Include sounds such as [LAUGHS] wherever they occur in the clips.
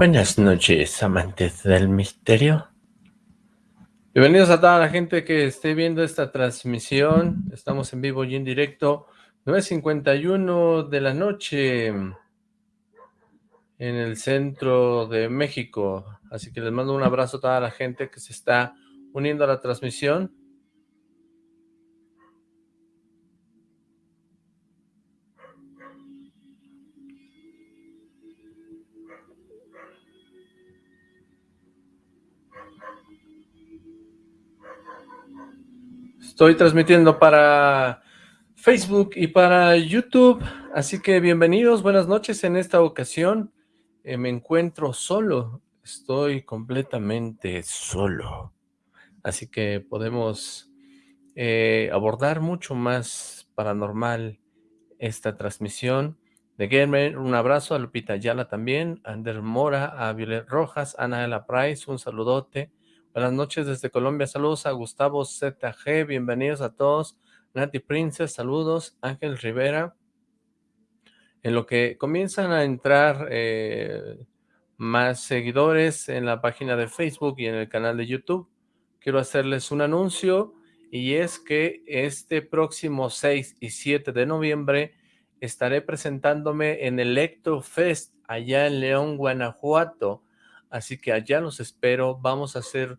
Buenas noches, amantes del misterio. Bienvenidos a toda la gente que esté viendo esta transmisión. Estamos en vivo y en directo. 9.51 de la noche en el centro de México. Así que les mando un abrazo a toda la gente que se está uniendo a la transmisión. Estoy transmitiendo para Facebook y para YouTube, así que bienvenidos, buenas noches. En esta ocasión eh, me encuentro solo, estoy completamente solo. Así que podemos eh, abordar mucho más paranormal esta transmisión. De Gamer, un abrazo a Lupita Ayala también, a Ander Mora, a Violet Rojas, Ana de la Price, un saludote. Buenas noches desde Colombia, saludos a Gustavo ZG, bienvenidos a todos. Nati Princess, saludos. Ángel Rivera. En lo que comienzan a entrar eh, más seguidores en la página de Facebook y en el canal de YouTube, quiero hacerles un anuncio y es que este próximo 6 y 7 de noviembre estaré presentándome en el Fest allá en León, Guanajuato. Así que allá los espero, vamos a hacer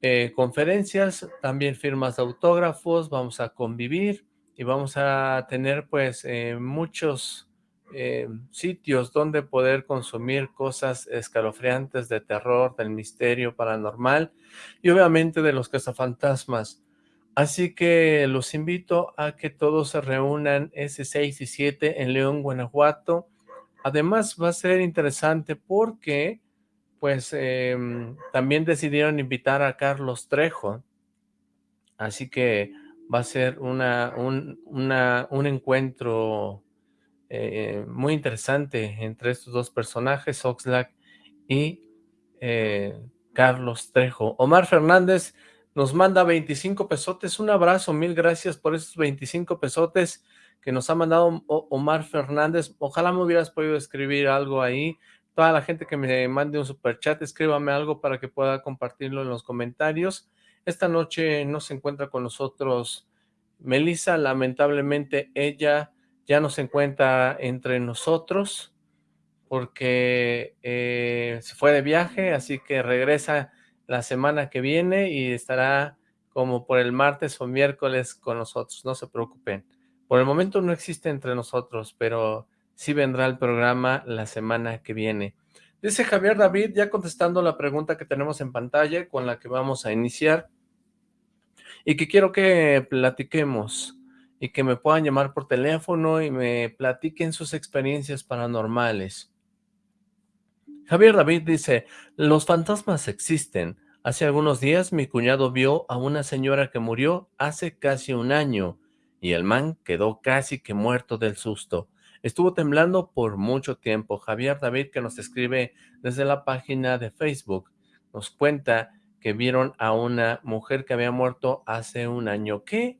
eh, conferencias, también firmas de autógrafos, vamos a convivir y vamos a tener pues eh, muchos eh, sitios donde poder consumir cosas escalofriantes de terror, del misterio paranormal y obviamente de los cazafantasmas. Así que los invito a que todos se reúnan ese 6 y 7 en León, Guanajuato. Además va a ser interesante porque pues em, también decidieron invitar a Carlos Trejo, así que va a ser una, un, un encuentro eh, muy interesante entre estos dos personajes, Oxlack y eh, Carlos Trejo. Omar Fernández nos manda 25 pesotes, un abrazo, mil gracias por esos 25 pesotes que nos ha mandado Omar Fernández, ojalá me hubieras podido escribir algo ahí, toda la gente que me mande un super chat, escríbame algo para que pueda compartirlo en los comentarios. Esta noche no se encuentra con nosotros Melissa, lamentablemente ella ya no se encuentra entre nosotros porque eh, se fue de viaje, así que regresa la semana que viene y estará como por el martes o miércoles con nosotros, no se preocupen. Por el momento no existe entre nosotros, pero sí vendrá el programa la semana que viene. Dice Javier David, ya contestando la pregunta que tenemos en pantalla con la que vamos a iniciar y que quiero que platiquemos y que me puedan llamar por teléfono y me platiquen sus experiencias paranormales. Javier David dice, los fantasmas existen. Hace algunos días mi cuñado vio a una señora que murió hace casi un año y el man quedó casi que muerto del susto. Estuvo temblando por mucho tiempo. Javier David, que nos escribe desde la página de Facebook, nos cuenta que vieron a una mujer que había muerto hace un año. ¿Qué,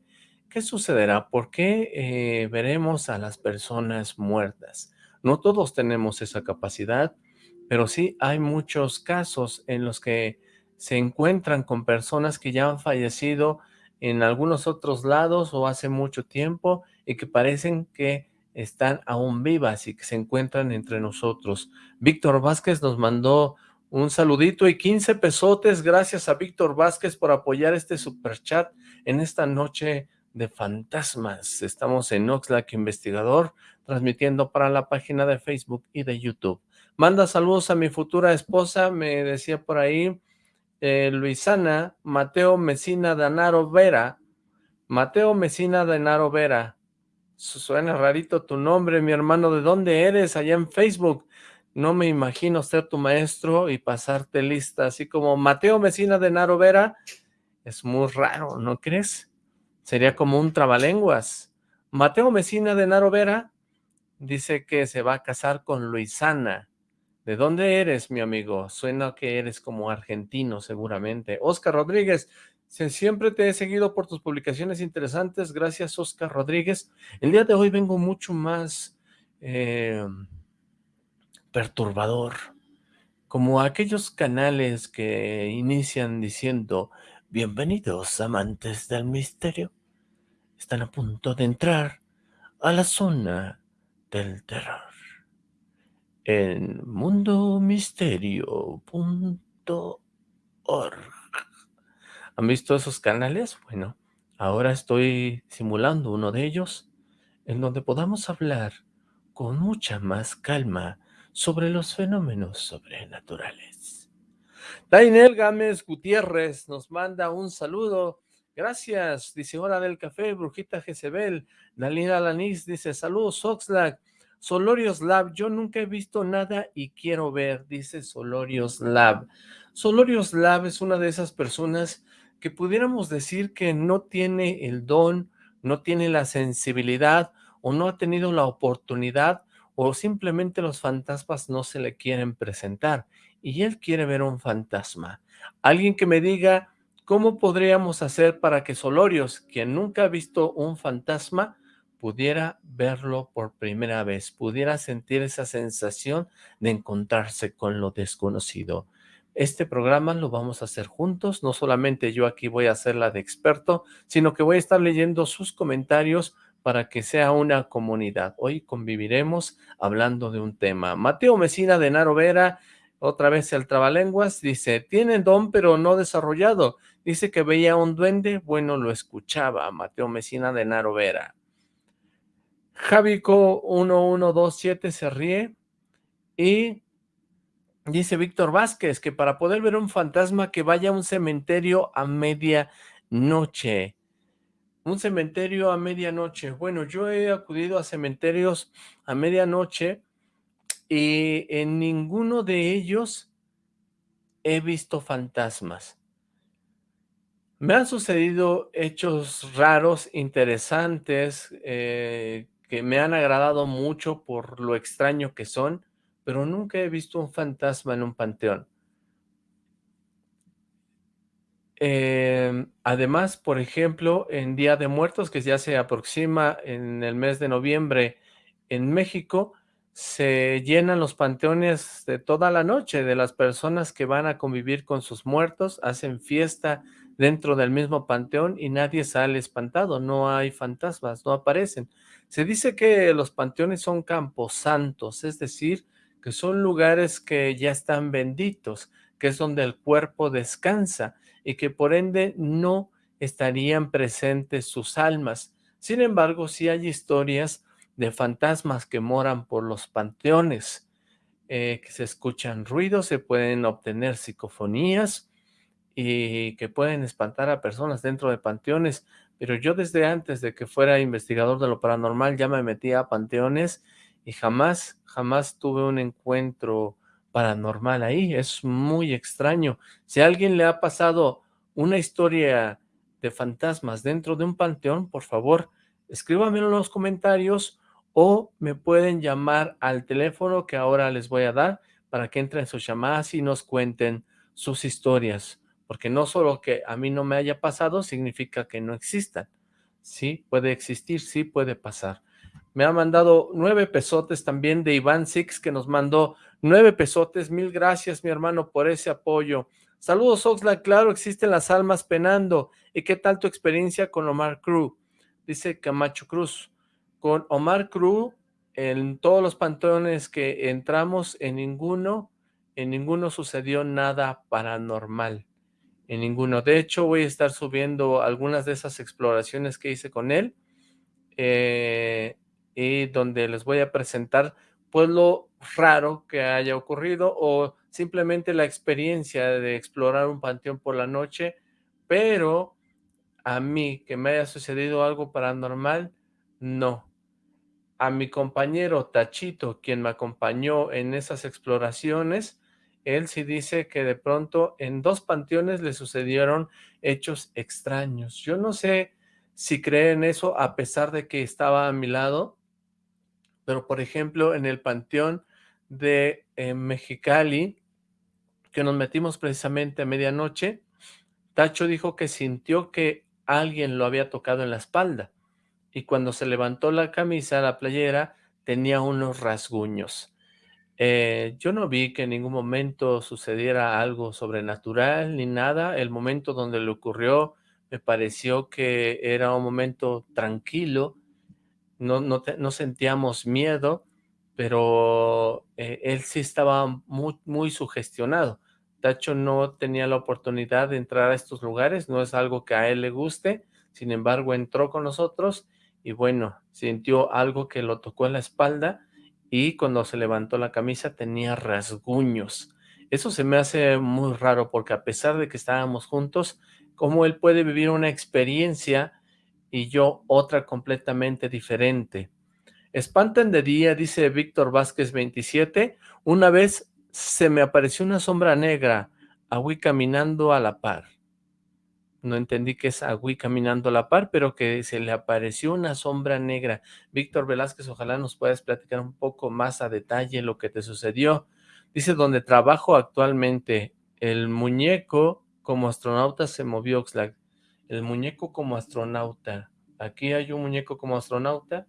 qué sucederá? ¿Por qué eh, veremos a las personas muertas? No todos tenemos esa capacidad, pero sí hay muchos casos en los que se encuentran con personas que ya han fallecido en algunos otros lados o hace mucho tiempo y que parecen que están aún vivas y que se encuentran entre nosotros. Víctor Vázquez nos mandó un saludito y 15 pesotes. Gracias a Víctor Vázquez por apoyar este super chat en esta noche de fantasmas. Estamos en Oxlack Investigador, transmitiendo para la página de Facebook y de YouTube. Manda saludos a mi futura esposa, me decía por ahí, eh, Luisana, Mateo Mesina Danaro Vera. Mateo Mesina Danaro Vera. Suena rarito tu nombre, mi hermano. ¿De dónde eres? Allá en Facebook. No me imagino ser tu maestro y pasarte lista, así como Mateo Mesina de Naro Vera. Es muy raro, ¿no crees? Sería como un trabalenguas. Mateo Mesina de Naro Vera dice que se va a casar con Luisana. ¿De dónde eres, mi amigo? Suena que eres como argentino, seguramente. Oscar Rodríguez, Siempre te he seguido por tus publicaciones interesantes. Gracias, Oscar Rodríguez. El día de hoy vengo mucho más eh, perturbador, como aquellos canales que inician diciendo, bienvenidos amantes del misterio, están a punto de entrar a la zona del terror en mundomisterio.org. ¿Han visto esos canales? Bueno, ahora estoy simulando uno de ellos, en donde podamos hablar con mucha más calma sobre los fenómenos sobrenaturales. Dainel Gámez Gutiérrez nos manda un saludo. Gracias, dice Hora del Café, Brujita Jezebel. Dalina Lanís dice, saludos Oxlack. Solorios Lab, yo nunca he visto nada y quiero ver, dice Solorios Lab. Solorios Lab es una de esas personas que pudiéramos decir que no tiene el don, no tiene la sensibilidad o no ha tenido la oportunidad o simplemente los fantasmas no se le quieren presentar y él quiere ver un fantasma. Alguien que me diga cómo podríamos hacer para que Solorios, quien nunca ha visto un fantasma, pudiera verlo por primera vez, pudiera sentir esa sensación de encontrarse con lo desconocido. Este programa lo vamos a hacer juntos, no solamente yo aquí voy a hacer la de experto, sino que voy a estar leyendo sus comentarios para que sea una comunidad. Hoy conviviremos hablando de un tema. Mateo Mesina de Naro Vera, otra vez el trabalenguas, dice, tiene don pero no desarrollado. Dice que veía un duende, bueno, lo escuchaba. Mateo Mesina de Naro Vera. Javico1127 se ríe y dice Víctor Vázquez que para poder ver un fantasma que vaya a un cementerio a medianoche. Un cementerio a medianoche. Bueno, yo he acudido a cementerios a medianoche y en ninguno de ellos he visto fantasmas. Me han sucedido hechos raros, interesantes, eh, que me han agradado mucho por lo extraño que son, pero nunca he visto un fantasma en un panteón. Em, además, por ejemplo, en Día de Muertos, que ya se aproxima en el mes de noviembre en México, se llenan los panteones de toda la noche de las personas que van a convivir con sus muertos, hacen fiesta dentro del mismo panteón y nadie sale espantado, no hay fantasmas, no aparecen. Se dice que los panteones son camposantos, es decir, que son lugares que ya están benditos, que es donde el cuerpo descansa y que por ende no estarían presentes sus almas. Sin embargo, sí hay historias de fantasmas que moran por los panteones, eh, que se escuchan ruidos, se pueden obtener psicofonías y que pueden espantar a personas dentro de panteones pero yo desde antes de que fuera investigador de lo paranormal ya me metía a panteones y jamás, jamás tuve un encuentro paranormal ahí, es muy extraño. Si a alguien le ha pasado una historia de fantasmas dentro de un panteón, por favor, escríbamelo en los comentarios o me pueden llamar al teléfono que ahora les voy a dar para que entren sus llamadas y nos cuenten sus historias porque no solo que a mí no me haya pasado significa que no existan. Sí, puede existir, sí puede pasar. Me ha mandado nueve pesotes también de Iván Six, que nos mandó nueve pesotes. Mil gracias, mi hermano, por ese apoyo. Saludos, Oxlack. Claro, existen las almas penando. ¿Y qué tal tu experiencia con Omar Cruz? Dice Camacho Cruz. Con Omar Cruz, en todos los panteones que entramos, en ninguno, en ninguno sucedió nada paranormal en ninguno. De hecho, voy a estar subiendo algunas de esas exploraciones que hice con él eh, y donde les voy a presentar pues lo raro que haya ocurrido o simplemente la experiencia de explorar un panteón por la noche, pero a mí que me haya sucedido algo paranormal, no. A mi compañero Tachito, quien me acompañó en esas exploraciones, él sí dice que de pronto en dos panteones le sucedieron hechos extraños. Yo no sé si cree en eso a pesar de que estaba a mi lado, pero por ejemplo en el panteón de eh, Mexicali, que nos metimos precisamente a medianoche, Tacho dijo que sintió que alguien lo había tocado en la espalda y cuando se levantó la camisa, la playera, tenía unos rasguños. Eh, yo no vi que en ningún momento sucediera algo sobrenatural ni nada. El momento donde le ocurrió me pareció que era un momento tranquilo, no, no, sentíamos miedo, pero eh, él sí estaba muy, muy sugestionado. Tacho no tenía la oportunidad de entrar a estos lugares, no es algo que a él le guste, sin embargo entró con nosotros y bueno, sintió algo que lo tocó en la espalda y cuando se levantó la camisa tenía rasguños. Eso se me hace muy raro porque a pesar de que estábamos juntos, ¿cómo él puede vivir una experiencia y yo otra completamente diferente? Espantan de día, dice Víctor Vázquez 27, una vez se me apareció una sombra negra, Agüí caminando a la par. No entendí que es Agüí caminando a la par, pero que se le apareció una sombra negra. Víctor Velázquez, ojalá nos puedas platicar un poco más a detalle lo que te sucedió. Dice, donde trabajo actualmente, el muñeco como astronauta se movió, Oxlack. El muñeco como astronauta. Aquí hay un muñeco como astronauta.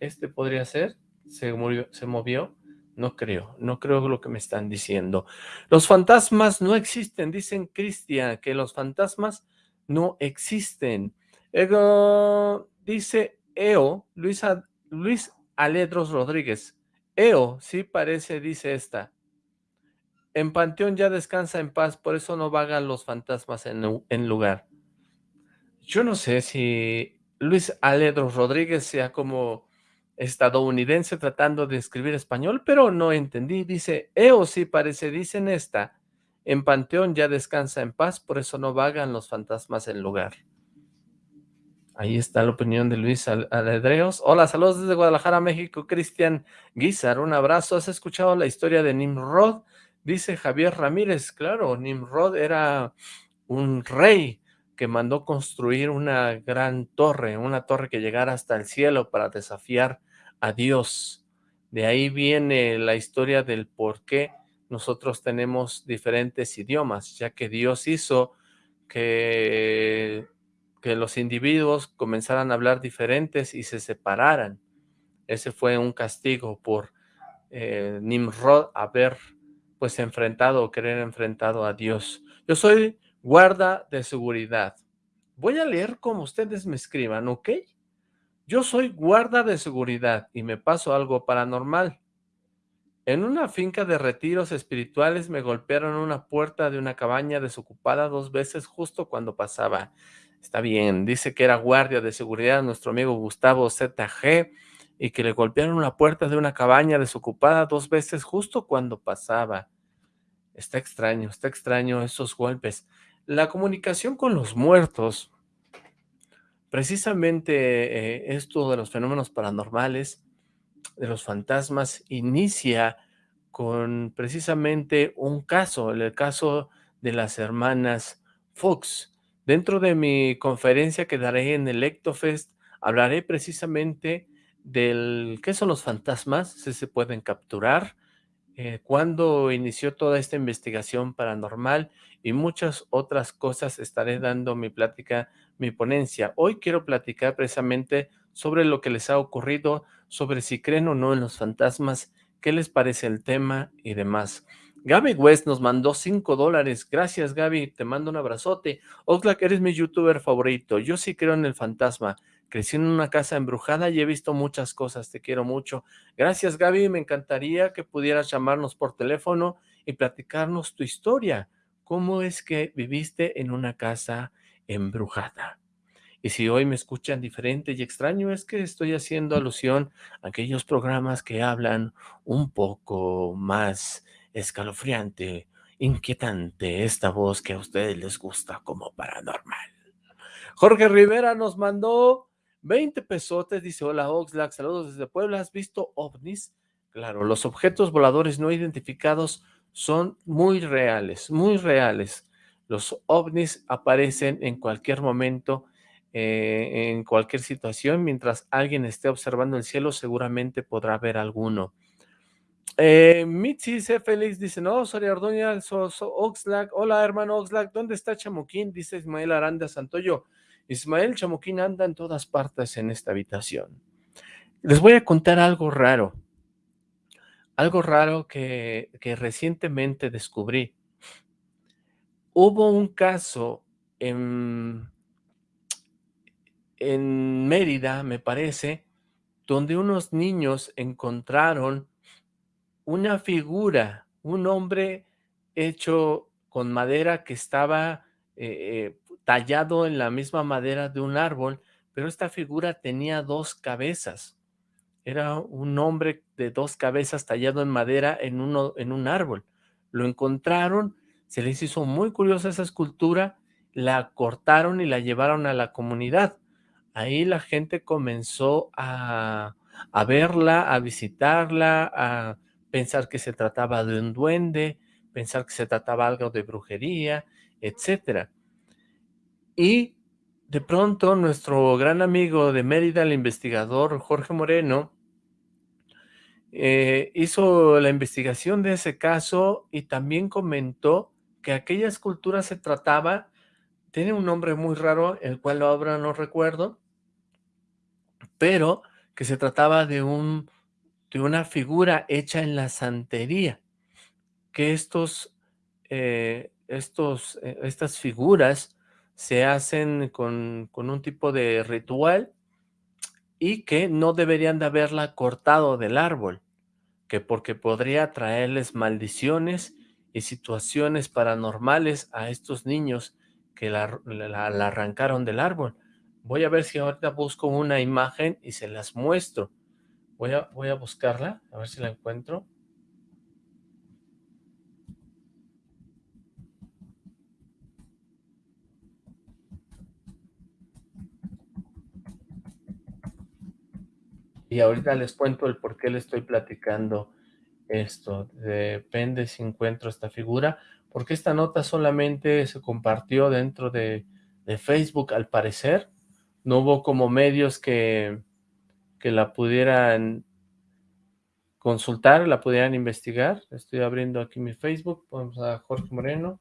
Este podría ser. Se, murió, se movió. No creo, no creo lo que me están diciendo. Los fantasmas no existen, dicen Cristian, que los fantasmas no existen. Ego, dice EO, Luis, Luis Aledros Rodríguez. EO, sí parece, dice esta. En Panteón ya descansa en paz, por eso no vagan los fantasmas en, en lugar. Yo no sé si Luis Aledros Rodríguez sea como estadounidense tratando de escribir español, pero no entendí. Dice, EO sí parece, dicen esta. En Panteón ya descansa en paz, por eso no vagan los fantasmas en lugar. Ahí está la opinión de Luis Aledreos. Hola, saludos desde Guadalajara, México. Cristian Guizar, un abrazo. ¿Has escuchado la historia de Nimrod? Dice Javier Ramírez. Claro, Nimrod era un rey que mandó construir una gran torre, una torre que llegara hasta el cielo para desafiar a Dios. De ahí viene la historia del por qué nosotros tenemos diferentes idiomas, ya que Dios hizo que, que los individuos comenzaran a hablar diferentes y se separaran. Ese fue un castigo por eh, Nimrod haber pues enfrentado o querer enfrentado a Dios. Yo soy guarda de seguridad. Voy a leer como ustedes me escriban, ¿ok? Yo soy guarda de seguridad y me pasó algo paranormal. En una finca de retiros espirituales me golpearon una puerta de una cabaña desocupada dos veces justo cuando pasaba. Está bien, dice que era guardia de seguridad nuestro amigo Gustavo ZG y que le golpearon una puerta de una cabaña desocupada dos veces justo cuando pasaba. Está extraño, está extraño esos golpes. La comunicación con los muertos, precisamente eh, esto de los fenómenos paranormales, de los fantasmas, inicia con precisamente un caso, el caso de las hermanas Fox. Dentro de mi conferencia que daré en el Ectofest, hablaré precisamente del qué son los fantasmas, si se pueden capturar, eh, cuándo inició toda esta investigación paranormal y muchas otras cosas estaré dando mi plática, mi ponencia. Hoy quiero platicar precisamente sobre lo que les ha ocurrido, sobre si creen o no en los fantasmas, qué les parece el tema y demás. Gaby West nos mandó 5 dólares. Gracias, Gaby. Te mando un abrazote. Oxlack, eres mi youtuber favorito. Yo sí creo en el fantasma. Crecí en una casa embrujada y he visto muchas cosas. Te quiero mucho. Gracias, Gaby. Me encantaría que pudieras llamarnos por teléfono y platicarnos tu historia. ¿Cómo es que viviste en una casa embrujada? Y si hoy me escuchan diferente y extraño, es que estoy haciendo alusión a aquellos programas que hablan un poco más escalofriante, inquietante, esta voz que a ustedes les gusta como paranormal. Jorge Rivera nos mandó 20 pesotes, dice, hola Oxlack, saludos desde Puebla, ¿has visto ovnis? Claro, los objetos voladores no identificados son muy reales, muy reales. Los ovnis aparecen en cualquier momento, eh, en cualquier situación, mientras alguien esté observando el cielo, seguramente podrá ver alguno. Eh, Mitzi C. Félix dice, no, Soria Ordoña, Oxlack, hola hermano Oxlack, ¿dónde está Chamuquín? Dice Ismael Aranda Santoyo. Ismael Chamuquín anda en todas partes en esta habitación. Les voy a contar algo raro. algo raro que, que recientemente descubrí. Hubo un caso en, en Mérida, me parece, donde unos niños encontraron una figura, un hombre hecho con madera que estaba eh, eh, tallado en la misma madera de un árbol, pero esta figura tenía dos cabezas. Era un hombre de dos cabezas tallado en madera en, uno, en un árbol. Lo encontraron, se les hizo muy curiosa esa escultura, la cortaron y la llevaron a la comunidad. Ahí la gente comenzó a, a verla, a visitarla, a pensar que se trataba de un duende, pensar que se trataba algo de brujería, etcétera. Y de pronto nuestro gran amigo de Mérida, el investigador Jorge Moreno, eh, hizo la investigación de ese caso y también comentó que aquella escultura se trataba, tiene un nombre muy raro, el cual ahora no recuerdo, pero que se trataba de, un, de una figura hecha en la santería, que estos, eh, estos, eh, estas figuras se hacen con, con un tipo de ritual y que no deberían de haberla cortado del árbol, que porque podría traerles maldiciones y situaciones paranormales a estos niños que la, la, arrancaron del árbol. Voy a ver si ahorita busco una imagen y se las muestro. Voy a, voy a buscarla, a ver si la encuentro. Y ahorita les cuento el por qué le estoy platicando esto. Depende si encuentro esta figura, porque esta nota solamente se compartió dentro de, de Facebook al parecer, no hubo como medios que, que la pudieran consultar, la pudieran investigar. Estoy abriendo aquí mi Facebook, vamos a Jorge Moreno.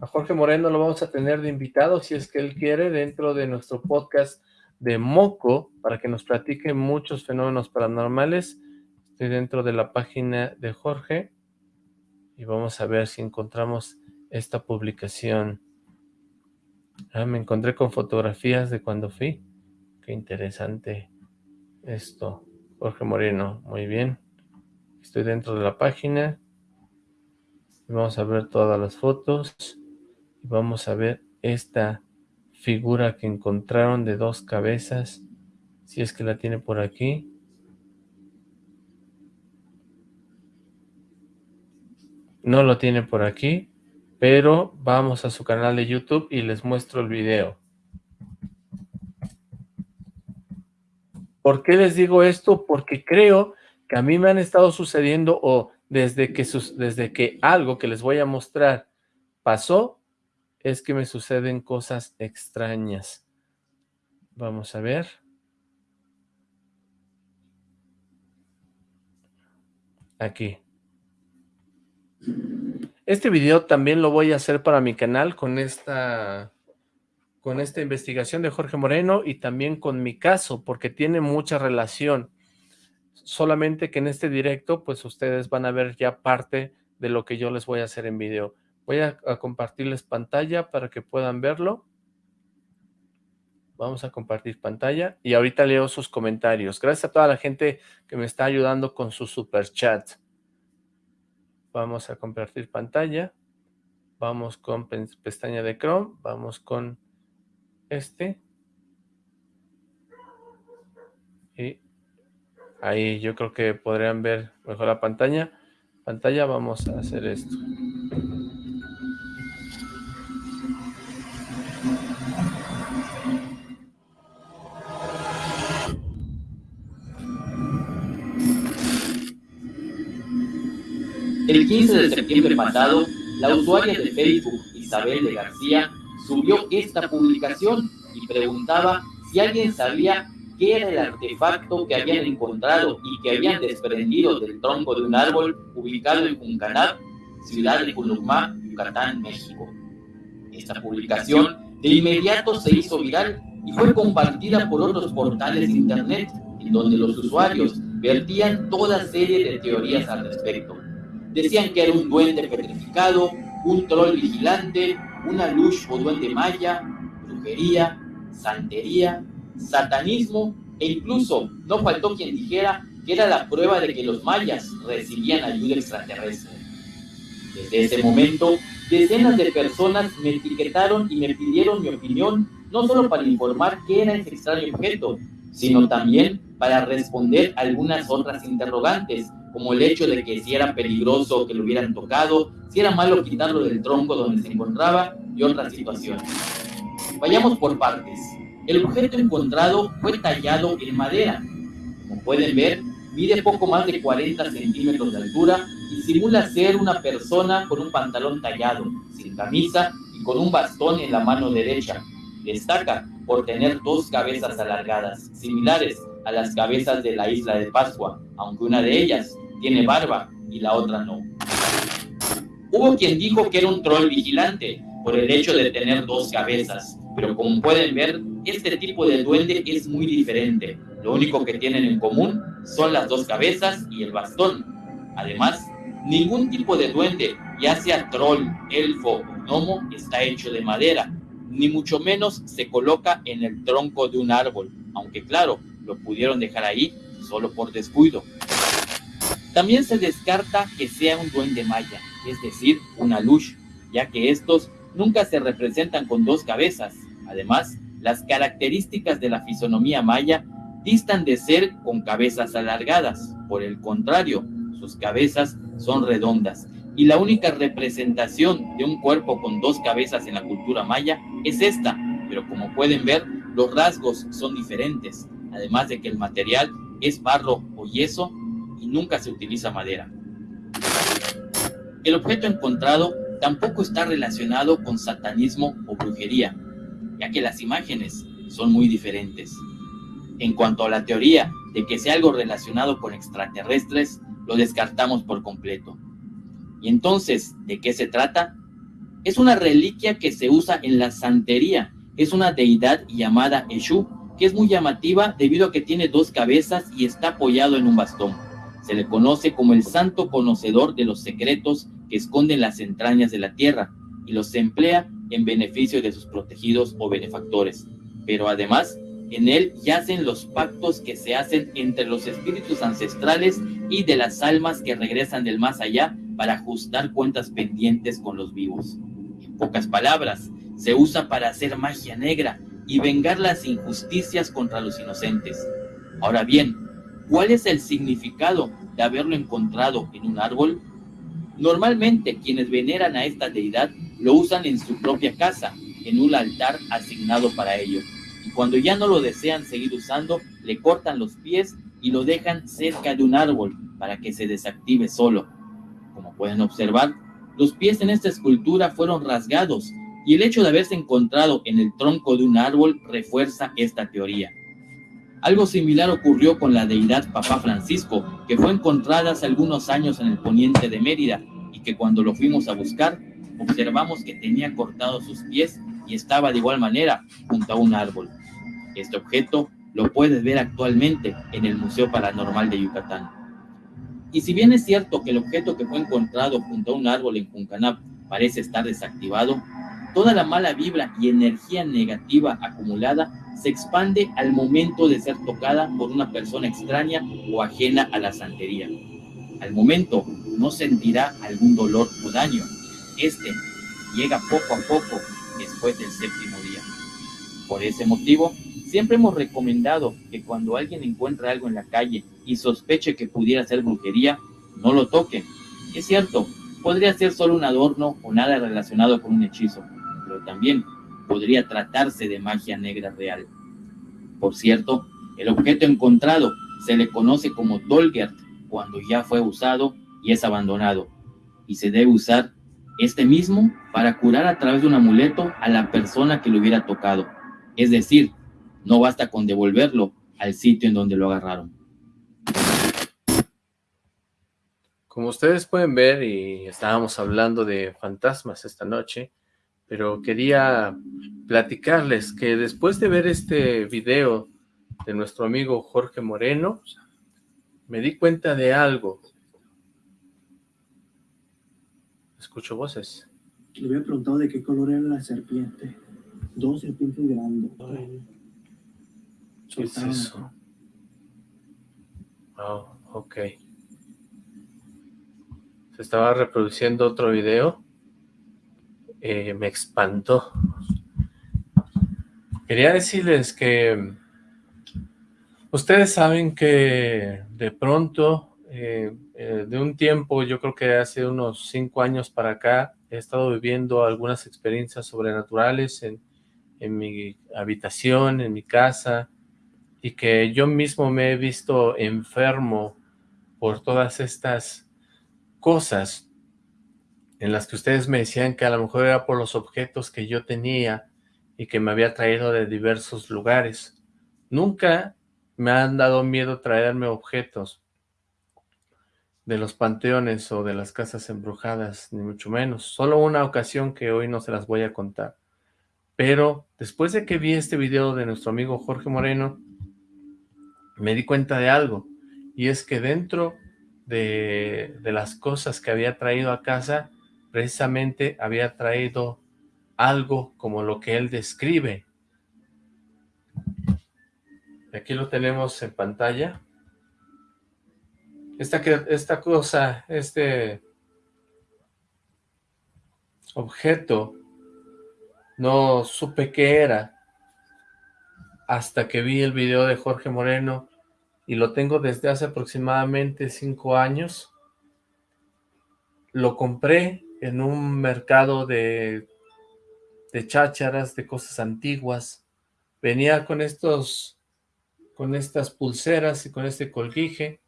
A Jorge Moreno lo vamos a tener de invitado, si es que él quiere, dentro de nuestro podcast de Moco, para que nos platique muchos fenómenos paranormales. Estoy dentro de la página de Jorge y vamos a ver si encontramos esta publicación. Ah, me encontré con fotografías de cuando fui. Qué interesante esto. Jorge Moreno, muy bien. Estoy dentro de la página. Vamos a ver todas las fotos. Y vamos a ver esta figura que encontraron de dos cabezas. Si es que la tiene por aquí. No lo tiene por aquí pero vamos a su canal de YouTube y les muestro el video. ¿Por qué les digo esto? Porque creo que a mí me han estado sucediendo o desde que, desde que algo que les voy a mostrar pasó, es que me suceden cosas extrañas. Vamos a ver. Aquí. Este video también lo voy a hacer para mi canal con esta, con esta investigación de Jorge Moreno y también con mi caso, porque tiene mucha relación. Solamente que en este directo, pues ustedes van a ver ya parte de lo que yo les voy a hacer en video. Voy a, compartirles pantalla para que puedan verlo. Vamos a compartir pantalla y ahorita leo sus comentarios. Gracias a toda la gente que me está ayudando con su super chat. Vamos a compartir pantalla. Vamos con pestaña de Chrome. Vamos con este. Y ahí yo creo que podrían ver mejor la pantalla. Pantalla, vamos a hacer esto. El 15 de septiembre pasado, la usuaria de Facebook, Isabel de García, subió esta publicación y preguntaba si alguien sabía qué era el artefacto que habían encontrado y que habían desprendido del tronco de un árbol ubicado en Juncanab, ciudad de Culumá, Yucatán, México. Esta publicación de inmediato se hizo viral y fue compartida por otros portales de internet, en donde los usuarios vertían toda serie de teorías al respecto. Decían que era un duende petrificado, un troll vigilante, una luz o duende maya, brujería, santería, satanismo e incluso no faltó quien dijera que era la prueba de que los mayas recibían ayuda extraterrestre. Desde ese momento, decenas de personas me etiquetaron y me pidieron mi opinión, no solo para informar qué era ese extraño objeto, sino también para responder algunas otras interrogantes, como el hecho de que si era peligroso que lo hubieran tocado, si era malo quitarlo del tronco donde se encontraba y otras situaciones. Vayamos por partes. El objeto encontrado fue tallado en madera. Como pueden ver, mide poco más de 40 centímetros de altura y simula ser una persona con un pantalón tallado, sin camisa y con un bastón en la mano derecha. Destaca por tener dos cabezas alargadas, similares a las cabezas de la isla de Pascua, aunque una de ellas tiene barba y la otra no. Hubo quien dijo que era un troll vigilante por el hecho de tener dos cabezas, pero como pueden ver, este tipo de duende es muy diferente. Lo único que tienen en común son las dos cabezas y el bastón. Además, ningún tipo de duende, ya sea troll, elfo o gnomo, está hecho de madera, ni mucho menos se coloca en el tronco de un árbol, aunque claro, lo pudieron dejar ahí solo por descuido. También se descarta que sea un duende maya, es decir, una luz, ya que estos nunca se representan con dos cabezas. Además, las características de la fisonomía maya distan de ser con cabezas alargadas. Por el contrario, sus cabezas son redondas. Y la única representación de un cuerpo con dos cabezas en la cultura maya es esta. Pero como pueden ver, los rasgos son diferentes. Además de que el material es barro o yeso nunca se utiliza madera. El objeto encontrado tampoco está relacionado con satanismo o brujería, ya que las imágenes son muy diferentes. En cuanto a la teoría de que sea algo relacionado con extraterrestres, lo descartamos por completo. ¿Y entonces de qué se trata? Es una reliquia que se usa en la santería. Es una deidad llamada Eshu, que es muy llamativa debido a que tiene dos cabezas y está apoyado en un bastón. Se le conoce como el santo conocedor de los secretos que esconden las entrañas de la tierra y los emplea en beneficio de sus protegidos o benefactores. Pero además, en él yacen los pactos que se hacen entre los espíritus ancestrales y de las almas que regresan del más allá para ajustar cuentas pendientes con los vivos. En pocas palabras, se usa para hacer magia negra y vengar las injusticias contra los inocentes. Ahora bien, ¿cuál es el significado de haberlo encontrado en un árbol? Normalmente quienes veneran a esta deidad lo usan en su propia casa, en un altar asignado para ello. Y cuando ya no lo desean seguir usando, le cortan los pies y lo dejan cerca de un árbol para que se desactive solo. Como pueden observar, los pies en esta escultura fueron rasgados y el hecho de haberse encontrado en el tronco de un árbol refuerza esta teoría. Algo similar ocurrió con la deidad Papá Francisco, que fue encontrada hace algunos años en el poniente de Mérida y que cuando lo fuimos a buscar, observamos que tenía cortados sus pies y estaba de igual manera junto a un árbol. Este objeto lo puedes ver actualmente en el Museo Paranormal de Yucatán. Y si bien es cierto que el objeto que fue encontrado junto a un árbol en Juncanap parece estar desactivado, toda la mala vibra y energía negativa acumulada se expande al momento de ser tocada por una persona extraña o ajena a la santería. Al momento no sentirá algún dolor o daño. Este llega poco a poco después del séptimo día. Por ese motivo, siempre hemos recomendado que cuando alguien encuentra algo en la calle y sospeche que pudiera ser brujería, no lo toquen. Es cierto, podría ser solo un adorno o nada relacionado con un hechizo, pero también podría tratarse de magia negra real. Por cierto, el objeto encontrado se le conoce como Dolgert cuando ya fue usado y es abandonado, y se debe usar este mismo para curar a través de un amuleto a la persona que lo hubiera tocado. Es decir, no basta con devolverlo al sitio en donde lo agarraron. Como ustedes pueden ver, y estábamos hablando de fantasmas esta noche, pero quería platicarles que después de ver este video de nuestro amigo Jorge Moreno, Me di cuenta de algo. Escucho voces. Le había preguntado de qué color era la serpiente. Dos serpientes grandes. ¿Qué es eso? Wow, ok. Se estaba reproduciendo otro video. Eh, me espantó. Quería decirles que ustedes saben que de pronto, eh, eh, de un tiempo, yo creo que hace unos cinco años para acá, he estado viviendo algunas experiencias sobrenaturales en, en mi habitación, en mi casa, y que yo mismo me he visto enfermo por todas estas cosas en las que ustedes me decían que a lo mejor era por los objetos que yo tenía y que me había traído de diversos lugares. Nunca me han dado miedo traerme objetos de los panteones o de las casas embrujadas, ni mucho menos. Solo una ocasión que hoy no se las voy a contar. Pero después de que vi este video de nuestro amigo Jorge Moreno, me di cuenta de algo, y es que dentro de, de las cosas que había traído a casa, precisamente había traído algo como lo que él describe. Aquí lo tenemos en pantalla. Esta, esta cosa, este objeto, no supe qué era hasta que vi el video de Jorge Moreno y lo tengo desde hace aproximadamente cinco años. Lo compré en un mercado de de chácharas, de cosas antiguas. Venía con estos, con estas pulseras y con este colguije.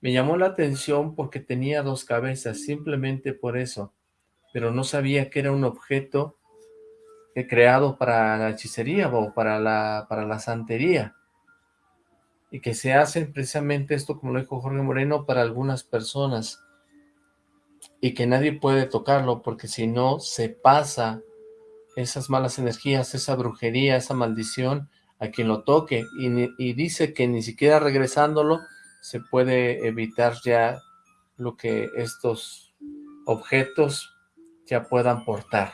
Me llamó la atención porque tenía dos cabezas, simplemente por eso. Pero no sabía que era un objeto creado para la hechicería o para la, para la santería. Y que se hacen precisamente esto, como lo dijo Jorge Moreno, para algunas personas. Y que nadie puede tocarlo porque si no se pasa esas malas energías, esa brujería, esa maldición a quien lo toque y, dice que ni siquiera regresándolo se puede evitar ya lo que estos objetos ya puedan portar.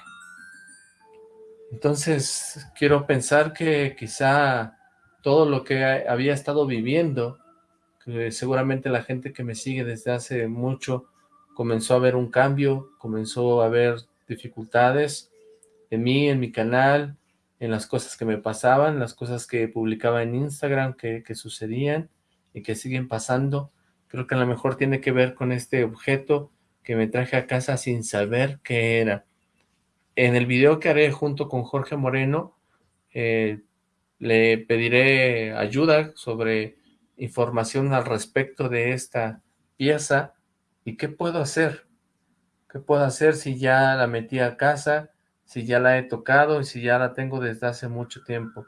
Entonces quiero pensar que quizá todo lo que había estado viviendo, que seguramente la gente que me sigue desde hace mucho comenzó a ver un cambio, comenzó a ver dificultades, en mí, en mi canal, en las cosas que me pasaban, las cosas que publicaba en Instagram que, sucedían y que siguen pasando. Creo que a lo mejor tiene que ver con este objeto que me traje a casa sin saber qué era. En el video que haré junto con Jorge Moreno, eh, le pediré ayuda sobre información al respecto de esta pieza y qué puedo hacer. ¿Qué puedo hacer si ya la metí a casa? si ya la he tocado y si ya la tengo desde hace mucho tiempo.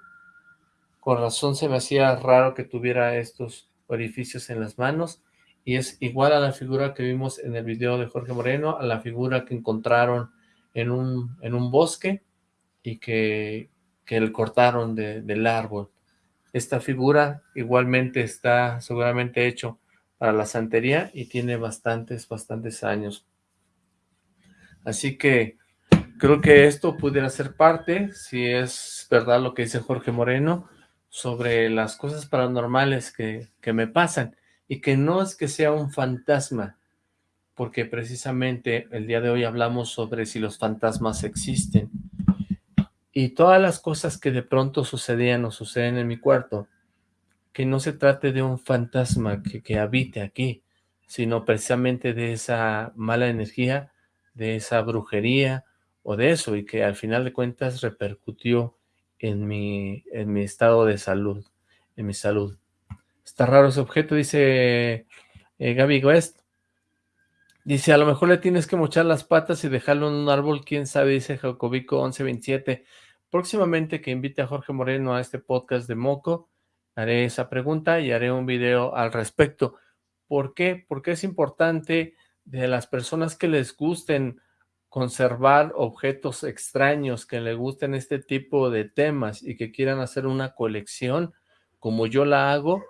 Con razón se me hacía raro que tuviera estos orificios en las manos y es igual a la figura que vimos en el video de Jorge Moreno, a la figura que encontraron en un, en un bosque y que, que le cortaron del árbol. Esta figura igualmente está seguramente hecho para la santería y tiene bastantes, bastantes años. Así que Creo que esto pudiera ser parte, si es verdad lo que dice Jorge Moreno, sobre las cosas paranormales que, que me pasan, y que no es que sea un fantasma, porque precisamente el día de hoy hablamos sobre si los fantasmas existen. Y todas las cosas que de pronto sucedían o suceden en mi cuarto, que no se trate de un fantasma que, que habite aquí, sino precisamente de esa mala energía, de esa brujería, o de eso, y que al final de cuentas repercutió en mi, en mi estado de salud, en mi salud. Está raro ese objeto, dice eh, Gaby West. Dice, a lo mejor le tienes que mochar las patas y dejarlo en un árbol, quién sabe, dice Jacobico 1127. Próximamente que invite a Jorge Moreno a este podcast de Moco, haré esa pregunta y haré un video al respecto. ¿Por qué? Porque es importante de las personas que les gusten conservar objetos extraños que le gusten este tipo de temas y que quieran hacer una colección, como yo la hago,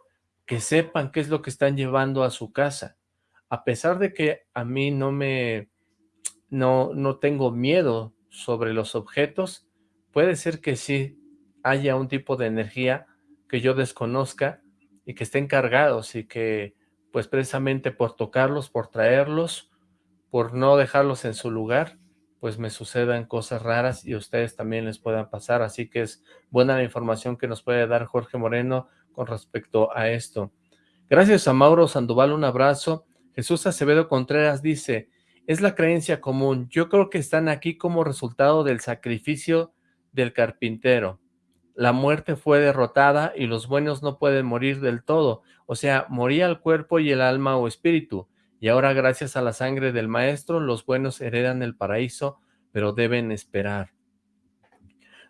que sepan qué es lo que están llevando a su casa. A pesar de que a mí no me, no, no tengo miedo sobre los objetos, puede ser que sí haya un tipo de energía que yo desconozca y que estén cargados y que pues precisamente por tocarlos, por traerlos, por no dejarlos en su lugar, pues me sucedan cosas raras y a ustedes también les puedan pasar. Así que es buena la información que nos puede dar Jorge Moreno con respecto a esto. Gracias a Mauro Sandoval, un abrazo. Jesús Acevedo Contreras dice, es la creencia común. Yo creo que están aquí como resultado del sacrificio del carpintero. La muerte fue derrotada y los buenos no pueden morir del todo. O sea, moría el cuerpo y el alma o espíritu y ahora gracias a la sangre del maestro los buenos heredan el paraíso, pero deben esperar.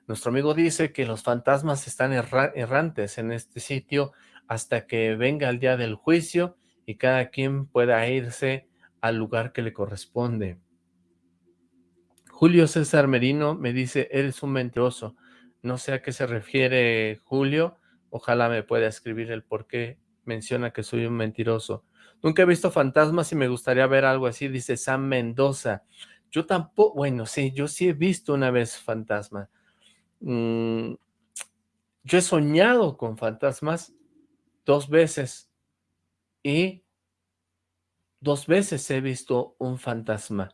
Nuestro amigo dice que los fantasmas están errantes en este sitio hasta que venga el día del juicio y cada quien pueda irse al lugar que le corresponde. Julio César Merino me dice, eres un mentiroso. No sé a qué se refiere Julio, ojalá me pueda escribir el por qué menciona que soy un mentiroso. Nunca he visto fantasmas y me gustaría ver algo así, dice Sam Mendoza. Yo tampoco, bueno, sí, yo sí he visto una vez fantasma. Mm, yo he soñado con fantasmas dos veces y dos veces he visto un fantasma.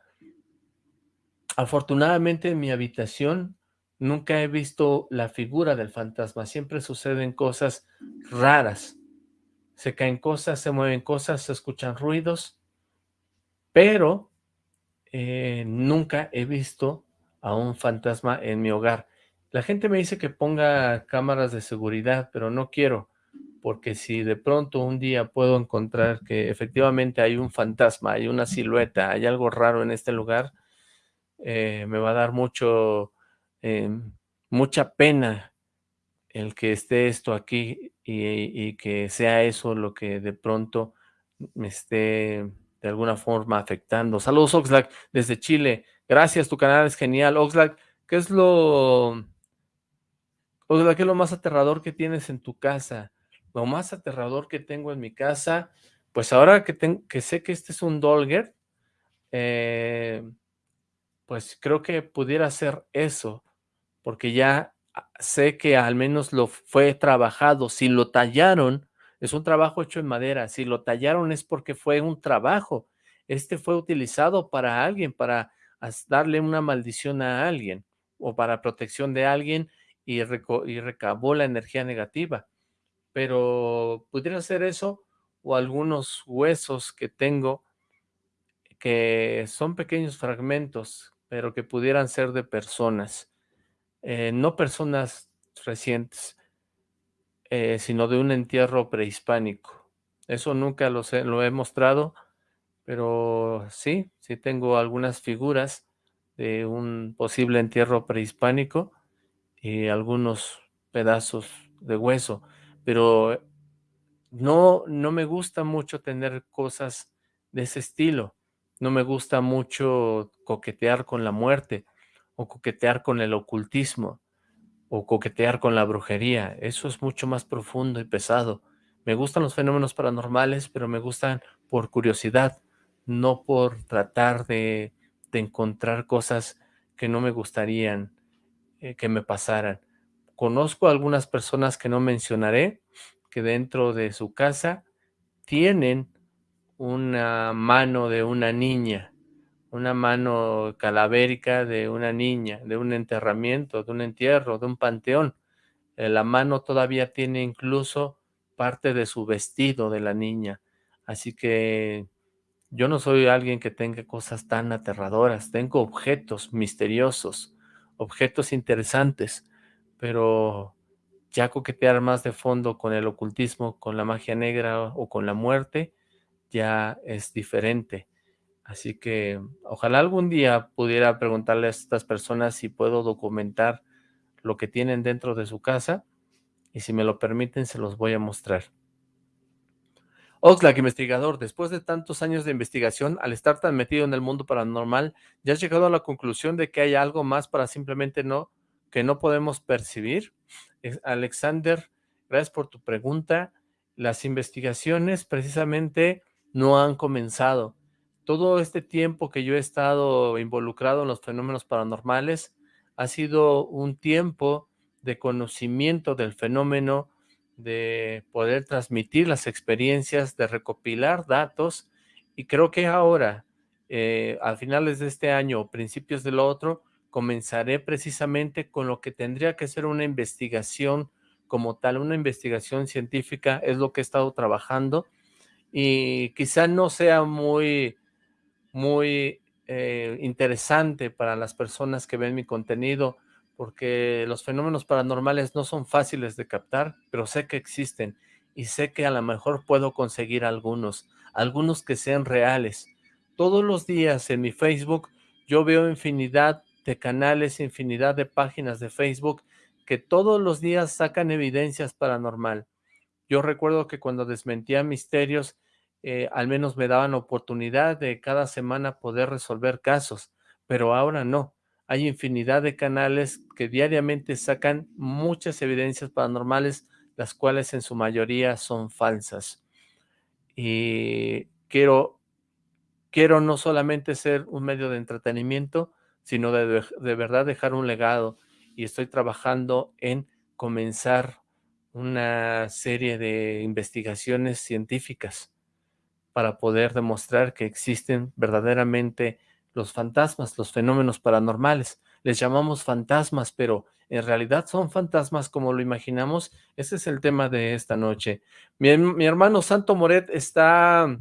Afortunadamente en mi habitación nunca he visto la figura del fantasma, siempre suceden cosas raras se caen cosas, se mueven cosas, se escuchan ruidos, pero eh, nunca he visto a un fantasma en mi hogar. La gente me dice que ponga cámaras de seguridad, pero no quiero, porque si de pronto un día puedo encontrar que efectivamente hay un fantasma, hay una silueta, hay algo raro en este lugar, eh, me va a dar mucho, em, mucha pena el que esté esto aquí y, que sea eso lo que de pronto me esté de alguna forma afectando. Saludos Oxlack desde Chile. Gracias, tu canal es genial. Oxlack, ¿qué es lo... Oxlack, ¿qué es lo más aterrador que tienes en tu casa? Lo más aterrador que tengo en mi casa, pues ahora que, que sé que este es un Dolger, eh, pues creo que pudiera ser eso, porque ya sé que al menos lo fue trabajado. Si lo tallaron, es un trabajo hecho en madera. Si lo tallaron es porque fue un trabajo. Este fue utilizado para alguien, para darle una maldición a alguien o para protección de alguien y, recabó la energía negativa. Pero pudiera ser eso o algunos huesos que tengo que son pequeños fragmentos, pero que pudieran ser de personas. Eh, no personas recientes, eh, sino de un entierro prehispánico. Eso nunca lo, lo he mostrado, pero sí, sí tengo algunas figuras de un posible entierro prehispánico y algunos pedazos de hueso, pero no, no me gusta mucho tener cosas de ese estilo, no me gusta mucho coquetear con la muerte, o coquetear con el ocultismo, o coquetear con la brujería. Eso es mucho más profundo y pesado. Me gustan los fenómenos paranormales, pero me gustan por curiosidad, no por tratar de, encontrar cosas que no me gustarían eh, que me pasaran. Conozco a algunas personas que no mencionaré, que dentro de su casa tienen una mano de una niña, una mano calavérica de una niña, de un enterramiento, de un entierro, de un panteón. Eh, la mano todavía tiene incluso parte de su vestido de la niña. Así que yo no soy alguien que tenga cosas tan aterradoras. Tengo objetos misteriosos, objetos interesantes, pero ya coquetear más de fondo con el ocultismo, con la magia negra o con la muerte, ya es diferente. Así que ojalá algún día pudiera preguntarle a estas personas si puedo documentar lo que tienen dentro de su casa y si me lo permiten se los voy a mostrar. Oxlack, investigador, después de tantos años de investigación, al estar tan metido en el mundo paranormal, ¿ya has llegado a la conclusión de que hay algo más para simplemente no, que no podemos percibir? Alexander, gracias por tu pregunta. las investigaciones precisamente no han comenzado. Todo este tiempo que yo he estado involucrado en los fenómenos paranormales ha sido un tiempo de conocimiento del fenómeno, de poder transmitir las experiencias, de recopilar datos, y creo que ahora, eh, a finales de este año o principios del otro, comenzaré precisamente con lo que tendría que ser una investigación como tal, una investigación científica, es lo que he estado trabajando, y quizá no sea muy, muy eh, interesante para las personas que ven mi contenido, porque los fenómenos paranormales no son fáciles de captar, pero sé que existen y sé que a lo mejor puedo conseguir algunos, algunos que sean reales. Todos los días en mi Facebook yo veo infinidad de canales, infinidad de páginas de Facebook que todos los días sacan evidencias paranormal. Yo recuerdo que cuando desmentía misterios, eh, al menos me daban oportunidad de cada semana poder resolver casos, pero ahora no hay infinidad de canales que diariamente sacan muchas evidencias paranormales, las cuales en su mayoría son falsas. Y quiero, quiero no solamente ser un medio de entretenimiento, sino de, de verdad dejar un legado. Y estoy trabajando en comenzar una serie de investigaciones científicas para poder demostrar que existen verdaderamente los fantasmas, los fenómenos paranormales. Les llamamos fantasmas, pero en realidad son fantasmas como lo imaginamos. Ese es el tema de esta noche. Mi, hermano Santo Moret está,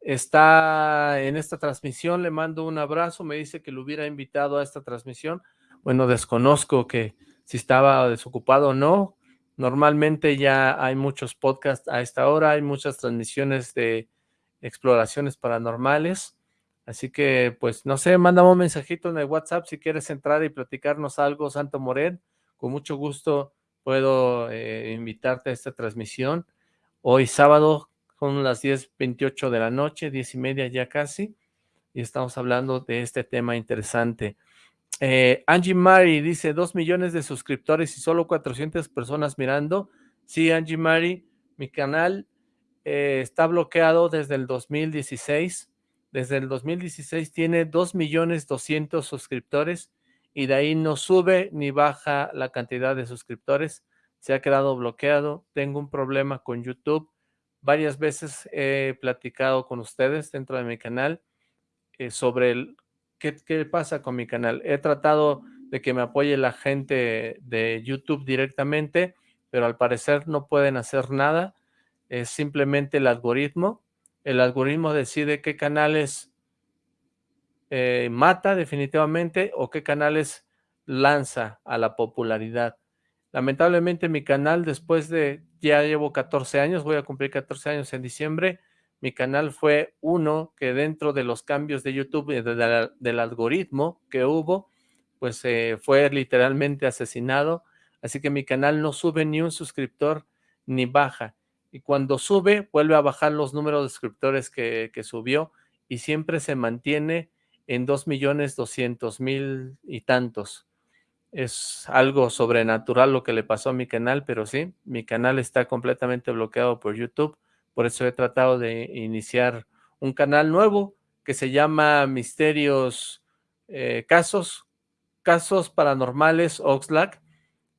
está en esta transmisión. Le mando un abrazo. Me dice que lo hubiera invitado a esta transmisión. Bueno, desconozco que si estaba desocupado o no. Normalmente ya hay muchos podcasts a esta hora. Hay muchas transmisiones de exploraciones paranormales. Así que, pues, no sé, mándame un mensajito en el WhatsApp si quieres entrar y platicarnos algo, Santo Moret. Con mucho gusto puedo eh, invitarte a esta transmisión. Hoy sábado son las 10.28 de la noche, 10 y media ya casi, y estamos hablando de este tema interesante. Eh, Angie Mari dice, 2 millones de suscriptores y solo 400 personas mirando. Sí, Angie Mari, mi canal eh, está bloqueado desde el 2016 desde el 2016 tiene 2.200.000 suscriptores y de ahí no sube ni baja la cantidad de suscriptores. Se ha quedado bloqueado. Tengo un problema con YouTube. Varias veces he platicado con ustedes dentro de mi canal eh, sobre el, qué, pasa con mi canal. He tratado de que me apoye la gente de YouTube directamente, pero al parecer no pueden hacer nada. Es simplemente el algoritmo el algoritmo decide qué canales eh, mata definitivamente o qué canales lanza a la popularidad. Lamentablemente mi canal después de, ya llevo 14 años, voy a cumplir 14 años en diciembre, mi canal fue uno que dentro de los cambios de YouTube, del algoritmo que hubo, pues eh, fue literalmente asesinado, así que mi canal no sube ni un suscriptor ni baja. Y cuando sube vuelve a bajar los números de suscriptores que, subió y siempre se mantiene en 2.200.000 y tantos. Es algo sobrenatural lo que le pasó a mi canal, pero sí, mi canal está completamente bloqueado por YouTube, por eso he tratado de iniciar un canal nuevo que se llama Misterios eh, Casos, Casos Paranormales Oxlack,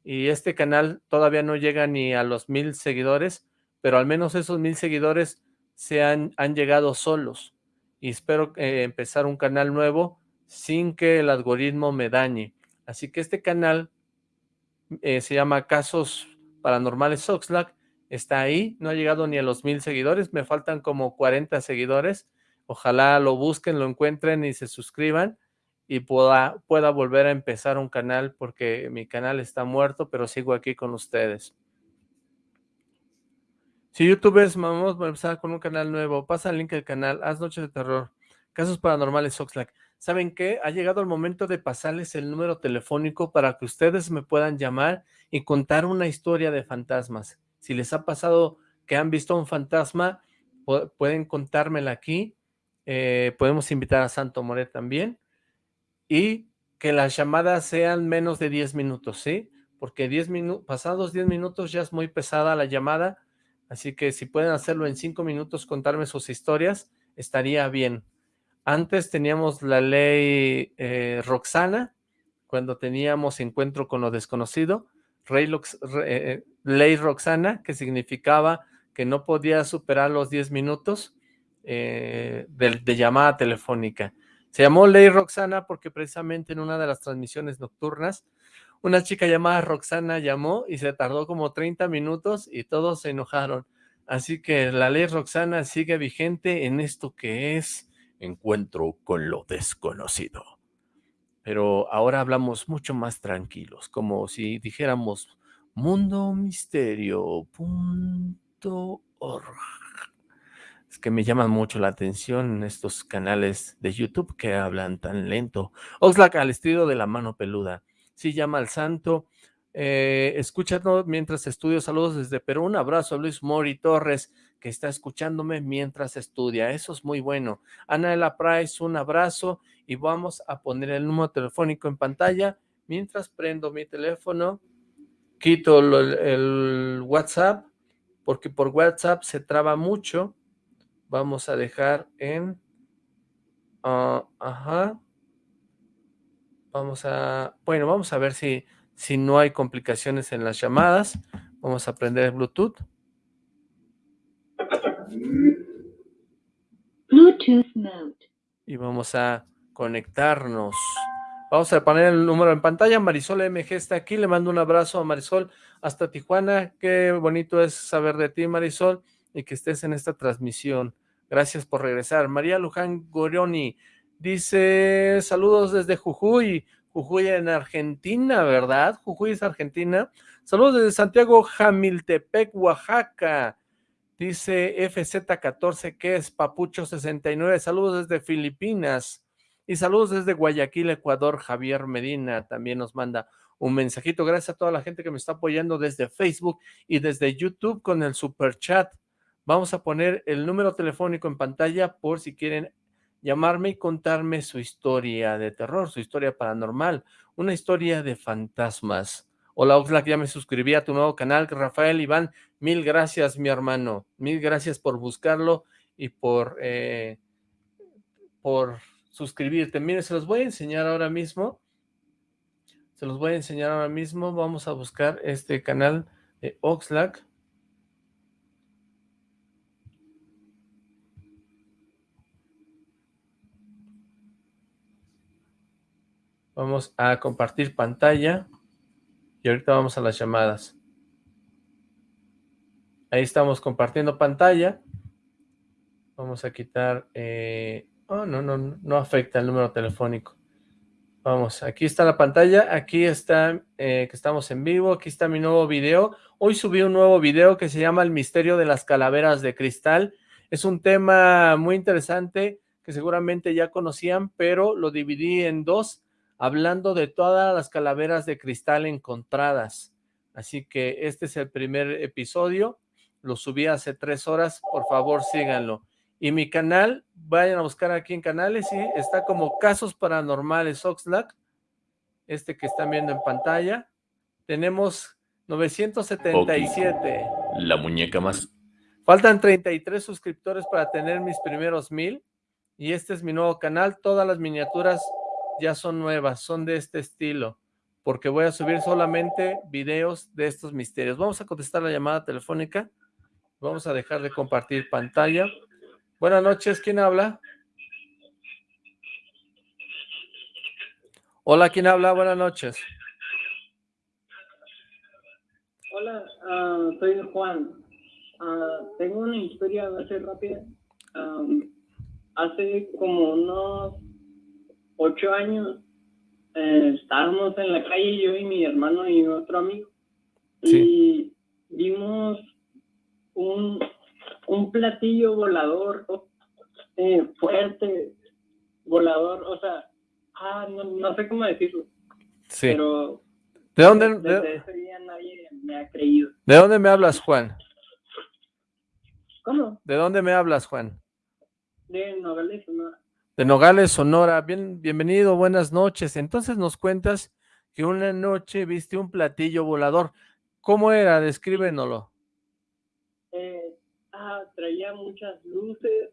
y este canal todavía no llega ni a los mil seguidores, pero al menos esos mil seguidores se han, han llegado solos y espero eh, empezar un canal nuevo sin que el algoritmo me dañe. Así que este canal eh, se llama Casos Paranormales Oxlack, está ahí, no ha llegado ni a los mil seguidores, me faltan como 40 seguidores, ojalá lo busquen, lo encuentren y se suscriban y pueda, pueda volver a empezar un canal porque mi canal está muerto, pero sigo aquí con ustedes. Si youtubers, vamos a empezar con un canal nuevo, pasa el link del canal, haz Noches de Terror, Casos Paranormales Oxlack. ¿Saben qué? Ha llegado el momento de pasarles el número telefónico para que ustedes me puedan llamar y contar una historia de fantasmas. Si les ha pasado que han visto un fantasma, pueden contármela aquí. Eh, podemos invitar a Santo Moret también. Y que las llamadas sean menos de 10 minutos, ¿sí? Porque 10 minutos, pasados 10 minutos ya es muy pesada la llamada Así que si pueden hacerlo en cinco minutos, contarme sus historias, estaría bien. Antes teníamos la ley eh, Roxana, cuando teníamos encuentro con lo desconocido, eh, ley Roxana, que significaba que no podía superar los 10 minutos eh, de, llamada telefónica. Se llamó ley Roxana porque precisamente en una de las transmisiones nocturnas, una chica llamada Roxana llamó y se tardó como 30 minutos y todos se enojaron. Así que la ley Roxana sigue vigente en esto que es encuentro con lo desconocido. Pero ahora hablamos mucho más tranquilos, como si dijéramos mundomisterio.org. Es que me llaman mucho la atención estos canales de YouTube que hablan tan lento. Oxlack al estilo de la mano peluda. Sí llama al santo. Eh, escúchanos mientras estudio. Saludos desde Perú. Un abrazo a Luis Mori Torres, que está escuchándome mientras estudia. Eso es muy bueno. Anaela Price, un abrazo. Y vamos a poner el número telefónico en pantalla. Mientras prendo mi teléfono, quito el, WhatsApp, porque por WhatsApp se traba mucho. Vamos a dejar en... Ah, ajá. Vamos a... Bueno, vamos a ver si si no hay complicaciones en las llamadas. Vamos a prender el Bluetooth. Bluetooth mode. Y vamos a conectarnos. Vamos a poner el número en pantalla. Marisol MG está aquí. Le mando un abrazo a Marisol hasta Tijuana. Qué bonito es saber de ti, Marisol, y que estés en esta transmisión. Gracias por regresar. María Luján Gorioni dice, saludos desde Jujuy. Jujuy en Argentina, ¿verdad? Jujuy es Argentina. Saludos desde Santiago Jamiltepec, Oaxaca. Dice FZ14, que es Papucho69. Saludos desde Filipinas. Y saludos desde Guayaquil, Ecuador. Javier Medina también nos manda un mensajito. Gracias a toda la gente que me está apoyando desde Facebook y desde YouTube con el super chat. Vamos a poner el número telefónico en pantalla por si quieren llamarme y contarme su historia de terror, su historia paranormal, una historia de fantasmas. Hola Oxlack, ya me suscribí a tu nuevo canal, Rafael Iván, mil gracias mi hermano, mil gracias por buscarlo y por, eh, por suscribirte. Miren, se los voy a enseñar ahora mismo, se los voy a enseñar ahora mismo, vamos a buscar este canal de Oxlack. Vamos a compartir pantalla. Y ahorita vamos a las llamadas. Ahí estamos compartiendo pantalla. Vamos a quitar... Eh, oh, no, no, no afecta el número telefónico. Vamos, aquí está la pantalla, aquí está eh, que estamos en vivo, aquí está mi nuevo video. Hoy subí un nuevo video que se llama El misterio de las calaveras de cristal. Es un tema muy interesante que seguramente ya conocían, pero lo dividí en dos hablando de todas las calaveras de cristal encontradas. Así que este es el primer episodio, lo subí hace tres horas, por favor síganlo. Y mi canal, vayan a buscar aquí en canales, y está como Casos Paranormales Oxlack, este que están viendo en pantalla. Tenemos 977. La muñeca más. Faltan 33 suscriptores para tener mis primeros mil. Y este es mi nuevo canal, todas las miniaturas ya son nuevas, son de este estilo, porque voy a subir solamente videos de estos misterios. Vamos a contestar la llamada telefónica, vamos a dejar de compartir pantalla. Buenas noches, ¿quién habla? Hola, ¿quién habla? Buenas noches. Hola, ah, soy Juan. Ah, tengo una historia, a ser rápida. hace como unos ocho años eh, estábamos en la calle, yo y mi hermano y otro amigo, y vimos un, un platillo volador eh, fuerte, volador, o sea, ah, no, sé cómo decirlo, sí. pero ¿De dónde, desde ese día nadie me ha creído. ¿De dónde me hablas, Juan? ¿Cómo? ¿De dónde me hablas, Juan? De Nogales, ¿no? de Nogales, Sonora. Bien, bienvenido, buenas noches. Entonces nos cuentas que una noche viste un platillo volador. ¿Cómo era? Descríbenoslo. Traía muchas luces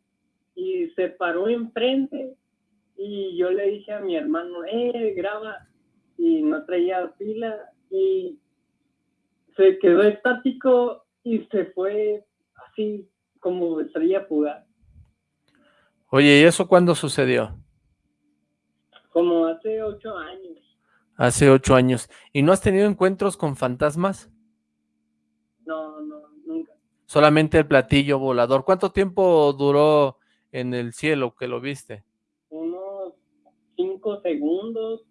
y se paró enfrente y yo le dije a mi hermano, eh, graba, y no traía pila y se quedó estático y se fue así como estrella fugaz. Oye, ¿y eso cuándo sucedió? Como hace ocho años. Hace ocho años. ¿Y no has tenido encuentros con fantasmas? Solamente el platillo volador. ¿Cuánto tiempo duró en el cielo que lo viste? Unos cinco segundos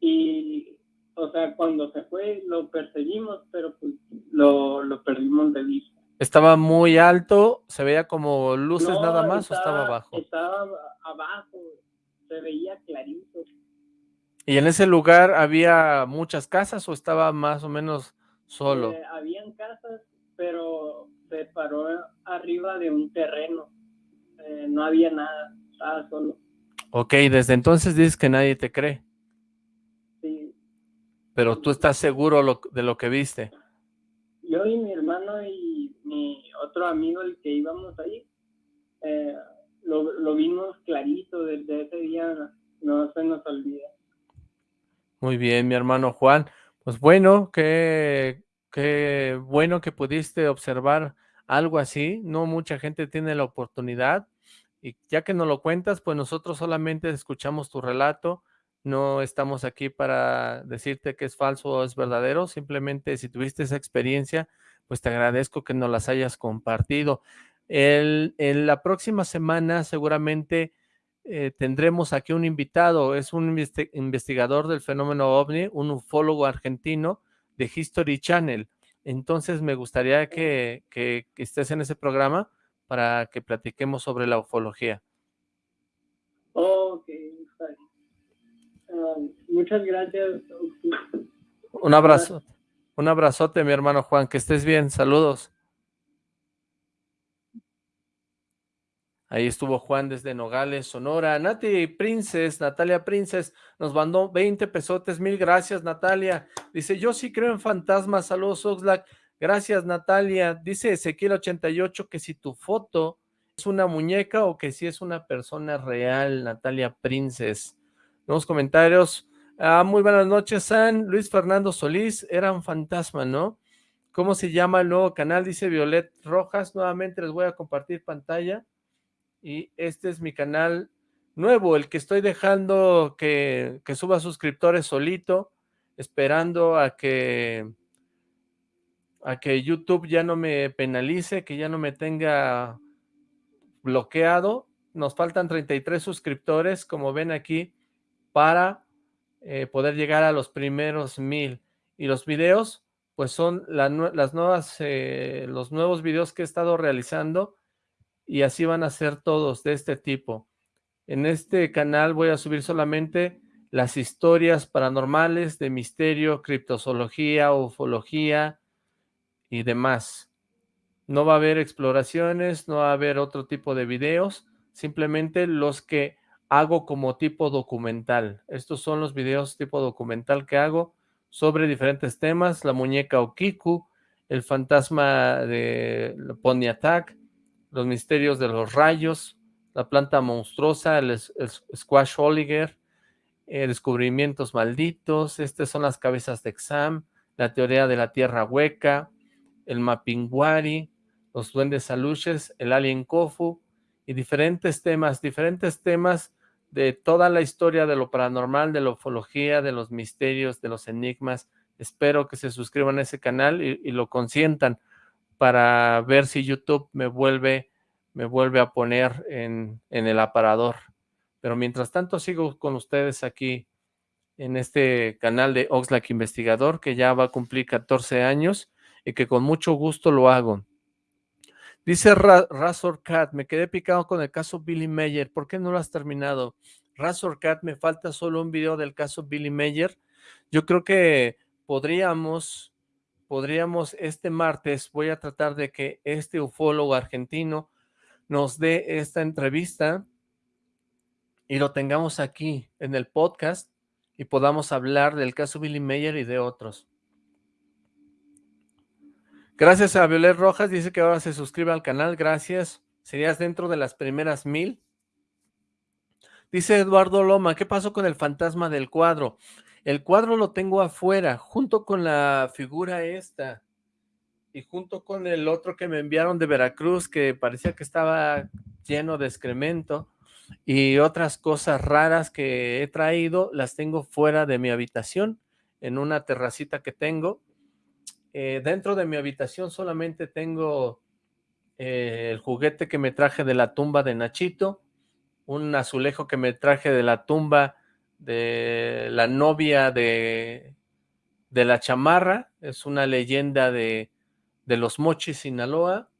y, o sea, cuando se fue lo perseguimos, pero pues lo, lo perdimos de vista. ¿Estaba muy alto? ¿Se veía como luces No, nada más o estaba abajo? Estaba abajo, se veía clarito. ¿Y en ese lugar había muchas casas o estaba más o menos solo? Eh, habían casas, pero se paró arriba de un terreno. Eh, no había nada, estaba solo. Ok, desde entonces dices que nadie te cree, Sí. pero tú estás seguro lo- de lo que viste. Yo y mi hermano y mi otro amigo, el que íbamos ahí, eh, lo, lo vimos clarito desde ese día, no se nos olvida. Muy bien, mi hermano Juan. Pues bueno, qué, qué bueno que pudiste observar algo así. No mucha gente tiene la oportunidad. Y ya que nos lo cuentas, pues nosotros solamente escuchamos tu relato. No estamos aquí para decirte que es falso o es verdadero. Simplemente si tuviste esa experiencia, pues te agradezco que nos las hayas compartido. El, en la próxima semana seguramente eh, tendremos aquí un invitado, es un investi- investigador del fenómeno ovni, un ufólogo argentino de History Channel. Entonces me gustaría que, que- que estés en ese programa para que platiquemos sobre la ufología. Ok. Ah, muchas gracias. Un abrazo, un abrazote, mi hermano Juan, que estés bien, saludos. Ahí estuvo Juan desde Nogales, Sonora. Nati Princes, Natalia Princes, nos mandó 20 pesotes. Mil gracias, Natalia. Dice, yo sí creo en fantasmas. Saludos, Oxlack. Gracias, Natalia. Dice Ezequiel 88 que si tu foto es una muñeca o que si es una persona real, Natalia Princes. Nuevos comentarios. Ah, muy buenas noches, San. Luis Fernando Solís, era un fantasma, ¿no? ¿Cómo se llama el nuevo canal? Dice Violet Rojas. Nuevamente les voy a compartir pantalla y este es mi canal nuevo, el que estoy dejando que, que suba suscriptores solito, esperando a que a que YouTube ya no me penalice, que ya no me tenga bloqueado. Nos faltan 33 suscriptores, como ven aquí, para eh, poder llegar a los primeros mil. Y los videos, pues son las nuevas, eh, los nuevos videos que he estado realizando y así van a ser todos de este tipo. En este canal voy a subir solamente las historias paranormales de misterio, criptozoología, ufología y demás. No va a haber exploraciones, no va a haber otro tipo de videos, simplemente los que hago como tipo documental. Estos son los videos tipo documental que hago sobre diferentes temas, la muñeca Okiku, el fantasma de Pony Attack, los misterios de los rayos, la planta monstruosa, el, squash Oliger, eh, descubrimientos malditos, estas son las cabezas de exam, la teoría de la tierra hueca, el Mapinguari, los duendes aluches, el alien Kofu y diferentes temas, diferentes temas de toda la historia de lo paranormal, de la ufología, de los misterios, de los enigmas. Espero que se suscriban a ese canal y lo consientan para ver si YouTube me vuelve, me vuelve a poner en, en el aparador. Pero mientras tanto sigo con ustedes aquí en este canal de Oxlack Investigador, que ya va a cumplir 14 años y que con mucho gusto lo hago. Dice Ra Razor Cat, me quedé picado con el caso Billy Mayer, ¿por qué no lo has terminado? Razor Cat, me falta solo un video del caso Billy Mayer. Yo creo que podríamos, podríamos este martes, voy a tratar de que este ufólogo argentino nos dé esta entrevista y lo tengamos aquí en el podcast y podamos hablar del caso Billy Mayer y de otros. Gracias a Violet Rojas, dice que ahora se suscribe al canal, gracias. Serías dentro de las primeras mil. Dice Eduardo Loma, ¿qué pasó con el fantasma del cuadro? El cuadro lo tengo afuera, junto con la figura esta, y junto con el otro que me enviaron de Veracruz, que parecía que estaba lleno de excremento, y otras cosas raras que he traído, las tengo fuera de mi habitación, en una terracita que tengo. Eh, dentro de mi habitación solamente tengo eh, el juguete que me traje de la tumba de Nachito, un azulejo que me traje de la tumba de la novia de, de la chamarra, es una leyenda de, de los mochis Sinaloa,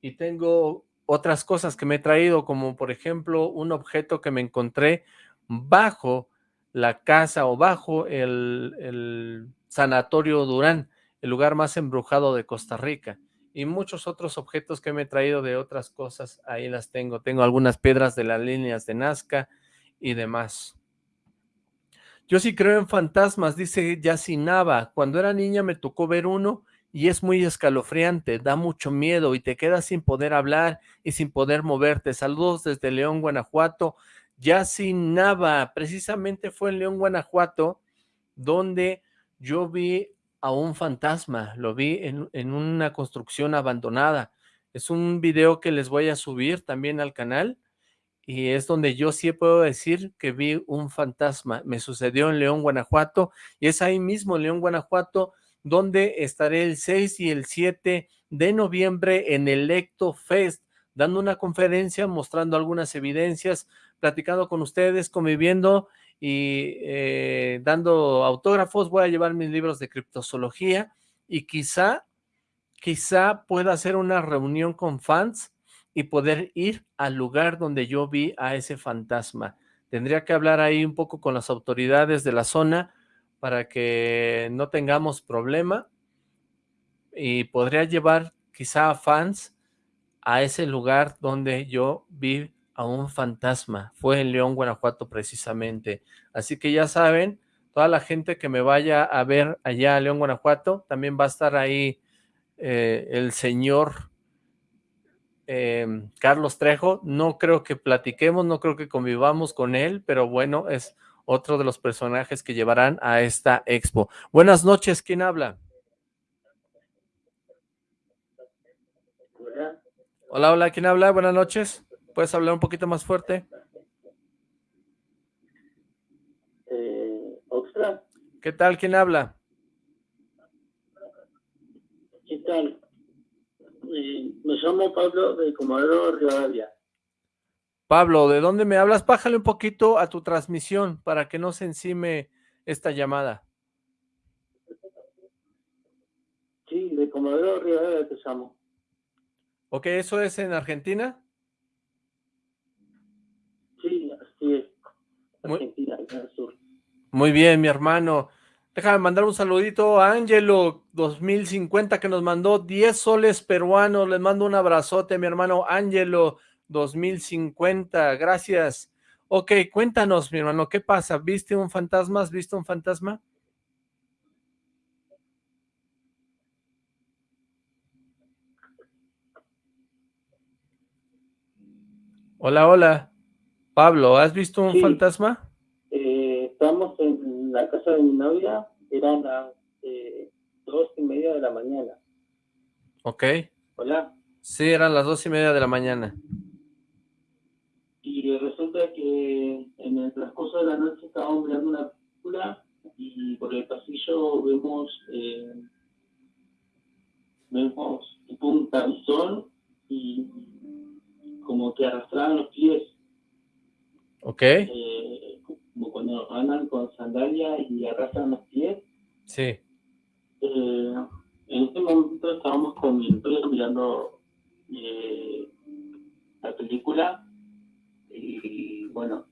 y tengo otras cosas que me he traído, como por ejemplo un objeto que me encontré bajo la casa o bajo el, el Sanatorio Durán, el lugar más embrujado de Costa Rica y muchos otros objetos que me he traído de otras cosas, ahí las tengo. Tengo algunas piedras de las líneas de Nazca y demás. Yo sí creo en fantasmas, dice Yacinaba. Cuando era niña me tocó ver uno y es muy escalofriante, da mucho miedo y te quedas sin poder hablar y sin poder moverte. Saludos desde León, Guanajuato. Yacinaba, precisamente fue en León, Guanajuato, donde yo vi a un fantasma, lo vi en, una construcción abandonada. Es un video que les voy a subir también al canal y es donde yo sí puedo decir que vi un fantasma. Me sucedió en León, Guanajuato y es ahí mismo, León, Guanajuato, donde estaré el 6 y el 7 de noviembre en el Lecto Fest, dando una conferencia, mostrando algunas evidencias, platicando con ustedes, conviviendo y eh, dando autógrafos, voy a llevar mis libros de criptozoología y quizá, quizá pueda hacer una reunión con fans y poder ir al lugar donde yo vi a ese fantasma. Tendría que hablar ahí un poco con las autoridades de la zona para que no tengamos problema y podría llevar quizá a fans a ese lugar donde yo vi a un fantasma. Fue en León, Guanajuato precisamente. Así que ya saben, toda la gente que me vaya a ver allá a León, Guanajuato, también va a estar ahí eh, el señor em, Carlos Trejo. No creo que platiquemos, no creo que convivamos con él, pero bueno, es otro de los personajes que llevarán a esta expo. Buenas noches, ¿quién habla? Hola, hola, ¿quién habla? Buenas noches. ¿Puedes hablar un poquito más fuerte? Eh, ¿Qué tal? ¿Quién habla? ¿Qué tal? Eh, me llamo Pablo de Comodoro Rivadavia. Pablo, ¿de dónde me hablas? Bájale un poquito a tu transmisión para que no se encime esta llamada. Sí, de Comodoro Rivadavia te llamo. Ok, ¿eso es en Argentina? Muy, bien, mi hermano. Déjame mandar un saludito a Ángelo 2050 que nos mandó 10 soles peruanos. Les mando un abrazote, mi hermano Ángelo 2050. Gracias. Ok, cuéntanos, mi hermano, ¿qué pasa? ¿Viste un fantasma? ¿Has visto un fantasma? Hola, hola. Pablo, ¿has visto un fantasma? Eh, estamos en la casa de mi novia, eran las eh, dos y media de la mañana. Ok. Hola. Sí, eran las dos y media de la mañana. Y resulta que en el transcurso de la noche estábamos mirando una película y por el pasillo vemos eh, vemos tipo un camisón y como que arrastraban los pies Ok. Eh, como cuando andan con sandalia y arrastran los pies. Sí. Eh, en este momento estábamos con mi empresa mirando eh, la película y bueno,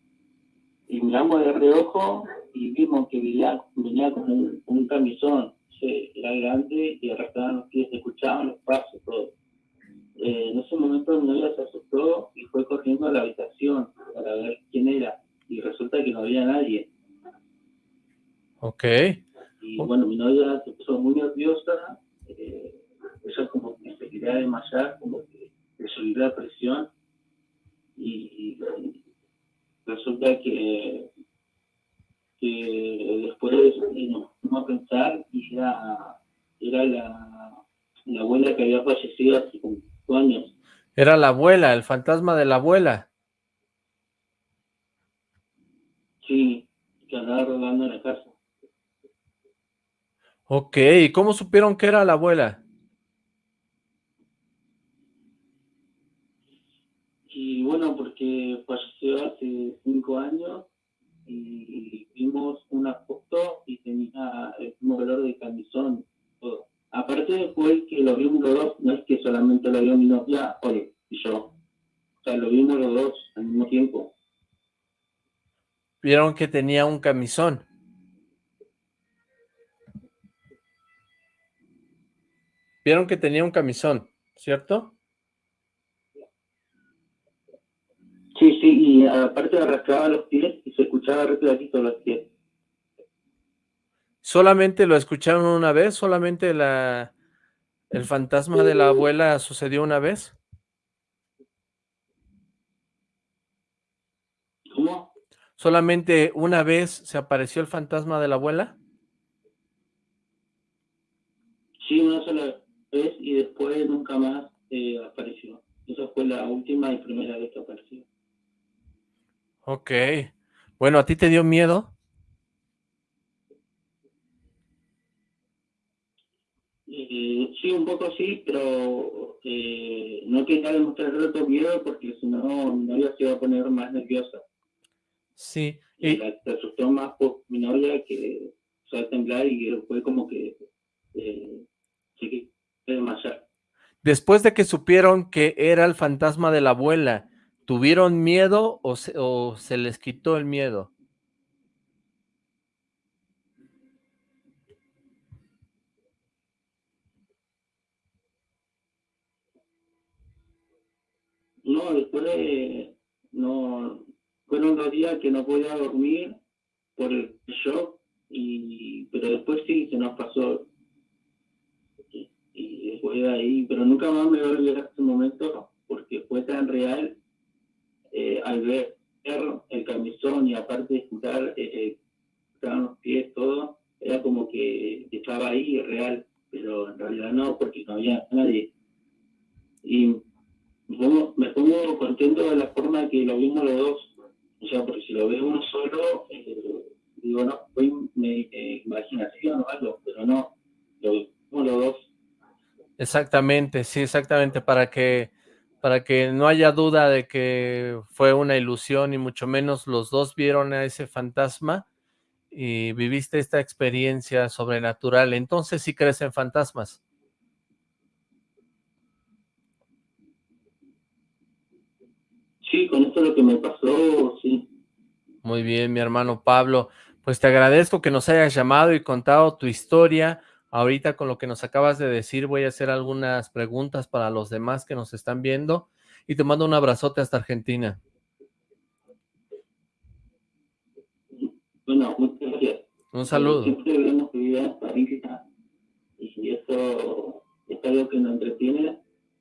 y miramos de reojo y vimos que venía, venía con un, camisón, era grande y arrastraban los pies, escuchaban los pasos, todo. Eh, en ese momento mi novia se asustó y fue corriendo a la habitación para ver quién era. Y resulta que no había nadie. Ok. Y bueno, mi novia se puso muy nerviosa, eh, ella como que se quería desmayar, como que le subió la presión y, resulta que, que después nos fuimos a pensar y era, era la, la abuela que había fallecido hace como años. Era la abuela, el fantasma de la abuela. Sí, que andaba rodando en la casa. Ok, ¿y cómo supieron que era la abuela? Y bueno, porque falleció hace cinco años y vimos una foto y tenía el mismo color de camisón, todo. Aparte fue que lo vimos los dos, no es que solamente lo vio mi novia, y yo. O sea, lo vimos los dos al mismo tiempo. Vieron que tenía un camisón. Vieron que tenía un camisón, ¿cierto? Sí, sí, y aparte arrastraba los pies y se escuchaba repetito los pies. ¿Solamente lo escucharon una vez? ¿Solamente la, el fantasma de la abuela sucedió una vez? ¿Cómo? ¿Solamente una vez se apareció el fantasma de la abuela? Sí, una sola vez y después nunca más eh, apareció. Esa fue la última y primera vez que apareció. Ok. Bueno, ¿a ti te dio miedo? Eh, sí, un poco sí, pero eh, no quería demostrar tanto miedo porque si no mi novia se iba a poner más nerviosa. Sí. Y la, asustó más por mi novia que se va a temblar y fue como que eh, sí demasiado. Después de que supieron que era el fantasma de la abuela, ¿tuvieron miedo o se, o se les quitó el miedo? No, después de, no, fueron dos días que no podía dormir por el shock, y, pero después sí se nos pasó. Y, después de ahí, pero nunca más me voy a olvidar ese momento porque fue tan real eh, al ver el camisón y aparte de escuchar, eh, estaban los pies, todo, era como que estaba ahí real, pero en realidad no, porque no había nadie. Y me pongo, contento de la forma que lo vimos los dos. O sea, porque si lo ve uno solo, eh, digo, no, fue eh, imaginación o algo, pero no, lo vimos los dos. Exactamente, sí, exactamente, para que, para que no haya duda de que fue una ilusión y mucho menos los dos vieron a ese fantasma y viviste esta experiencia sobrenatural. Entonces, ¿sí crees en fantasmas? Sí, con esto lo que me pasó, sí. Muy bien, mi hermano Pablo. Pues te agradezco que nos hayas llamado y contado tu historia. Ahorita con lo que nos acabas de decir voy a hacer algunas preguntas para los demás que nos están viendo y te mando un abrazote hasta Argentina. Bueno, muchas gracias. Un saludo. Siempre vemos que vive y eso es algo que nos entretiene,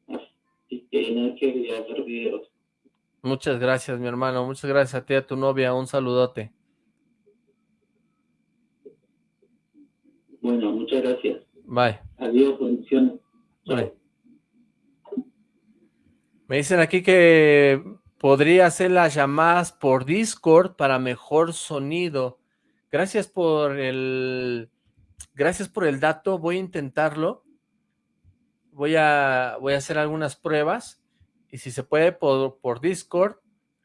así que no hay que hacer videos. Muchas gracias, mi hermano. Muchas gracias a ti y a tu novia. Un saludote. Bueno, muchas gracias. Bye. Adiós, bendiciones. Bye. Me dicen aquí que podría hacer las llamadas por Discord para mejor sonido. Gracias por el... Gracias por el dato. Voy a intentarlo. Voy a, voy a hacer algunas pruebas y si se puede por, Discord,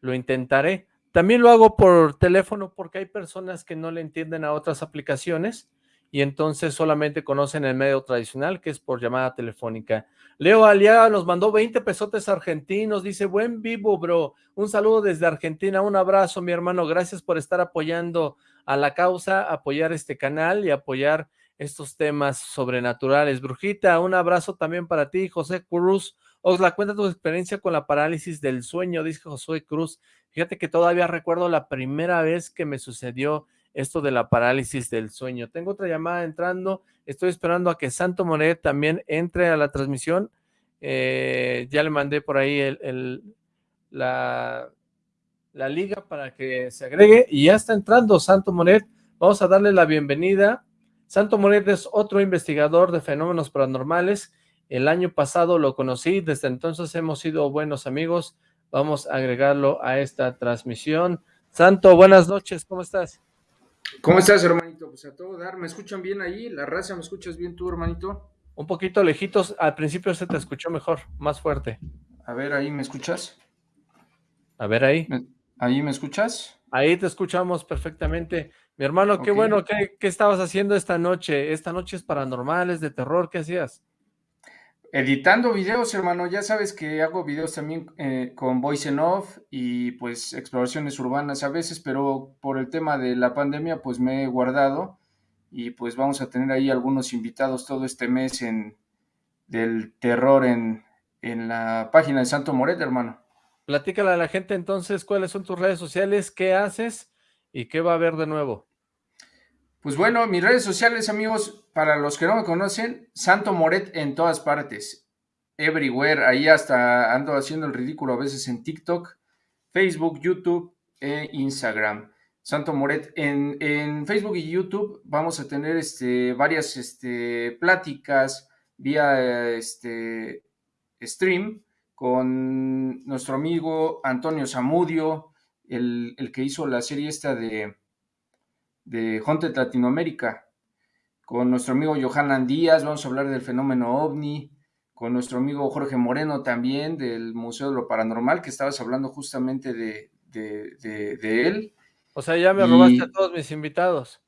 lo intentaré. También lo hago por teléfono porque hay personas que no le entienden a otras aplicaciones y entonces solamente conocen el medio tradicional que es por llamada telefónica. Leo Aliaga nos mandó 20 pesotes argentinos, dice, buen vivo bro, un saludo desde Argentina, un abrazo mi hermano, gracias por estar apoyando a la causa, apoyar este canal y apoyar estos temas sobrenaturales. Brujita, un abrazo también para ti, José Cruz, Osla, cuenta tu experiencia con la parálisis del sueño, dice Josué Cruz. Fíjate que todavía recuerdo la primera vez que me sucedió esto de la parálisis del sueño. Tengo otra llamada entrando, estoy esperando a que Santo Moret también entre a la transmisión. Eh, ya le mandé por ahí la, la liga para que se agregue y ya está entrando Santo Moret. Vamos a darle la bienvenida. Santo Moret es otro investigador de fenómenos paranormales. El año pasado lo conocí, desde entonces hemos sido buenos amigos. Vamos a agregarlo a esta transmisión. Santo, buenas noches, ¿cómo estás? ¿Cómo estás, hermanito? Pues a todo dar, ¿me escuchan bien ahí? ¿La raza me escuchas bien tú, hermanito? Un poquito lejitos, al principio se te escuchó mejor, más fuerte. A ver, ahí me escuchas. A ver ahí. ¿Ahí me escuchas? Ahí te escuchamos perfectamente. Mi hermano, qué bueno, ¿qué, ¿qué estabas haciendo esta noche? Esta noche es paranormal, es de terror, ¿qué hacías? Editando videos, hermano, ya sabes que hago videos también eh, con Voice and Off y pues exploraciones urbanas a veces, pero por el tema de la pandemia pues me he guardado y pues vamos a tener ahí algunos invitados todo este mes en del terror en, en la página de Santo Moret, hermano. Platícale a la gente entonces cuáles son tus redes sociales, qué haces y qué va a haber de nuevo. Pues bueno, mis redes sociales, amigos, para los que no me conocen, Santo Moret en todas partes, everywhere, ahí hasta ando haciendo el ridículo a veces en TikTok, Facebook, YouTube e Instagram. Santo Moret, en, Facebook y YouTube vamos a tener este, varias este, pláticas vía este, stream con nuestro amigo Antonio Zamudio, el, el que hizo la serie esta de de Haunted Latinoamérica. Con nuestro amigo Johanan Díaz vamos a hablar del fenómeno ovni, con nuestro amigo Jorge Moreno también del Museo de lo Paranormal, que estabas hablando justamente de, de, él. O sea, ya me robaste a todos mis invitados.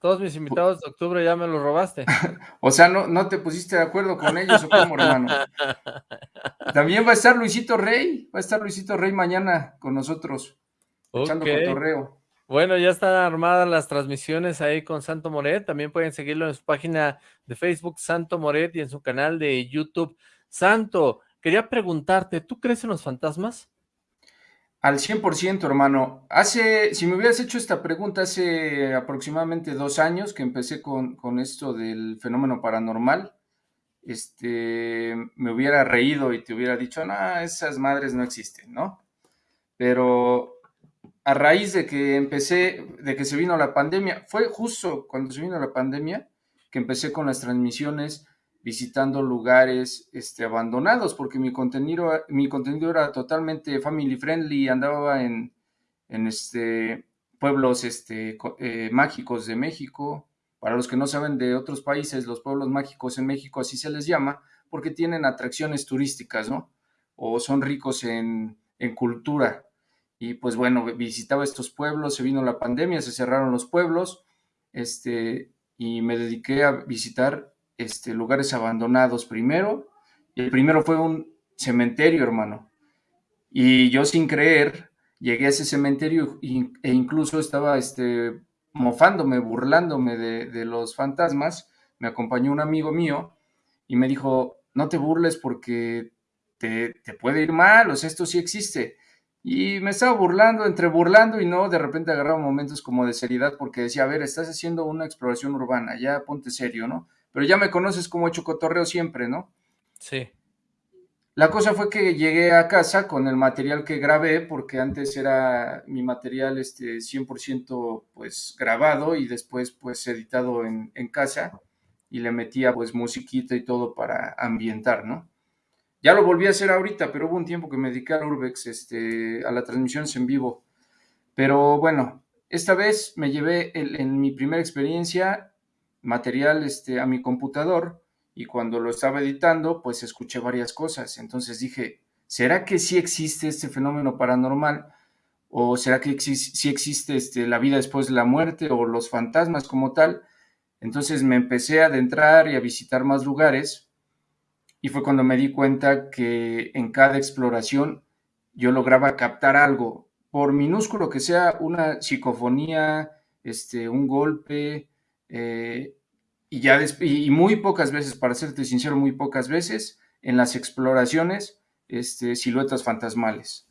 Todos mis invitados de octubre ya me los robaste. [LAUGHS] o sea, no, no te pusiste de acuerdo con ellos, ¿o cómo, hermano? [LAUGHS] También va a estar Luisito Rey, va a estar Luisito Rey mañana con nosotros, echando cotorreo. Bueno, ya están armadas las transmisiones ahí con Santo Moret. También pueden seguirlo en su página de Facebook, Santo Moret, y en su canal de YouTube. Santo, quería preguntarte, ¿tú crees en los fantasmas? Al 100%, hermano. Hace, si me hubieras hecho esta pregunta hace aproximadamente dos años que empecé con, con esto del fenómeno paranormal, este, me hubiera reído y te hubiera dicho, no, esas madres no existen, ¿no? Pero a raíz de que empecé, de que se vino la pandemia, fue justo cuando se vino la pandemia que empecé con las transmisiones visitando lugares este, abandonados, porque mi contenido, mi contenido era totalmente family friendly, andaba en, en este, pueblos este, eh, mágicos de México. Para los que no saben de otros países, los pueblos mágicos en México así se les llama, porque tienen atracciones turísticas, ¿no? O son ricos en, en cultura. Y pues bueno, visitaba estos pueblos, se vino la pandemia, se cerraron los pueblos, este, y me dediqué a visitar este, lugares abandonados primero. El primero fue un cementerio, hermano. Y yo sin creer, llegué a ese cementerio e incluso estaba este, mofándome, burlándome de, los fantasmas. Me acompañó un amigo mío y me dijo, no te burles porque te, te puede ir mal, o sea, esto sí existe. Y me estaba burlando, entre burlando y no, de repente agarraba momentos como de seriedad porque decía, a ver, estás haciendo una exploración urbana, ya ponte serio, ¿no? Pero ya me conoces como hecho cotorreo siempre, ¿no? Sí. La cosa fue que llegué a casa con el material que grabé, porque antes era mi material este, 100% pues grabado y después pues editado en, en casa y le metía pues musiquita y todo para ambientar, ¿no? Ya lo volví a hacer ahorita, pero hubo un tiempo que me dediqué a Urbex, este, a la transmisión en vivo. Pero bueno, esta vez me llevé en mi primera experiencia material este, a mi computador y cuando lo estaba editando, pues escuché varias cosas. Entonces dije, ¿será que sí existe este fenómeno paranormal? ¿O será que sí existe este, la vida después de la muerte o los fantasmas como tal? Entonces me empecé a adentrar y a visitar más lugares y fue cuando me di cuenta que en cada exploración yo lograba captar algo, por minúsculo que sea, una psicofonía, este, un golpe, eh, y ya y muy pocas veces, para serte sincero, muy pocas veces en las exploraciones, este, siluetas fantasmales.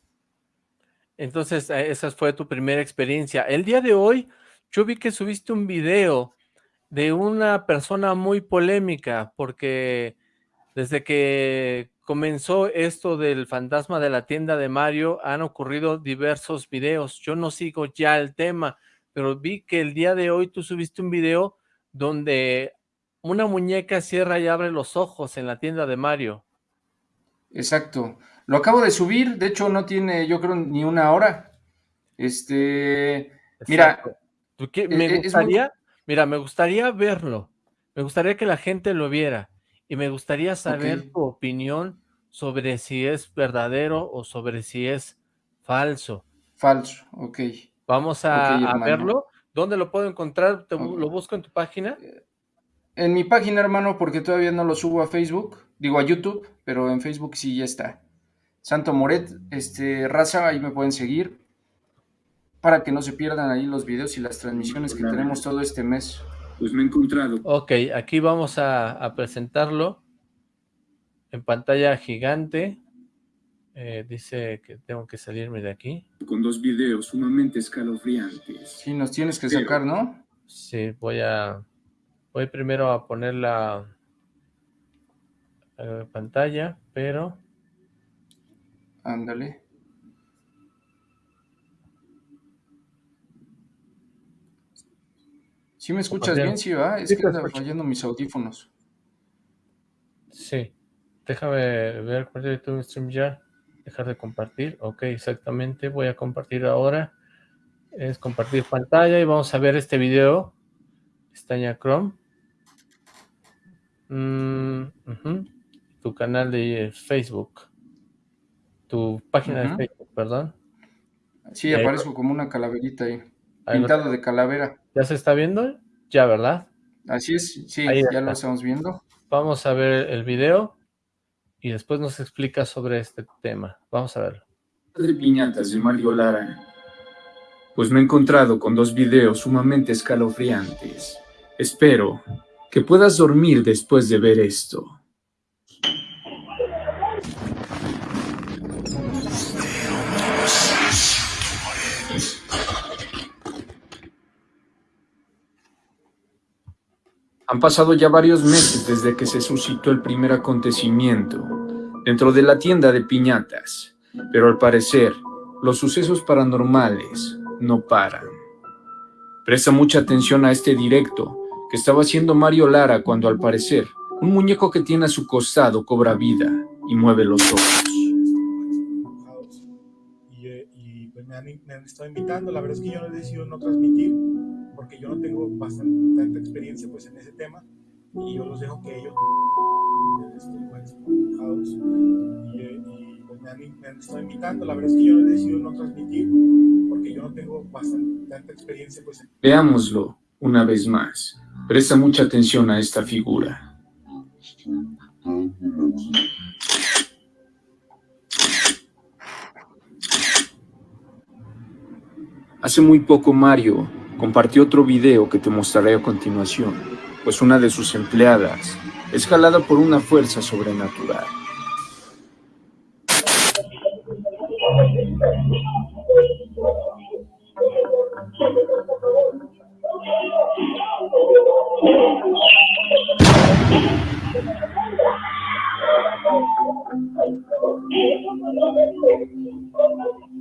Entonces, eh, esa fue tu primera experiencia. El día de hoy yo vi que subiste un video de una persona muy polémica, porque desde que comenzó esto del fantasma de la tienda de Mario, han ocurrido diversos videos. Yo no sigo ya el tema, pero vi que el día de hoy tú subiste un video donde una muñeca cierra y abre los ojos en la tienda de Mario. Exacto. Lo acabo de subir, de hecho no tiene, yo creo, ni una hora. Este, mira, me e, e, gustaría, mira, me gustaría verlo. Me gustaría que la gente lo viera y me gustaría saber tu opinión sobre si es verdadero o sobre si es falso. Falso, ok. Vamos a, verlo. ¿Dónde lo puedo encontrar? ¿Lo busco en tu página? Eh, en mi página, hermano, porque todavía no lo subo a Facebook, digo a YouTube, pero en Facebook sí ya está. Santo Moret, este, raza, ahí me pueden seguir para que no se pierdan ahí los videos y las transmisiones que tenemos todo este mes. Pues me he encontrado. Ok, aquí vamos a, presentarlo en pantalla gigante. Eh, dice que tengo que salirme de aquí. Con dos videos sumamente escalofriantes. Sí, nos tienes que sacar, ¿no? Sí, voy a... Voy primero a poner la eh, pantalla, pero... Ándale. ¿Sí me escuchas bien? Sí, va. Es que anda fallando mis audífonos. Sí. Déjame ver cuál es tu stream ya. Dejar de compartir. Ok, exactamente. Voy a compartir ahora. Es compartir pantalla y vamos a ver este video. Pestaña Chrome. Mm, tu canal de Facebook. Tu página de Facebook, perdón. Sí, aparezco como una calaverita ahí. Pintado de calavera. ¿Ya se está viendo? Ya, ¿verdad? Así es, sí, ya lo estamos viendo. Vamos a ver el video y después nos explica sobre este tema. Vamos a verlo. De piñatas de Mario Lara. Pues me he encontrado con dos videos sumamente escalofriantes. Espero que puedas dormir después de ver esto. Han pasado ya varios meses desde que se suscitó el primer acontecimiento dentro de la tienda de piñatas, pero al parecer los sucesos paranormales no paran. Presta mucha atención a este directo que estaba haciendo Mario Lara cuando al parecer un muñeco que tiene a su costado cobra vida y mueve los ojos. Pues me han, estado invitando, la verdad es que yo no he decidido no transmitir porque yo no tengo bastante tanta experiencia pues en ese tema. Y yo los dejo que ellos este, pues, y, y pues me han, me han, estado invitando, la verdad es que yo no he decidido no transmitir porque yo no tengo bastante tanta experiencia pues en... Veámoslo una vez más, presta mucha atención a esta figura. Hace muy poco Mario compartió otro video que te mostraré a continuación, pues una de sus empleadas es jalada por una fuerza sobrenatural.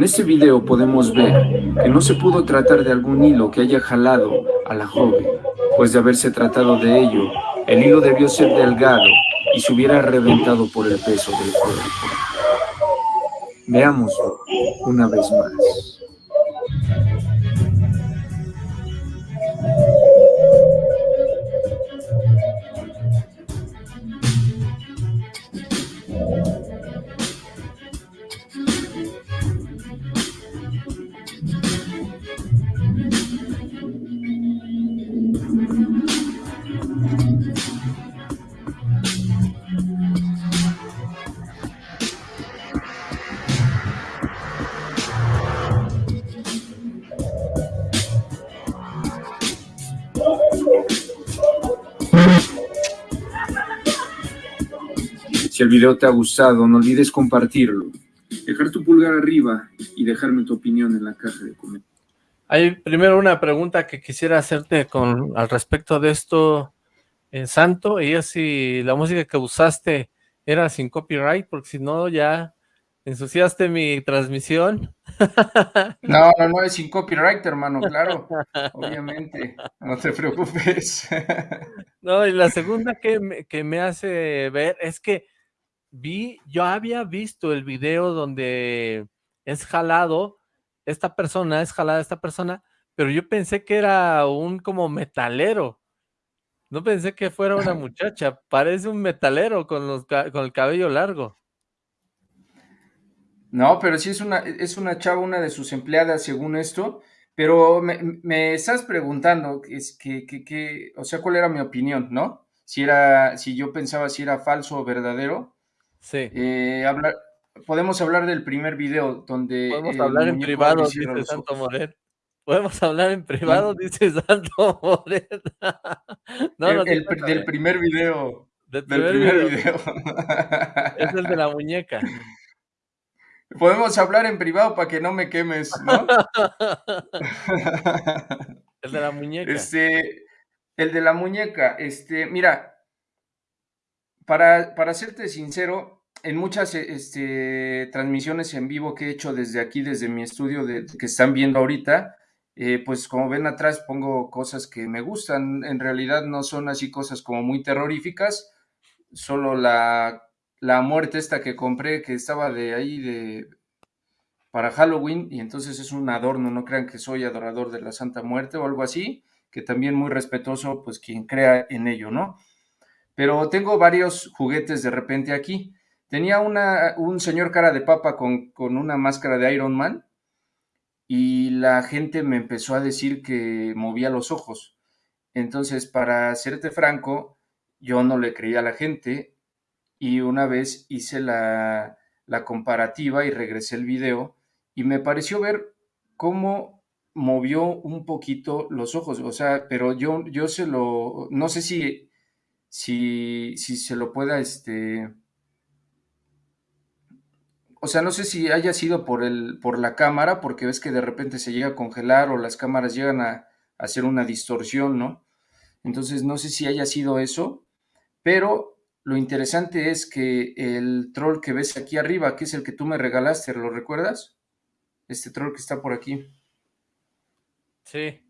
En este video podemos ver que no se pudo tratar de algún hilo que haya jalado a la joven, pues de haberse tratado de ello, el hilo debió ser delgado y se hubiera reventado por el peso del cuerpo. Veámoslo una vez más. Video te ha gustado, no olvides compartirlo, dejar tu pulgar arriba y dejarme tu opinión en la caja de comentarios. Hay primero una pregunta que quisiera hacerte con al respecto de esto, eh, Santo, y es si la música que usaste era sin copyright, porque si no ya ensuciaste mi transmisión. [LAUGHS] No, no, no, es sin copyright, hermano, claro, obviamente, no te preocupes. [LAUGHS] No, y la segunda que me, que me hace ver es que vi, yo había visto el video donde es jalado, esta persona, es jalada esta persona, pero yo pensé que era un como metalero. No pensé que fuera una [LAUGHS] muchacha, parece un metalero con, los, con el cabello largo. No, pero sí es una, es una chava, una de sus empleadas, según esto, pero me, estás preguntando, es que, que, o sea, cuál era mi opinión, ¿no? Si era, si yo pensaba si era falso o verdadero. Sí. Eh, hablar, podemos hablar del primer video donde... Podemos hablar en privado, dice Santo Moret. Podemos hablar en privado, dice Santo Moret. no, [LAUGHS] no, el, del primer video. Del primer, video. [LAUGHS] Es el de la muñeca. Podemos hablar en privado para que no me quemes, ¿no? [LAUGHS] el de la muñeca. Este, el de la muñeca, este, mira, para, para serte sincero, en muchas este, transmisiones en vivo que he hecho desde aquí, desde mi estudio que están viendo ahorita, eh, pues como ven atrás pongo cosas que me gustan. En realidad no son así cosas como muy terroríficas, solo la la muerte esta que compré, que estaba de ahí de para Halloween, y entonces es un adorno, no crean que soy adorador de la Santa Muerte o algo así, que también muy respetuoso, pues quien crea en ello, ¿no? Pero tengo varios juguetes de repente aquí. Tenía una, un señor cara de papa con, con una máscara de Iron Man, y la gente me empezó a decir que movía los ojos. Entonces, para serte franco, yo no le creía a la gente, y una vez hice la, comparativa y regresé el video y me pareció ver cómo movió un poquito los ojos, o sea, pero yo, yo se lo, no sé si, si, si se lo pueda, este, o sea, no sé si haya sido por, el, por la cámara, porque ves que de repente se llega a congelar o las cámaras llegan a, a hacer una distorsión, ¿no? Entonces, no sé si haya sido eso, pero lo interesante es que el troll que ves aquí arriba, que es el que tú me regalaste, ¿lo recuerdas? Este troll que está por aquí. Sí.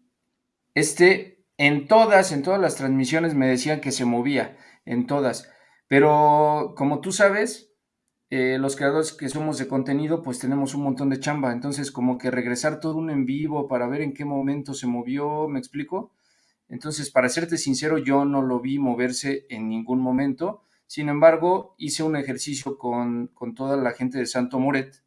Este, en todas, en todas las transmisiones me decían que se movía, en todas. Pero como tú sabes, eh, los creadores que somos de contenido, pues tenemos un montón de chamba. Entonces, como que regresar todo un en vivo para ver en qué momento se movió, ¿me explico? Entonces, para serte sincero, yo no lo vi moverse en ningún momento. Sin embargo, hice un ejercicio con, toda la gente de Santo Moret,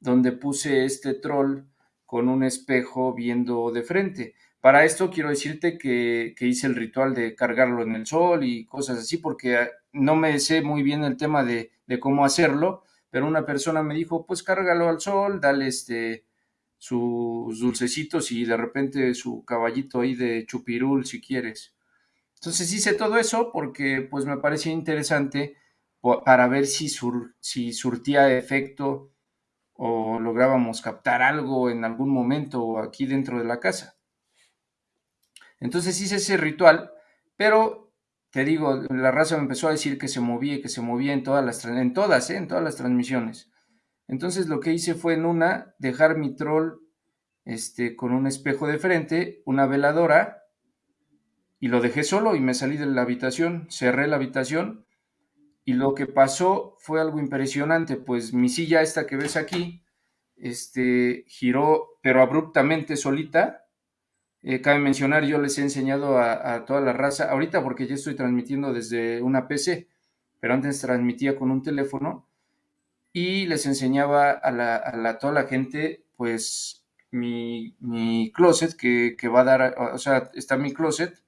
donde puse este troll con un espejo viendo de frente. Para esto quiero decirte que, hice el ritual de cargarlo en el sol y cosas así, porque no me sé muy bien el tema de, cómo hacerlo, pero una persona me dijo, pues cárgalo al sol, dale este, sus dulcecitos y de repente su caballito ahí de chupirul si quieres. Entonces hice todo eso porque pues me parecía interesante para ver si surtía efecto o lográbamos captar algo en algún momento aquí dentro de la casa. Entonces hice ese ritual, pero te digo, la raza me empezó a decir que se movía que se movía en todas las, en todas, ¿eh? en todas las transmisiones. Entonces lo que hice fue en una dejar mi troll este, con un espejo de frente, una veladora, y lo dejé solo y me salí de la habitación, cerré la habitación y lo que pasó fue algo impresionante, pues mi silla esta que ves aquí, este, giró pero abruptamente solita. Eh, cabe mencionar, yo les he enseñado a, toda la raza, ahorita porque ya estoy transmitiendo desde una PC, pero antes transmitía con un teléfono y les enseñaba a, la, toda la gente, pues, mi, closet que, va a dar, o sea, está mi closet,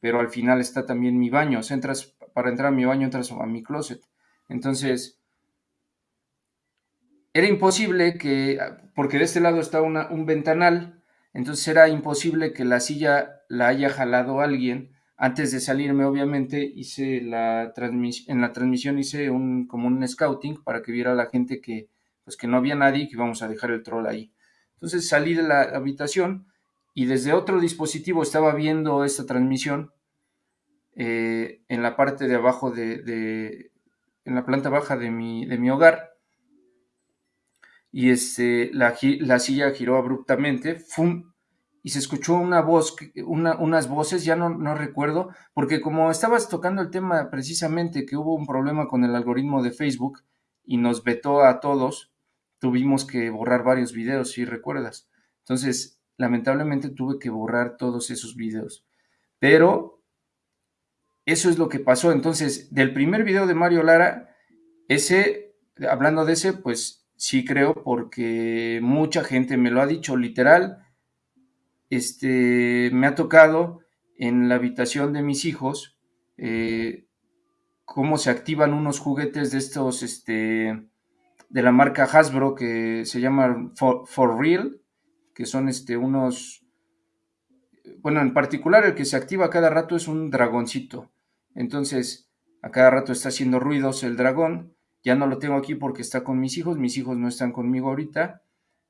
pero al final está también mi baño. O sea, entras, para entrar a mi baño entras a mi closet. Entonces, era imposible que, porque de este lado está un ventanal, entonces era imposible que la silla la haya jalado alguien antes de salirme, obviamente, hice la transmisión, en la transmisión hice un, como un scouting para que viera la gente que, pues que no había nadie y que íbamos a dejar el troll ahí. Entonces salí de la habitación y desde otro dispositivo estaba viendo esta transmisión eh, en la parte de abajo de, en la planta baja de mi, de mi hogar y este, la, la silla giró abruptamente, ¡fum! y se escuchó una voz, unas voces, ya no, no recuerdo, porque como estabas tocando el tema precisamente que hubo un problema con el algoritmo de Facebook y nos vetó a todos, tuvimos que borrar varios videos, si recuerdas. Entonces, lamentablemente tuve que borrar todos esos videos. Pero eso es lo que pasó. Entonces, del primer video de Mario Lara, ese, hablando de ese, pues sí creo porque mucha gente me lo ha dicho literal este, me ha tocado en la habitación de mis hijos eh, cómo se activan unos juguetes de estos, este, de la marca Hasbro que se llaman For, Real, que son este, unos, bueno, en particular el que se activa cada rato es un dragoncito. Entonces, a cada rato está haciendo ruidos el dragón. Ya no lo tengo aquí porque está con mis hijos, mis hijos no están conmigo ahorita.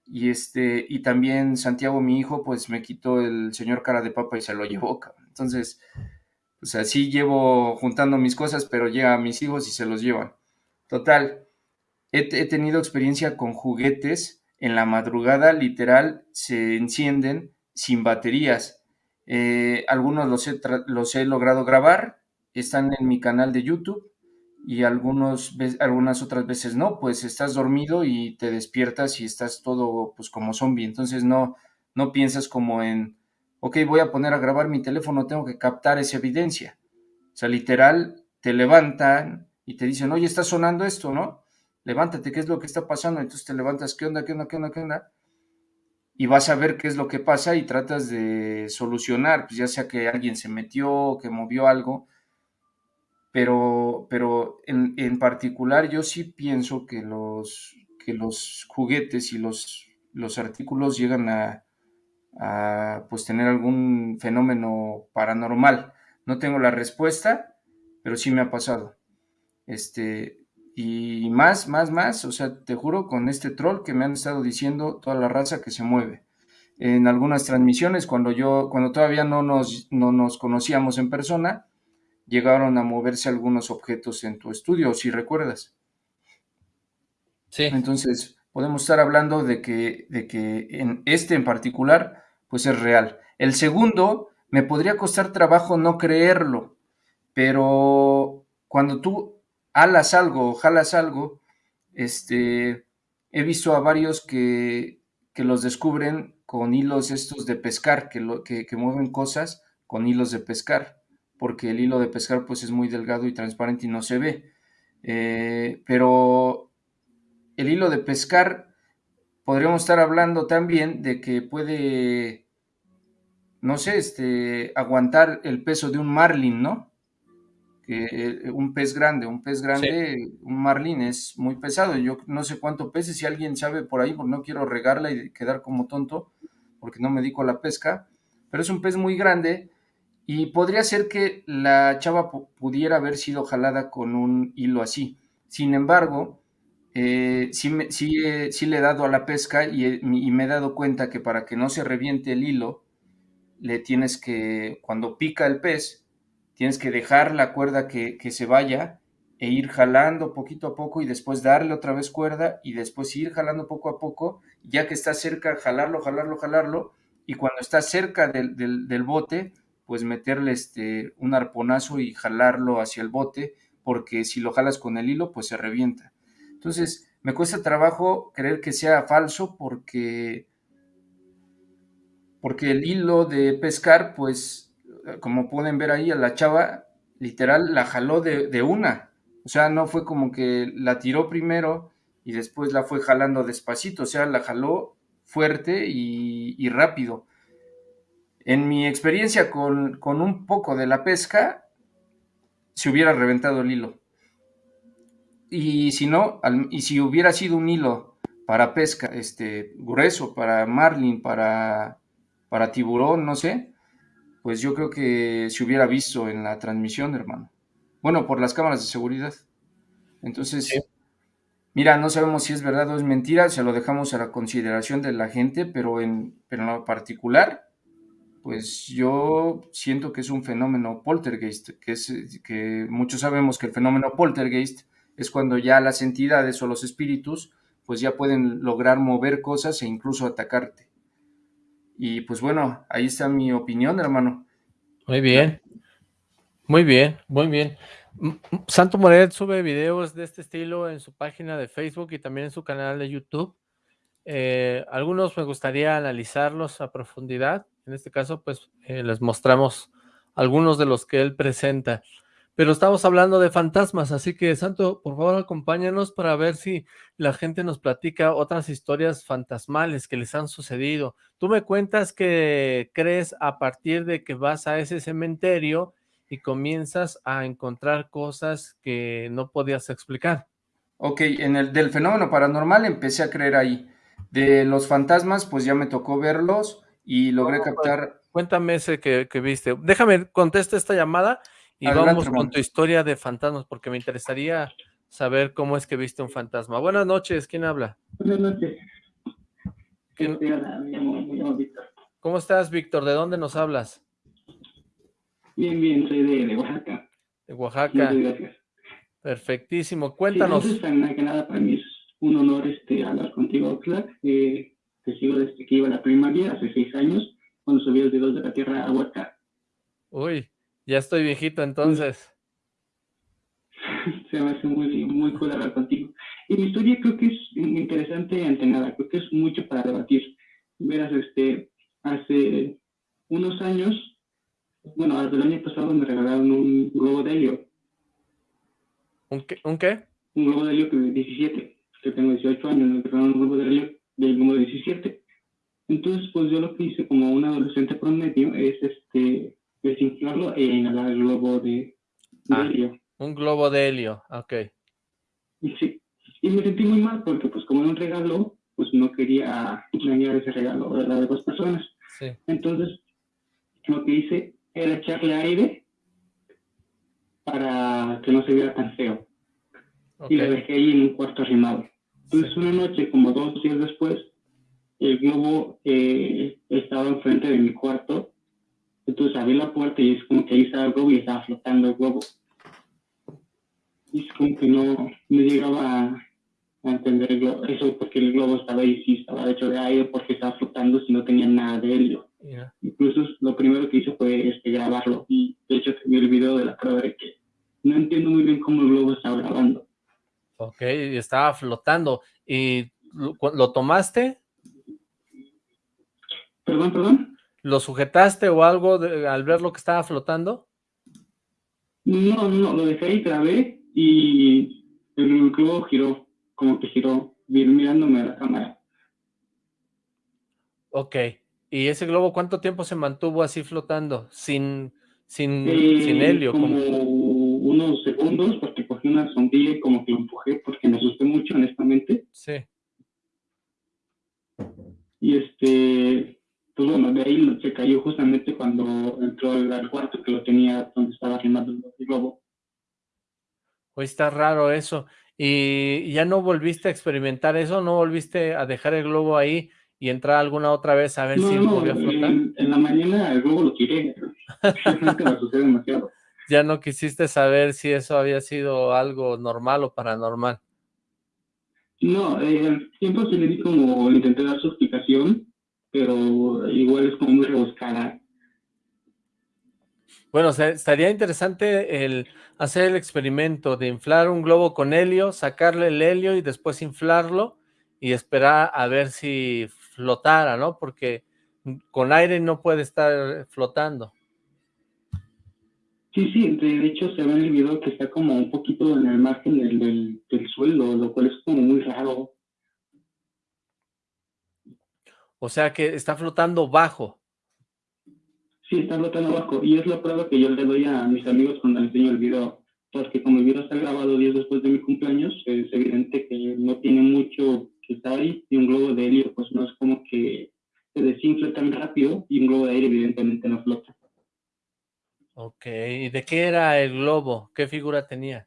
Y este, y también Santiago, mi hijo, pues me quitó el señor cara de papa y se lo llevó, Entonces, pues así llevo juntando mis cosas, pero llega a mis hijos y se los llevan. Total, he, tenido experiencia con juguetes en la madrugada, literal, se encienden sin baterías. Eh, algunos los los he logrado grabar, están en mi canal de YouTube y algunos, algunas otras veces no, pues estás dormido y te despiertas y estás todo pues como zombie, entonces no, no piensas como en, ok, voy a poner a grabar mi teléfono, tengo que captar esa evidencia. O sea, literal, te levantan y te dicen, oye, está sonando esto, ¿no? Levántate, ¿qué es lo que está pasando? Entonces te levantas, ¿qué onda, qué onda, qué onda, qué onda? Y vas a ver qué es lo que pasa y tratas de solucionar, pues ya sea que alguien se metió, que movió algo, pero, pero en, en, particular yo sí pienso que los, que los juguetes y los, los artículos llegan a, a pues tener algún fenómeno paranormal. No tengo la respuesta, pero sí me ha pasado. Este, y más, más, más, o sea, te juro con este troll que me han estado diciendo toda la raza que se mueve. En algunas transmisiones, cuando yo, cuando todavía no nos, no nos conocíamos en persona, llegaron a moverse algunos objetos en tu estudio, si recuerdas. Sí. Entonces, podemos estar hablando de que, de que en este en particular, pues es real. El segundo, me podría costar trabajo no creerlo, pero cuando tú alas algo jalas algo, este, he visto a varios que, que los descubren con hilos estos de pescar, que, lo, que, que mueven cosas con hilos de pescar porque el hilo de pescar pues es muy delgado y transparente y no se ve. Eh, pero el hilo de pescar podríamos estar hablando también de que puede, no sé, este, aguantar el peso de un marlin, ¿no? Que eh, un pez grande, un pez grande, un marlin es muy pesado. Yo no sé cuánto pese, si alguien sabe por ahí, porque no quiero regarla y quedar como tonto, porque no me dedico a la pesca, pero es un pez muy grande y podría ser que la chava pudiera haber sido jalada con un hilo así. Sin embargo, eh, sí, eh, sí, le he dado a la pesca y, me he dado cuenta que para que no se reviente el hilo, le tienes que, cuando pica el pez, tienes que dejar la cuerda que, que se vaya e ir jalando poquito a poco y después darle otra vez cuerda y después ir jalando poco a poco, ya que está cerca, jalarlo, jalarlo, jalarlo, y cuando está cerca del, del bote, pues meterle este, un arponazo y jalarlo hacia el bote, porque si lo jalas con el hilo, pues se revienta. Entonces, me cuesta trabajo creer que sea falso porque, porque el hilo de pescar, pues, como pueden ver ahí, a la chava, literal, la jaló de, una. O sea, no fue como que la tiró primero y después la fue jalando despacito, o sea, la jaló fuerte y rápido. En mi experiencia con, un poco de la pesca, se hubiera reventado el hilo. Y si no, y si hubiera sido un hilo para pesca, este, grueso, para marlin, para, para tiburón, no sé, pues yo creo que se hubiera visto en la transmisión, hermano. Bueno, por las cámaras de seguridad. Entonces, mira, no sabemos si es verdad o es mentira, se lo dejamos a la consideración de la gente, pero en, pero en lo particular, pues yo siento que es un fenómeno poltergeist, que, es, que muchos sabemos que el fenómeno poltergeist es cuando ya las entidades o los espíritus pues ya pueden lograr mover cosas e incluso atacarte. Y pues bueno, ahí está mi opinión, hermano. Muy bien, muy bien, muy bien. Santo Moret sube videos de este estilo en su página de Facebook y también en su canal de YouTube. Eh, algunos me gustaría analizarlos a profundidad. En este caso, pues eh, les mostramos algunos de los que él presenta. Pero estamos hablando de fantasmas, así que Santo, por favor acompáñanos para ver si la gente nos platica otras historias fantasmales que les han sucedido. Tú me cuentas que crees a partir de que vas a ese cementerio y comienzas a encontrar cosas que no podías explicar. Ok, en el del fenómeno paranormal empecé a creer ahí. De los fantasmas, pues ya me tocó verlos y logré pues, captar... Cuéntame ese que, que viste. Déjame contestar esta llamada y vamos con tu historia de fantasmas, porque me interesaría saber cómo es que viste un fantasma. Buenas noches, ¿quién habla? Buenas noches. ¿Cómo estás, Víctor? ¿De dónde nos hablas? Bien, bien, soy de, Oaxaca. De Oaxaca. gracias. Perfectísimo, cuéntanos. Sí, entonces, que nada, para mí es un honor este, hablar contigo, Oxlack. Eh, te sigo desde que iba a la primaria, hace seis años, cuando subí los dedos de la tierra a Oaxaca. Uy, ya estoy viejito entonces. [LAUGHS] Se me hace muy, muy cool hablar contigo. Y mi historia creo que es interesante ante nada, creo que es mucho para debatir. Verás, este, hace unos años, bueno, hasta el año pasado me regalaron un globo de helio. ¿Un qué? ¿Un, qué? un globo de helio que 17, que tengo 18 años, me regalaron un globo de helio del número 17. Entonces, pues yo lo que hice como un adolescente promedio es este desinflarlo e inhalar el globo de, ah, helio. Un globo de helio, ok. Sí, y me sentí muy mal porque pues como era un regalo, pues no quería dañar ese regalo a las dos personas. Sí. Entonces, lo que hice era echarle aire para que no se viera tan feo. Y lo dejé ahí en un cuarto arrimado. Entonces, una noche, como dos días después, el globo eh, estaba enfrente de mi cuarto entonces abrí la puerta y es como que ahí estaba el globo y estaba flotando el globo. Y es como que no, no llegaba a, entender eso porque el globo estaba ahí, sí, estaba hecho de aire porque estaba flotando si no tenía nada de helio. Incluso lo primero que hice fue este, grabarlo y de hecho tenía el video de la prueba de que no entiendo muy bien cómo el globo estaba grabando. Ok, estaba flotando. ¿Y lo, lo tomaste? Perdón, perdón. ¿Lo sujetaste o algo al ver lo que estaba flotando? No, no, lo dejé y grabé y el globo giró, como que giró, mirándome a la cámara. Ok. ¿Y ese globo cuánto tiempo se mantuvo así flotando? Sin, sin, sin eh, helio. Como, unos segundos, porque cogí una sondilla y como que lo empujé porque me asusté mucho, honestamente. Sí. Y este, pues bueno, de ahí se cayó justamente cuando entró al cuarto que lo tenía donde estaba filmando el globo. Pues está raro eso. ¿Y ya no volviste a experimentar eso? ¿No volviste a dejar el globo ahí y entrar alguna otra vez a ver si volvió a flotar? En, en, la mañana el globo lo tiré. [LAUGHS] me asusté demasiado. Ya no quisiste saber si eso había sido algo normal o paranormal. No, eh, siempre se le di como, intenté dar su explicación, pero igual es como muy rebuscada. Bueno, estaría interesante el hacer el experimento de inflar un globo con helio, sacarle el helio y después inflarlo y esperar a ver si flotara, ¿no? Porque con aire no puede estar flotando. Sí, sí, de hecho se ve en el video que está como un poquito en el margen del, del suelo, lo cual es como muy raro. O sea que está flotando bajo. Sí, está flotando bajo. Y es la prueba que yo le doy a mis amigos cuando les enseño el video. Porque como el video está grabado días después de mi cumpleaños, es evidente que no tiene mucho que estar ahí. Y un globo de helio, pues no es como que se desinfla tan rápido. Y un globo de aire, evidentemente, no flota. Ok, ¿y de qué era el globo? ¿Qué figura tenía?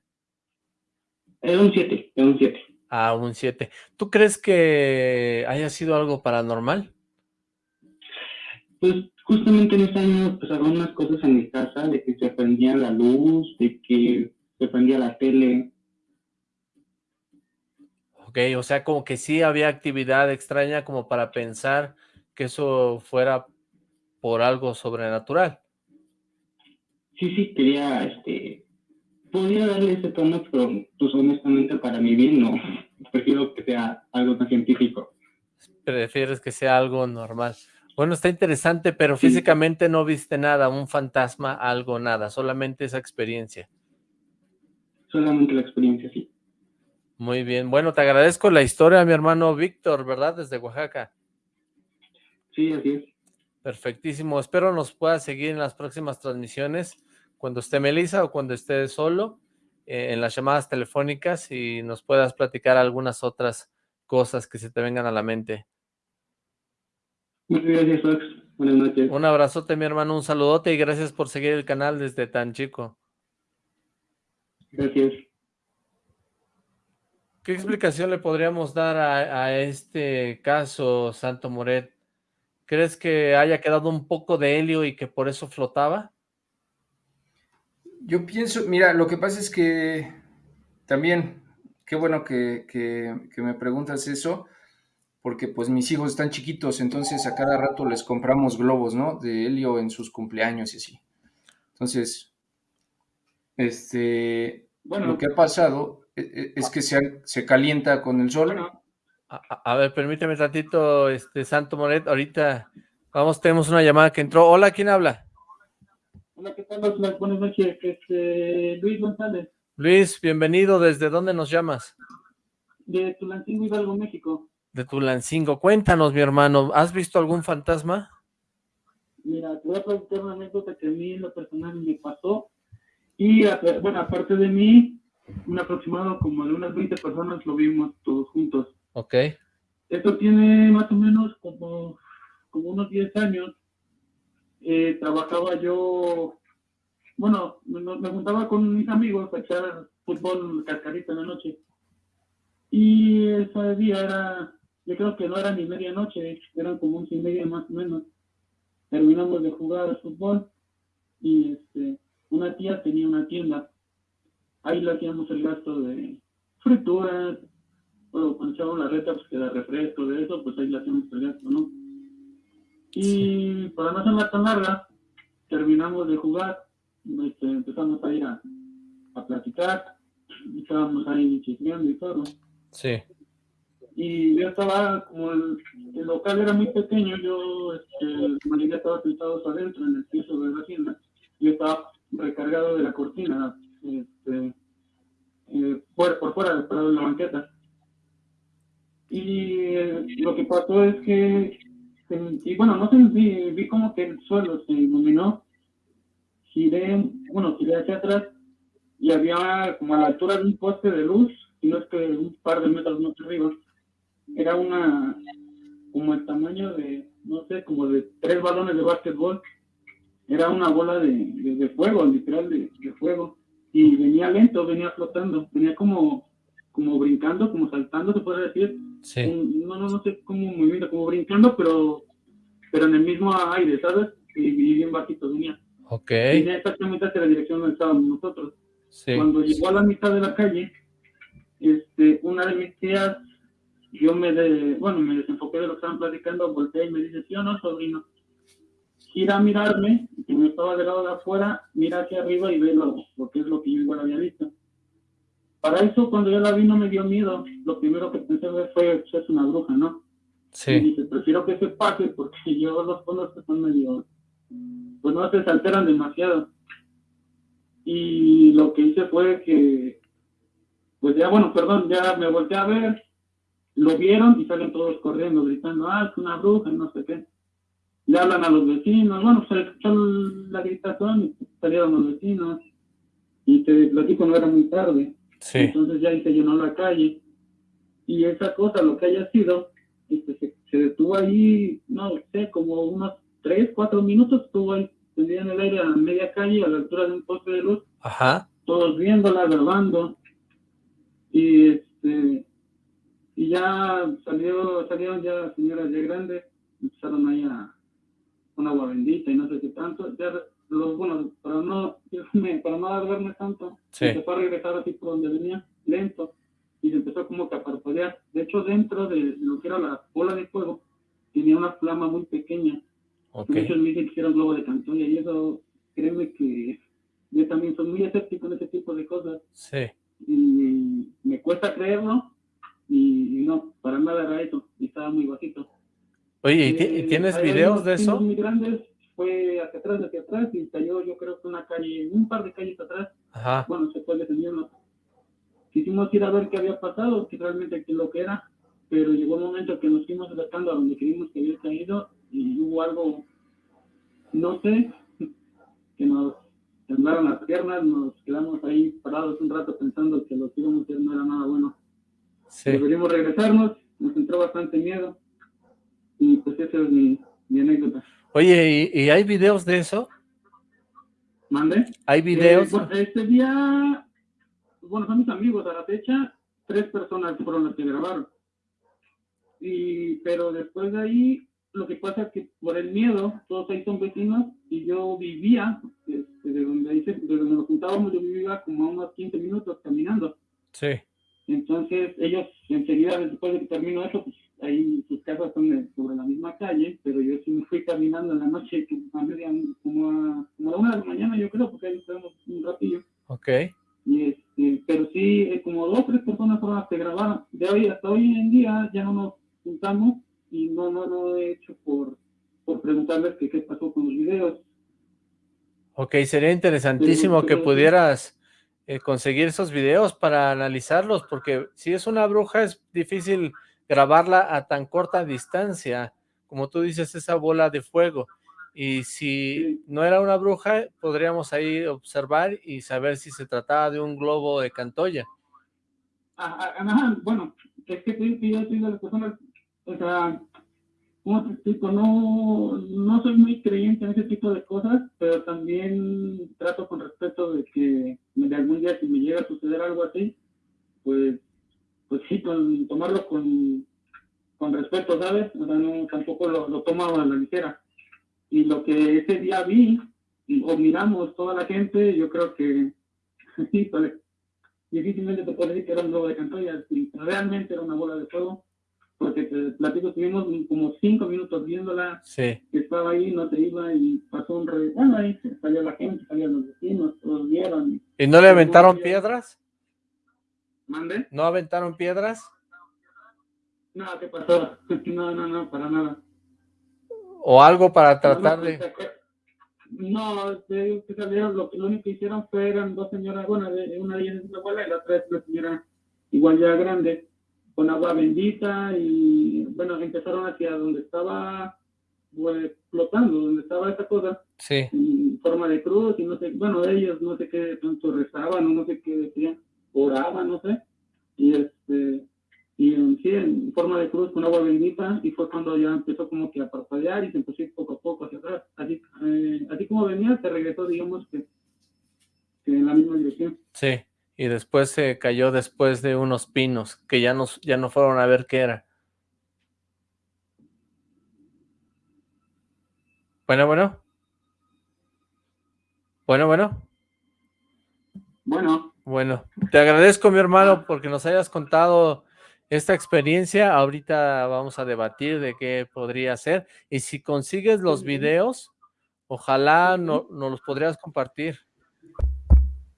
Era un 7, era un 7. Ah, un 7. ¿Tú crees que haya sido algo paranormal? Pues justamente en ese año pasaron unas cosas en mi casa, de que se prendía la luz, de que se prendía la tele. Ok, o sea, como que sí había actividad extraña como para pensar que eso fuera por algo sobrenatural. Sí, sí, quería, este, podría darle ese tono, pero pues honestamente para mi bien no, prefiero que sea algo tan científico. Prefieres que sea algo normal. Bueno, está interesante, pero físicamente no viste nada, un fantasma, algo, nada, solamente esa experiencia. Solamente la experiencia, sí. Muy bien, bueno, te agradezco la historia, mi hermano Víctor, ¿verdad? Desde Oaxaca. Sí, así es. Perfectísimo, espero nos pueda seguir en las próximas transmisiones, cuando esté Melissa o cuando esté solo, eh, en las llamadas telefónicas y nos puedas platicar algunas otras cosas que se te vengan a la mente. Muchas gracias, Fox. Buenas noches. Un abrazote, mi hermano, un saludote y gracias por seguir el canal desde tan chico. Gracias. ¿Qué explicación le podríamos dar a, a este caso, Santo Moret? ¿Crees que haya quedado un poco de helio y que por eso flotaba? Yo pienso, mira, lo que pasa es que también, qué bueno que, que- que me preguntas eso, porque pues mis hijos están chiquitos, entonces a cada rato les compramos globos, ¿no? De helio en sus cumpleaños y así. Entonces, este, Bueno. lo que ha pasado e- e- es que se, se calienta con el sol. A, a- a ver, permíteme tantito, este Santo Moret, ahorita vamos, tenemos una llamada que entró. Hola, ¿quién habla? Hola, ¿qué tal? Buenas noches. Este, Luis González, Luis, bienvenido, ¿desde dónde nos llamas? de Tulancingo, Hidalgo, México. De Tulancingo. Cuéntanos, mi hermano, ¿has visto algún fantasma? Mira, te voy a platicar una anécdota que a mí en lo personal me pasó. Y, bueno, aparte de mí, un aproximado como de unas 20 personas lo vimos todos juntos. Ok, Esto tiene más o menos como, como unos 10 años. Eh, trabajaba yo, bueno, me, juntaba con mis amigos a echar fútbol cascarita en la noche. Y ese día era, yo creo que no era ni medianoche, eran como once y media más o menos. Terminamos de jugar al fútbol y este, una tía tenía una tienda. Ahí le hacíamos el gasto de frituras, bueno, cuando echábamos la reta, pues que da refresco, de eso, pues ahí le hacíamos el gasto, ¿no? Y para no hacerla tan larga, terminamos de jugar, este, empezamos a ir a, a platicar, estábamos ahí chismeando y todo. sí, Y yo estaba, como el, el local era muy pequeño, yo, este, María estaba sentados adentro en el piso de la tienda. Yo estaba recargado de la cortina, este, eh, por, por fuera, de la banqueta. Y eh, lo que pasó es que, sentí, bueno, no sentí, vi como que el suelo se iluminó. Giré, bueno, giré hacia atrás y había como a la altura de un poste de luz, y no es que un par de metros más arriba, era una, como el tamaño de, no sé, como de tres balones de básquetbol. Era una bola de, de, de fuego, literal de, de fuego. Y venía lento, venía flotando, venía como, como brincando, como saltando, se puede decir. Sí, no, no, no sé cómo movimiento, como brincando, pero, pero en el mismo aire, ¿sabes? Y, y bien bajito venía. ok, Venía exactamente hacia la dirección donde estábamos nosotros. sí, Cuando llegó a la mitad de la calle, este, una de mis tías, yo me, de, bueno, me desenfoqué de lo que estaban platicando, volteé y me dice, ¿sí o no, sobrino? Gira a mirarme, que me estaba del lado de afuera, mira hacia arriba y ve lo, lo que es lo que yo igual había visto. Para eso, cuando yo la vi, no me dio miedo. Lo primero que pensé fue, pues, es una bruja, ¿no? Y sí, dice, prefiero que se pase porque [LAUGHS] yo los que son medio, pues no se alteran demasiado. Y lo que hice fue que, pues ya, bueno, perdón, ya me volteé a ver, lo vieron y salen todos corriendo, gritando, ah, es una bruja, y no sé qué. Le hablan a los vecinos, bueno, se escuchó la gritación y salieron los vecinos. Y te platico, no era muy tarde. Sí, Entonces ya se llenó la calle. Y esa cosa, lo que haya sido, este, se, se detuvo ahí, no sé, como unos tres, cuatro minutos estuvo ahí en el aire a media calle, a la altura de un poste de luz. Ajá. Todos viéndola, grabando. Y este y ya salió, salieron ya señoras de grandes, empezaron ahí a con agua bendita y no sé qué tanto. Ya los, bueno, para no, [LAUGHS] para no alargarme tanto, se fue a regresar así por donde venía, lento, y se empezó como que a parpadear. De hecho, dentro de lo que era la bola de fuego, tenía una flama muy pequeña. Okay. Muchos me dicen que era un globo de Cantoya y eso, créeme que yo también soy muy escéptico en ese tipo de cosas. Sí. Y me cuesta creerlo y, no, para nada era eso, y estaba muy bajito. Oye, ¿y, eh, tienes videos de eso? muy grandes, fue hacia atrás, hacia atrás, y cayó yo creo que una calle, un par de calles atrás. Ajá. Bueno, se fue descendiendo. Quisimos ir a ver qué había pasado, que realmente qué lo que era, pero llegó un momento que nos fuimos acercando a donde creímos que había caído y hubo algo, no sé, [LAUGHS] que nos temblaron las piernas, nos quedamos ahí parados un rato pensando que lo que íbamos a hacer no era nada bueno. Sí. Deberíamos regresarnos, nos entró bastante miedo y pues esa es mi, mi anécdota. Oye, ¿y, ¿y, hay videos de eso? ¿Mande? ¿Hay videos? Eh, este día, bueno, son mis amigos a la fecha, tres personas fueron las que grabaron. Y, pero después de ahí, lo que pasa es que por el miedo, todos ahí son vecinos y yo vivía, este, de donde, ahí de donde nos juntábamos, yo vivía como a unos 15 minutos caminando. Sí. Entonces, ellos enseguida, después de que terminó eso, pues ahí sus casas son sobre la misma calle, pero yo sí me fui caminando en la noche, a media, como a, como a una de la mañana, yo creo, porque ahí estamos un ratillo. Ok. Y este, pero sí, eh, como dos o tres personas fueron las que grabaron. De hoy hasta hoy en día ya no nos juntamos y no, no lo he hecho por, por preguntarles que qué pasó con los videos. Ok, sería interesantísimo que pudieras eh, conseguir esos videos para analizarlos, porque si es una bruja es difícil grabarla a tan corta distancia, como tú dices, esa bola de fuego. Y si no era una bruja, podríamos ahí observar y saber si se trataba de un globo de Cantoya. Ajá, bueno, es que yo soy de las personas, o sea, como te explico? No, no soy muy creyente en ese tipo de cosas, pero también trato con respeto de que de algún día si me llega a suceder algo así, pues, pues sí, con, tomarlo con, con respeto, ¿sabes? O sea, no, tampoco lo, lo tomo a la ligera. Y lo que ese día vi, o miramos toda la gente, yo creo que [LAUGHS] sí, pues, difícilmente te puedo decir que era un globo de Cantoya, realmente era una bola de fuego, porque te platico, estuvimos como cinco minutos viéndola, sí. que estaba ahí, no se iba y pasó un re... Bueno, ahí salió la gente, salieron los vecinos, todos vieron. ¿Y no le aventaron piedras? ¿Mande? ¿No aventaron piedras? No, ¿qué pasó? [LAUGHS] No, no, no, para nada. ¿O algo para tratar no, de...? No, que salieron, lo, lo único que hicieron fue, eran dos señoras, bueno, una de ellas es una abuela y la otra es una señora igual ya grande, con agua bendita y bueno, empezaron hacia donde estaba pues, flotando, donde estaba esa cosa, sí. en forma de cruz y no sé, bueno, ellos no sé qué tanto rezaban o no sé qué decían, oraban, no sé, y este, y en, sí, en forma de cruz con agua bendita y fue cuando ya empezó como que a parpadear y se empezó a ir poco a poco hacia atrás, así, eh, así como venía se regresó digamos que, que en la misma dirección. Sí y después se cayó después de unos pinos, que ya no, ya no fueron a ver qué era. Bueno, bueno. Bueno, bueno. Bueno. Bueno, te agradezco mi hermano porque nos hayas contado esta experiencia. Ahorita vamos a debatir de qué podría ser. Y si consigues los videos, ojalá no, nos los podrías compartir.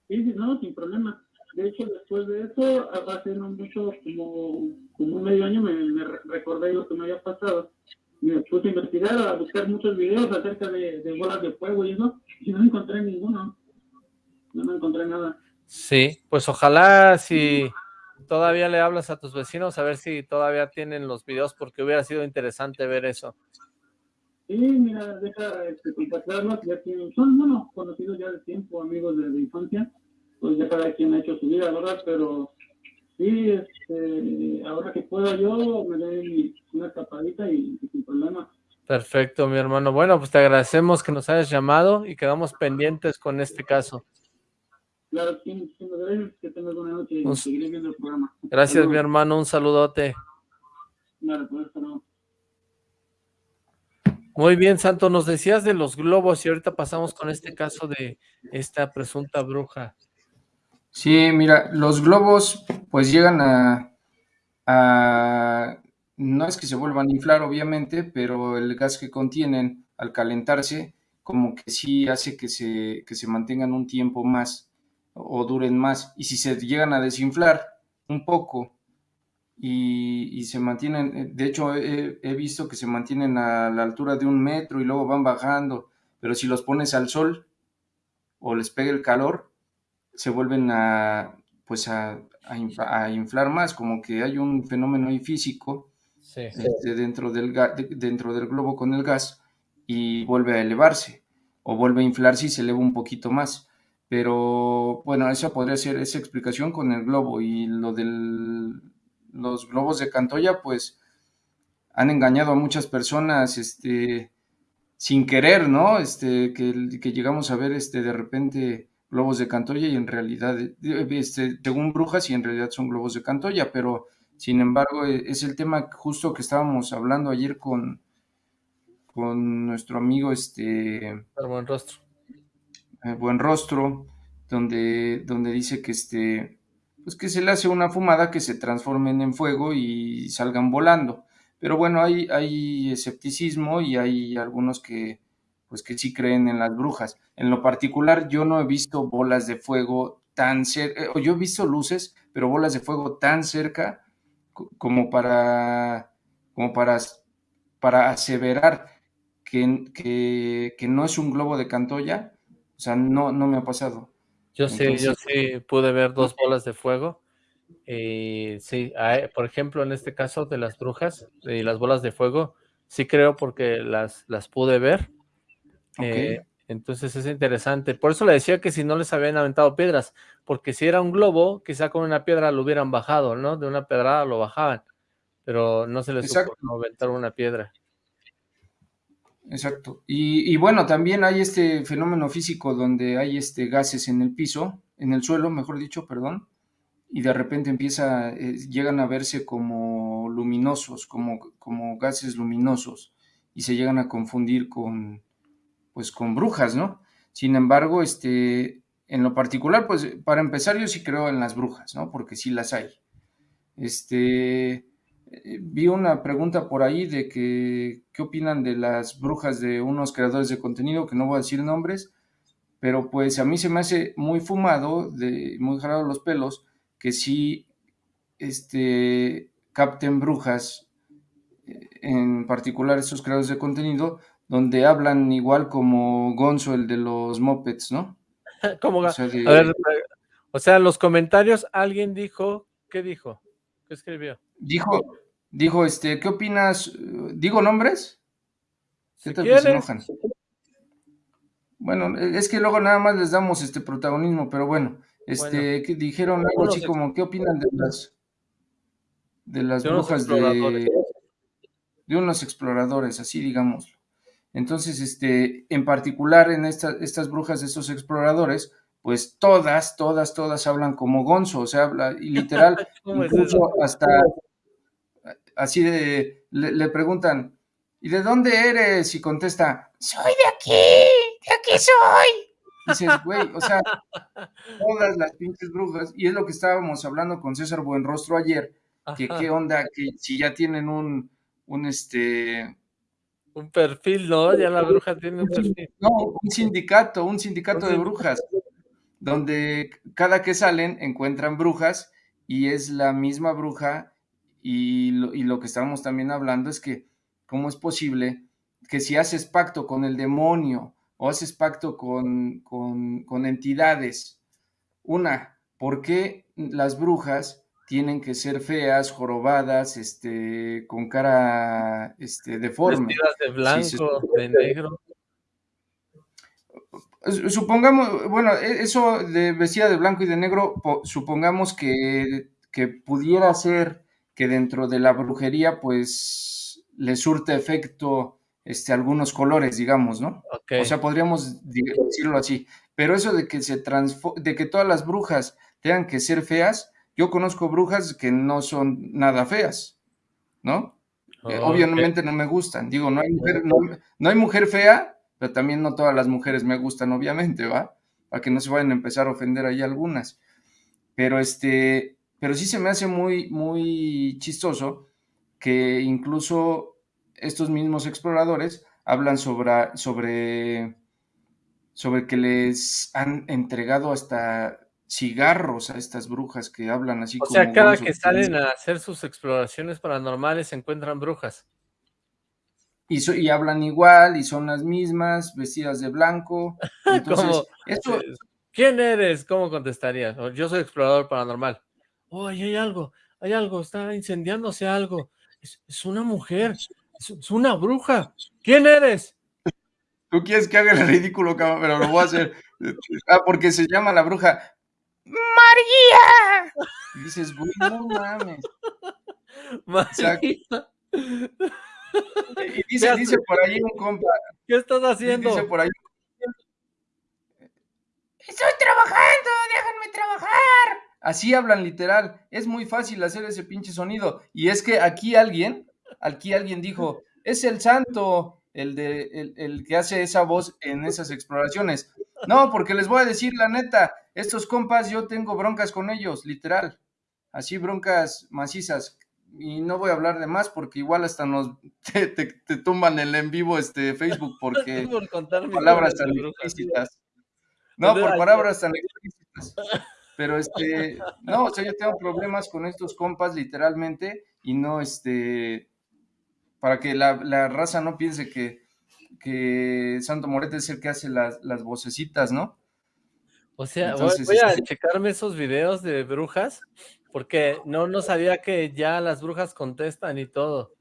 Sí, no, sin problema. De hecho, después de eso, hace no mucho, como, como un medio año, me, me, recordé lo que me había pasado. Me puse a investigar, a buscar muchos videos acerca de, de bolas de fuego y eso, y no encontré ninguno. No me encontré nada. Sí, pues ojalá si todavía le hablas a tus vecinos, a ver si todavía tienen los videos, porque hubiera sido interesante ver eso. Sí, mira, deja este, contactarlos, ya tienen, son, bueno, conocidos ya de tiempo, amigos de, de infancia, pues ya cada quien ha hecho su vida, ¿verdad? Pero sí, este, ahora que pueda yo, me doy una escapadita y, y, sin problema. Perfecto, mi hermano. Bueno, pues te agradecemos que nos hayas llamado y quedamos pendientes con este caso. Claro, sí, gracias. Que tengas buena noche y seguiré viendo el programa. Gracias, mi hermano. Un saludote. Claro, pues, no. Muy bien, Santo, nos decías de los globos y ahorita pasamos con este caso de esta presunta bruja. Sí, mira, los globos pues llegan a, a, no es que se vuelvan a inflar obviamente, pero el gas que contienen al calentarse como que sí hace que se, que se mantengan un tiempo más o duren más. Y si se llegan a desinflar un poco y, se mantienen, eh, de hecho he, visto que se mantienen a la altura de un metro y luego van bajando, pero si los pones al sol o les pega el calor, se vuelven a, pues a, inflar más, como que hay un fenómeno ahí físico este, dentro, del, dentro del globo con el gas y vuelve a elevarse o vuelve a inflarse y se eleva un poquito más. Pero bueno, esa podría ser esa explicación con el globo y lo del los globos de Cantoya, pues han engañado a muchas personas, este, sin querer, ¿no? Este, que, llegamos a ver, este, de repente globos de Cantoya y en realidad, este, según brujas y en realidad son globos de Cantoya, pero sin embargo e, es el tema justo que estábamos hablando ayer con, con nuestro amigo, este... Rostro. Buen rostro, donde, donde dice que este pues que se le hace una fumada que se transformen en fuego y salgan volando. Pero bueno, hay, hay escepticismo y hay algunos que, pues que sí creen en las brujas. En lo particular, yo no he visto bolas de fuego tan cerca, eh, yo he visto luces, pero bolas de fuego tan cerca como para, como para, para aseverar que, que, que no es un globo de Cantoya, o sea, no, no me ha pasado. Yo sí, yo sí pude ver dos bolas de fuego. Y sí, por ejemplo, en este caso de las brujas y las bolas de fuego, sí creo porque las, las pude ver. Eh, entonces es interesante. Por eso le decía que si no les habían aventado piedras, porque si era un globo, quizá con una piedra lo hubieran bajado, ¿no? De una pedrada lo bajaban, pero no se les ocurrió aventar una piedra. Exacto. Y, bueno, también hay este fenómeno físico donde hay este gases en el piso, en el suelo, mejor dicho, perdón, y de repente empieza, eh, llegan a verse como luminosos, como, como gases luminosos, y se llegan a confundir con, pues, con brujas, ¿no? Sin embargo, este, en lo particular, pues, para empezar, yo sí creo en las brujas, ¿no? Porque sí las hay. Este, eh, vi una pregunta por ahí de que qué opinan de las brujas de unos creadores de contenido, que no voy a decir nombres, pero pues a mí se me hace muy fumado, de, muy jalado los pelos, que sí este, capten brujas, eh, en particular estos creadores de contenido, donde hablan igual como Gonzo, el de los mopeds, ¿no? [LAUGHS] como o sea, a ver, o sea, en los comentarios alguien dijo, ¿qué dijo? ¿Qué escribió? Dijo, dijo, este, ¿qué opinas? ¿Digo nombres? Si se Bueno, es que luego nada más les damos este protagonismo, pero bueno, este, que dijeron algo así como, ¿qué opinan de las de las brujas de, de unos exploradores, así digamos. Entonces, este, en particular en estas brujas de estos exploradores, pues todas, todas, todas hablan como Gonzo, o sea, habla, y literal, [LAUGHS] incluso hasta así de, le, preguntan, ¿y de dónde eres? Y contesta, soy de aquí, de aquí soy. dices, güey, o sea, [LAUGHS] todas las pinches brujas, y es lo que estábamos hablando con César Buenrostro ayer, que qué onda, que si ya tienen un, un este... Un perfil, ¿no? Ya la bruja tiene un perfil. No, un sindicato, un sindicato de brujas donde cada que salen encuentran brujas y es la misma bruja y lo, que estábamos también hablando es que cómo es posible que si haces pacto con el demonio o haces pacto con, con, entidades, una, ¿por qué las brujas tienen que ser feas, jorobadas, este, con cara este, deforme? Vestidas de blanco, de negro. Supongamos, bueno, e, eso de vestida de blanco y de negro, supongamos que, pudiera ser que dentro de la brujería, pues, le surte efecto este, algunos colores, digamos, ¿no? O sea, podríamos decirlo así. Pero eso de que se de que todas las brujas tengan que ser feas, yo conozco brujas que no son nada feas, ¿no? Eh, obviamente no me gustan. Digo, no hay, mujer, no, hay mujer fea, pero también no todas las mujeres me gustan, obviamente, ¿va? Para que no se vayan a empezar a ofender ahí algunas. Pero este, pero sí se me hace muy, muy chistoso que incluso estos mismos exploradores hablan sobre, sobre, sobre que les han entregado hasta cigarros a estas brujas que hablan así o como... O sea, cada que salen a hacer sus exploraciones paranormales se encuentran brujas. Y, y hablan igual, y son las mismas, vestidas de blanco. [LAUGHS] Entonces. ¿Quién eres? ¿Cómo contestarías? Yo soy explorador paranormal. Oh, hay algo, hay algo, está incendiándose algo. Es, una mujer, es, una bruja. ¿Quién eres? Tú quieres que haga el ridículo, pero lo voy a hacer. [LAUGHS] Ah, porque se llama la bruja. ¡María! Y dices, güey, no mames. [LAUGHS] María. [LAUGHS] y dice, dice por ahí un compa. ¿Qué estás haciendo? Dice por ahí. Estoy trabajando, déjenme trabajar. Así hablan literal. Es muy fácil hacer ese pinche sonido. Y es que aquí alguien, aquí alguien dijo, es el santo, el, de, el, el que hace esa voz en esas exploraciones. No, porque les voy a decir la neta, estos compas yo tengo broncas con ellos, literal. Así broncas macizas. Y no voy a hablar de más porque igual hasta nos [LAUGHS] te, tumban el en vivo este Facebook [LAUGHS] porque palabras tan explícitas. No, por palabras [LAUGHS] tan explícitas. Pero este, no, o sea, yo tengo problemas con estos compas literalmente y no este, para que la, la raza no piense que, que Santo Morete es el que hace las, las vocecitas, ¿no? O sea, voy, a este checarme esos videos de brujas, porque no, no sabía que ya las brujas contestan y todo.